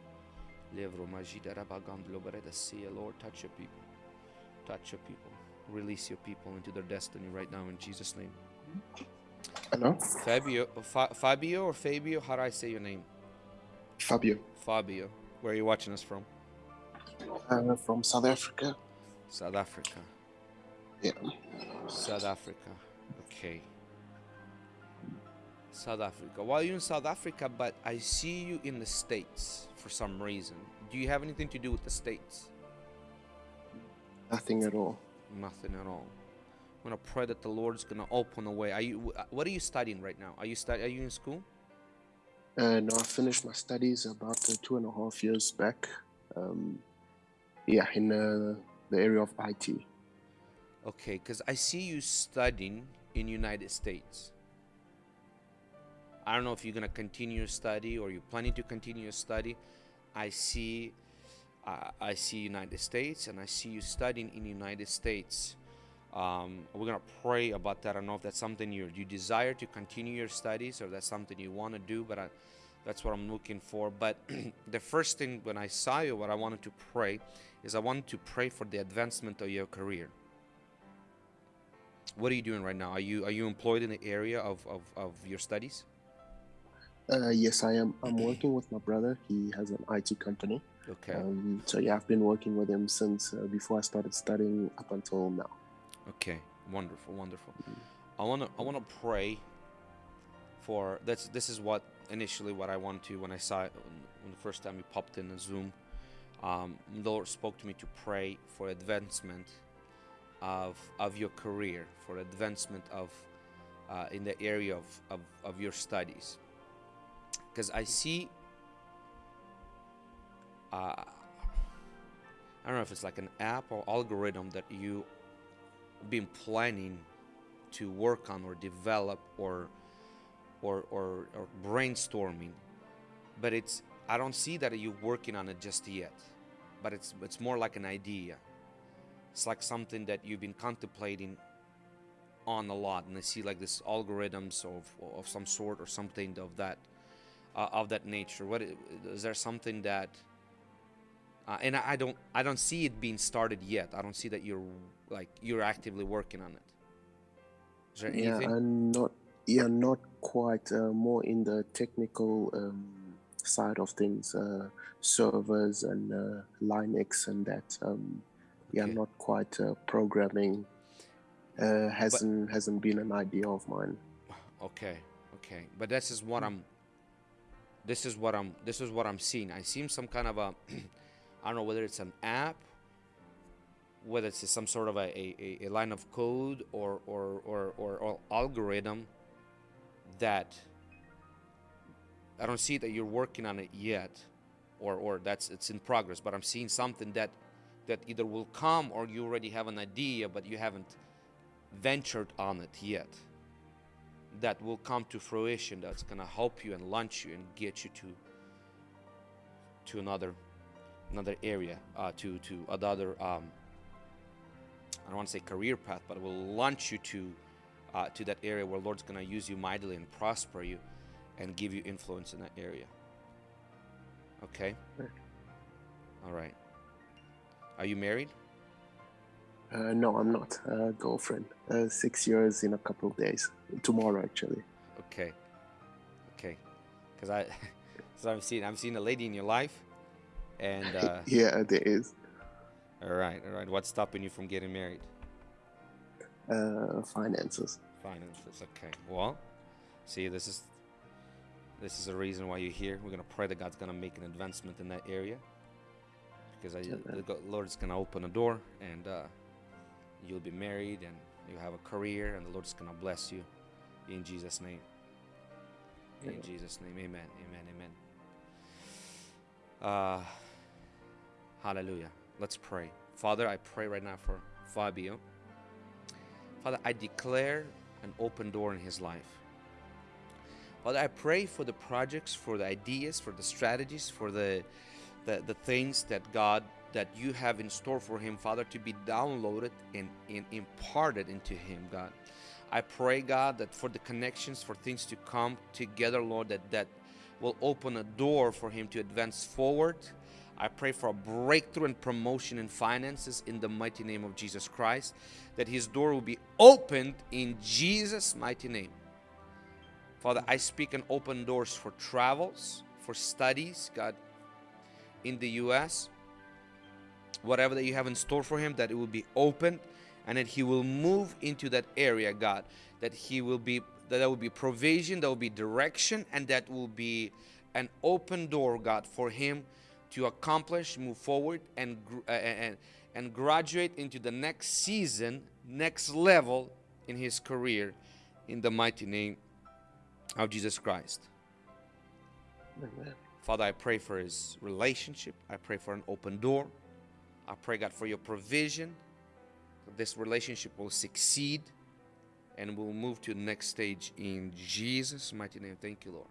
Speaker 1: Levro Majida Rabagandlo Bereda Sia, Lord, touch your people. Touch your people. Release your people into their destiny right now in Jesus' name. Mm-hmm.
Speaker 10: Hello,
Speaker 1: Fabio, Fa- Fabio or Fabio? How do I say your name?
Speaker 10: Fabio,
Speaker 1: Fabio. Where are you watching us from?
Speaker 10: uh, from South Africa.
Speaker 1: South Africa.
Speaker 10: Yeah,
Speaker 1: South Africa. Okay. South Africa. Well, you're in South Africa, but I see you in the States for some reason. Do you have anything to do with the States?
Speaker 10: nothing at all.
Speaker 1: Nothing at all. I'm gonna pray that the Lord's gonna open a way. Are you? What are you studying right now? Are you study? Are you in school?
Speaker 10: Uh, no, I finished my studies about uh, two and a half years back. Um, yeah, in uh, the area of IT.
Speaker 1: Okay, because I see you studying in United States. I don't know if you're gonna continue your study or you're planning to continue your study. I see, uh, I see United States, and I see you studying in United States. Um, we're gonna pray about that. I don't know if that's something you you desire to continue your studies or that's something you want to do, but I, that's what I'm looking for. But the first thing when I saw you, what I wanted to pray is I wanted to pray for the advancement of your career. What are you doing right now? Are you are you employed in the area of, of, of your studies?
Speaker 10: Uh, yes, I am. I'm working with my brother. He has an IT company.
Speaker 1: Okay.
Speaker 10: Um, so yeah, I've been working with him since uh, before I started studying up until now.
Speaker 1: Okay, wonderful, wonderful. I wanna I wanna pray for that's this is what initially what I wanted to when I saw it when the first time you popped in the Zoom. Um, the Lord spoke to me to pray for advancement of of your career, for advancement of uh, in the area of, of, of your studies. Because I see uh, I don't know if it's like an app or algorithm that you been planning to work on or develop or or or, or brainstorming but it's i don't see that you're working on it just yet but it's it's more like an idea. It's like something that you've been contemplating on a lot and i see like this algorithms of of some sort or something of that uh, of that nature. What i- is there something that uh, and I, I don't i don't see it being started yet i don't see that you're like you're actively working on it is there
Speaker 10: Yeah,
Speaker 1: anything
Speaker 10: I'm not. Yeah, not quite. Uh, more in the technical um, side of things, uh, servers and uh, Linux and that. Um, yeah,
Speaker 1: Okay.
Speaker 10: not quite uh, programming. Uh, hasn't hasn't been an idea of mine.
Speaker 1: Okay, okay, but this is what I'm. this is what I'm this is what I'm seeing. I see some kind of a I don't know whether it's an app, whether it's some sort of a, a, a line of code or or, or, or or algorithm that I don't see that you're working on it yet or or that's it's in progress, but I'm seeing something that that either will come or you already have an idea but you haven't ventured on it yet that will come to fruition that's going to help you and launch you and get you to to another another area uh, to to another um, I don't want to say career path but it will launch you to uh, to that area where Lord's going to use you mightily and prosper you and give you influence in that area okay all right are you married
Speaker 10: Uh, no, I'm not. Uh, girlfriend. Uh, six years in a couple of days. Tomorrow, actually.
Speaker 1: Okay. Okay. Because I, so I've seen, I've seen a lady in your life, and uh,
Speaker 10: yeah, there is.
Speaker 1: all right, all right. What's stopping you from getting married?
Speaker 10: Uh, finances.
Speaker 1: Finances. Okay. Well, see, this is, this is the reason why you're here. We're gonna pray that God's gonna make an advancement in that area, because I, the go- Lord's gonna open a door, and uh, you'll be married, and you have a career, and the Lord's gonna bless you, in Jesus' name. In
Speaker 10: Amen.
Speaker 1: Jesus' name, amen, amen, amen. Uh, hallelujah. Let's pray. Father, I pray right now for Fabio. Father, I declare an open door in his life. Father, I pray for the projects, for the ideas, for the strategies, for the, the, the things that God, that you have in store for him, Father, to be downloaded and, and imparted into him, God. I pray, God, that for the connections, for things to come together, Lord, that that will open a door for him to advance forward. I pray for a breakthrough and promotion in finances in the mighty name of Jesus Christ, that his door will be opened in Jesus' mighty name. Father, I speak and open doors for travels, for studies, God, in the U.S. Whatever that you have in store for him, that it will be opened and that he will move into that area, God. That he will be, that there will be provision, there will be direction, and that will be an open door, God, for him to accomplish, move forward, and uh, and and graduate into the next season, next level in his career, in the mighty name of Jesus Christ.
Speaker 10: Amen.
Speaker 1: Father, I pray for his relationship. I pray for an open door. I pray, God, for your provision. That this relationship will succeed and we'll move to the next stage in Jesus' mighty name. Thank you, Lord.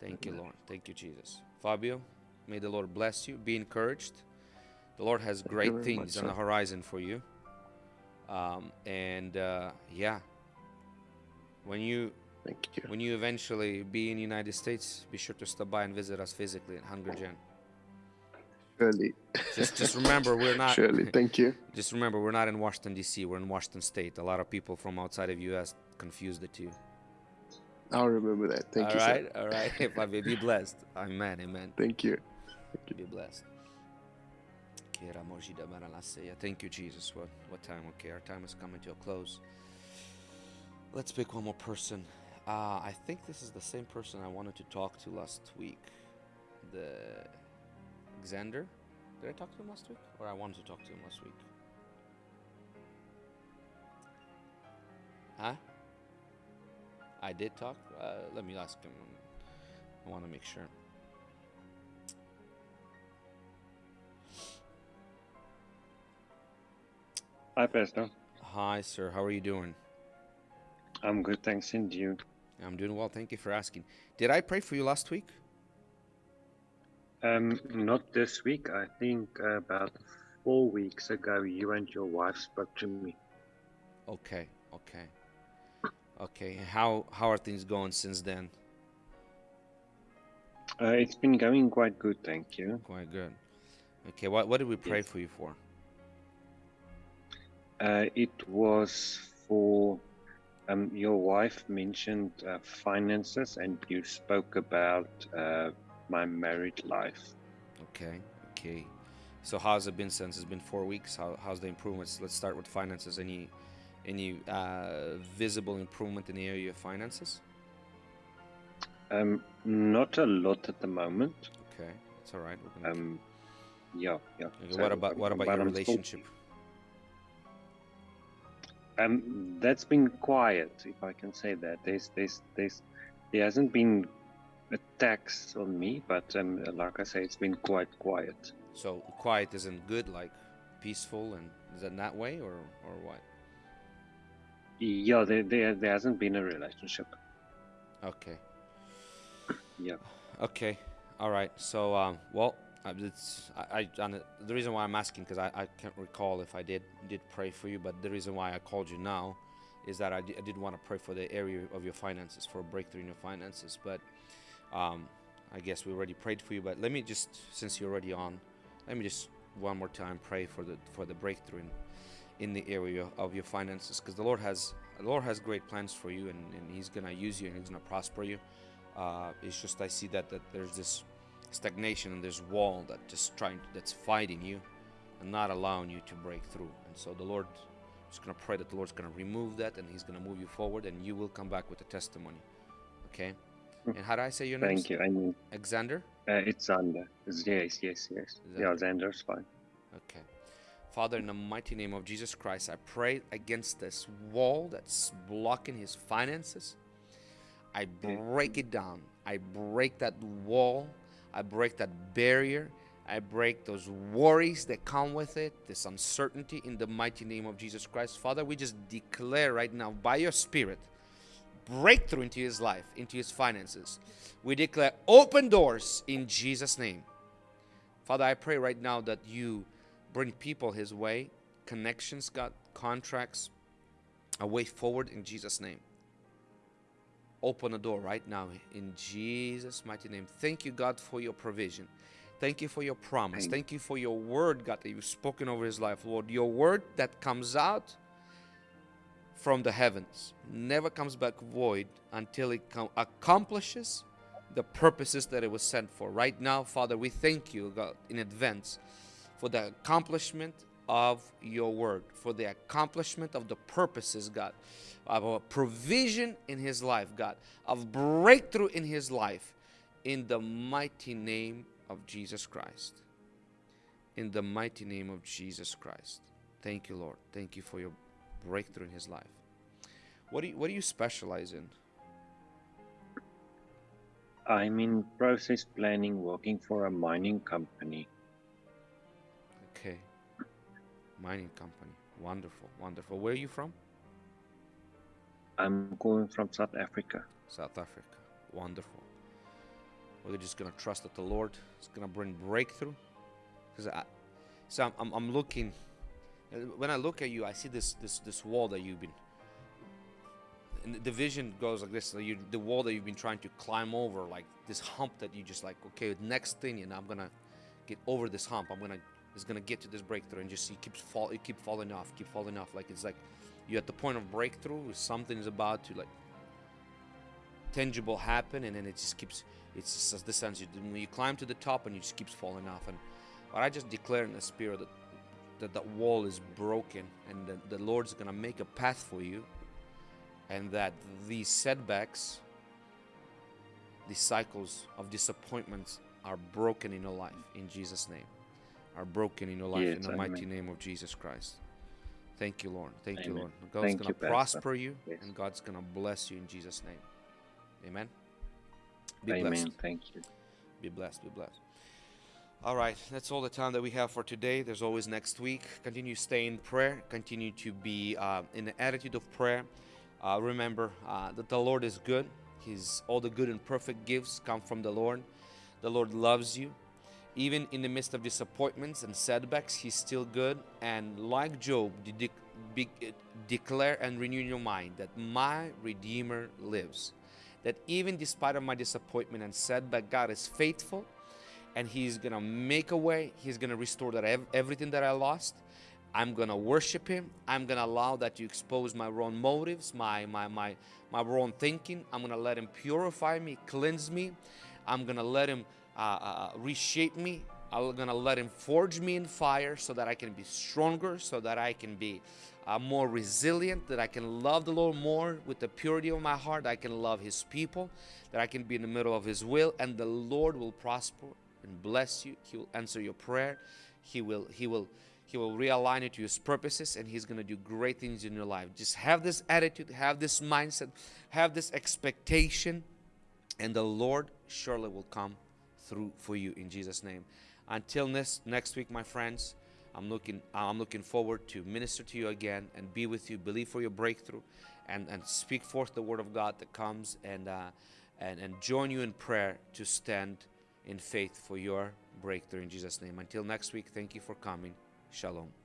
Speaker 1: Thank you, Lord. Thank you, Jesus. Fabio, may the Lord bless you. Be encouraged. The Lord has
Speaker 10: you
Speaker 1: great things
Speaker 10: much,
Speaker 1: on the horizon for you. Um, and uh, yeah, when you
Speaker 10: Thank you.
Speaker 1: when you eventually be in the United States, be sure to stop by and visit us physically at Hungry Gen.
Speaker 10: Surely.
Speaker 1: Just just remember we're not
Speaker 10: Surely. Thank you.
Speaker 1: just remember we're not in Washington DC, we're in Washington State. A lot of people from outside of US confuse the two.
Speaker 10: I'll remember that. Thank
Speaker 1: All
Speaker 10: you,
Speaker 1: right,
Speaker 10: sir.
Speaker 1: all right. May be blessed. Amen, amen.
Speaker 10: Thank you.
Speaker 1: To be blessed. Thank you, Jesus. What what time? Okay, our time is coming to a close. Let's pick one more person. Uh, I think this is the same person I wanted to talk to last week. The Xander. Did I talk to him last week? Or I wanted to talk to him last week? Huh? I did talk? Uh, let me ask him. I want to make sure.
Speaker 11: Hi, Pastor.
Speaker 1: Hi, sir. How are you doing?
Speaker 11: I'm good, thanks. And you?
Speaker 1: I'm doing well. Thank you for asking. Did I pray for you last week?
Speaker 11: Um, not this week. I think about four weeks ago, you and your wife spoke to me.
Speaker 1: Okay, okay, okay. How how are things going since then?
Speaker 11: Uh, it's been going quite good, thank you.
Speaker 1: Quite good. Okay, what what did we pray
Speaker 11: Yes.
Speaker 1: for you for?
Speaker 11: Uh, it was for um, your wife mentioned uh, finances, and you spoke about uh, my married life.
Speaker 1: Okay, okay. So how's it been since it's been four weeks? How how's the improvements? Let's start with finances. Any any uh, visible improvement in the area of finances?
Speaker 11: Um, not a lot at the moment.
Speaker 1: Okay, it's all right.
Speaker 11: Um, yeah, yeah.
Speaker 1: Okay,
Speaker 11: So,
Speaker 1: what about
Speaker 11: um,
Speaker 1: what about
Speaker 11: but
Speaker 1: your
Speaker 11: I'm still-
Speaker 1: relationship?
Speaker 11: Um, that's been quiet, if I can say that. There's, there's, there's, there hasn't been attacks on me, but um, like I say, it's been quite quiet.
Speaker 1: So quiet isn't good, like peaceful, and is that that way or or what?
Speaker 11: Yeah, there, there, there hasn't been a relationship.
Speaker 1: Okay.
Speaker 11: Yeah.
Speaker 1: Okay. All right. So um, well, it's I, I the reason why I'm asking because I, I can't recall if I did did pray for you, but the reason why I called you now is that I did want to pray for the area of your finances for a breakthrough in your finances, but um, I guess we already prayed for you. But let me just since you're already on, let me just one more time pray for the for the breakthrough in, in the area of your finances because the Lord has the Lord has great plans for you and, and He's gonna use you and He's gonna prosper you. Uh, it's just I see that that there's this stagnation and this wall that just trying that's fighting you and not allowing you to break through. And so the Lord is gonna pray that the Lord's gonna remove that and He's gonna move you forward and you will come back with a testimony. Okay. And how do I say your name?
Speaker 11: Thank you. I mean,
Speaker 1: Alexander.
Speaker 11: uh, it's Xander. Yes, yes, yes. Yeah, Xander's fine.
Speaker 1: Okay. Father, in the mighty name of Jesus Christ, I pray against this wall that's blocking his finances. I break it down. I break that wall. I break that barrier. I break those worries that come with it, this uncertainty in the mighty name of Jesus Christ. Father, we just declare right now by your Spirit breakthrough into his life, into his finances. We declare open doors in Jesus' name. Father, I pray right now that you bring people his way, connections, God, contracts, a way forward in Jesus' name. Open a door right now in Jesus' mighty name. Thank you, God, for your provision. Thank you for your promise.
Speaker 11: Thank-
Speaker 1: Thank you for your word, God, that you've spoken over his life, Lord. Your word that comes out from the heavens never comes back void until it com- accomplishes the purposes that it was sent for. Right now, Father, we thank you, God, in advance for the accomplishment of your word, for the accomplishment of the purposes, God, of a provision in his life, God, of breakthrough in his life, in the mighty name of Jesus Christ. In the mighty name of Jesus Christ. Thank you, Lord. Thank you for your breakthrough in his life. What do you, what do you specialize in?
Speaker 11: I'm in process planning, working for a mining company.
Speaker 1: Mining company. Wonderful, wonderful. Where are you from?
Speaker 11: I'm going from South Africa.
Speaker 1: South Africa. Wonderful. We're just gonna trust that the Lord is gonna bring breakthrough. Because I, so I'm, I'm, I'm looking. When I look at you, I see this this this wall that you've been. And the- vision goes like this: you, the wall that you've been trying to climb over, like this hump that you just like. Okay, next thing, and I'm gonna get over this hump. I'm gonna is gonna get to this breakthrough, and just you keeps fall, keep falling off, keep falling off. Like it's like you're at the point of breakthrough. Something is about to like tangible happen and then it just keeps it's just the sense you when you climb to the top and you just keeps falling off and but i just declare in the spirit that that that wall is broken and that the lord's gonna make a path for you and that these setbacks these cycles of disappointments are broken in your life in jesus name are broken in your life in
Speaker 11: Yes,
Speaker 1: the mighty
Speaker 11: amen.
Speaker 1: name of jesus christ thank you lord thank you lord god's
Speaker 11: Thank
Speaker 1: gonna
Speaker 11: you,
Speaker 1: prosper you
Speaker 11: Yes.
Speaker 1: and god's gonna bless you in jesus name Amen. Be
Speaker 11: Amen.
Speaker 1: blessed.
Speaker 11: Thank you.
Speaker 1: Be blessed. Be blessed. All right, that's all the time that we have for today. There's always next week. Continue to stay in prayer. Continue to be uh, in the attitude of prayer. Uh, remember uh, that the Lord is good. His all the good and perfect gifts come from the Lord. The Lord loves you. Even in the midst of disappointments and setbacks, He's still good. And like Job, de- declare and renew your mind that my Redeemer lives that even despite of my disappointment and setback, God is faithful and He's gonna make a way. He's gonna restore that ev- everything that I lost. I'm gonna worship Him. I'm gonna allow that to expose my wrong motives, my my my my wrong thinking. I'm gonna let Him purify me, cleanse me. I'm gonna let Him uh, uh, reshape me I'm gonna let Him forge me in fire so that I can be stronger, so that I can be uh, more resilient, that I can love the Lord more with the purity of my heart, I can love His people, that I can be in the middle of His will, and the Lord will prosper and bless you. He will answer your prayer. He will, He will, He will realign you to His purposes, and He's gonna do great things in your life. Just have this attitude, have this mindset, have this expectation, and the Lord surely will come through for you in Jesus' name. Until next next week, my friends. I'm looking I'm looking forward to minister to you again and be with you, believe for your breakthrough, and and speak forth the word of God that comes and uh, and and join you in prayer to stand in faith for your breakthrough in Jesus' name. Until next week, thank you for coming. Shalom.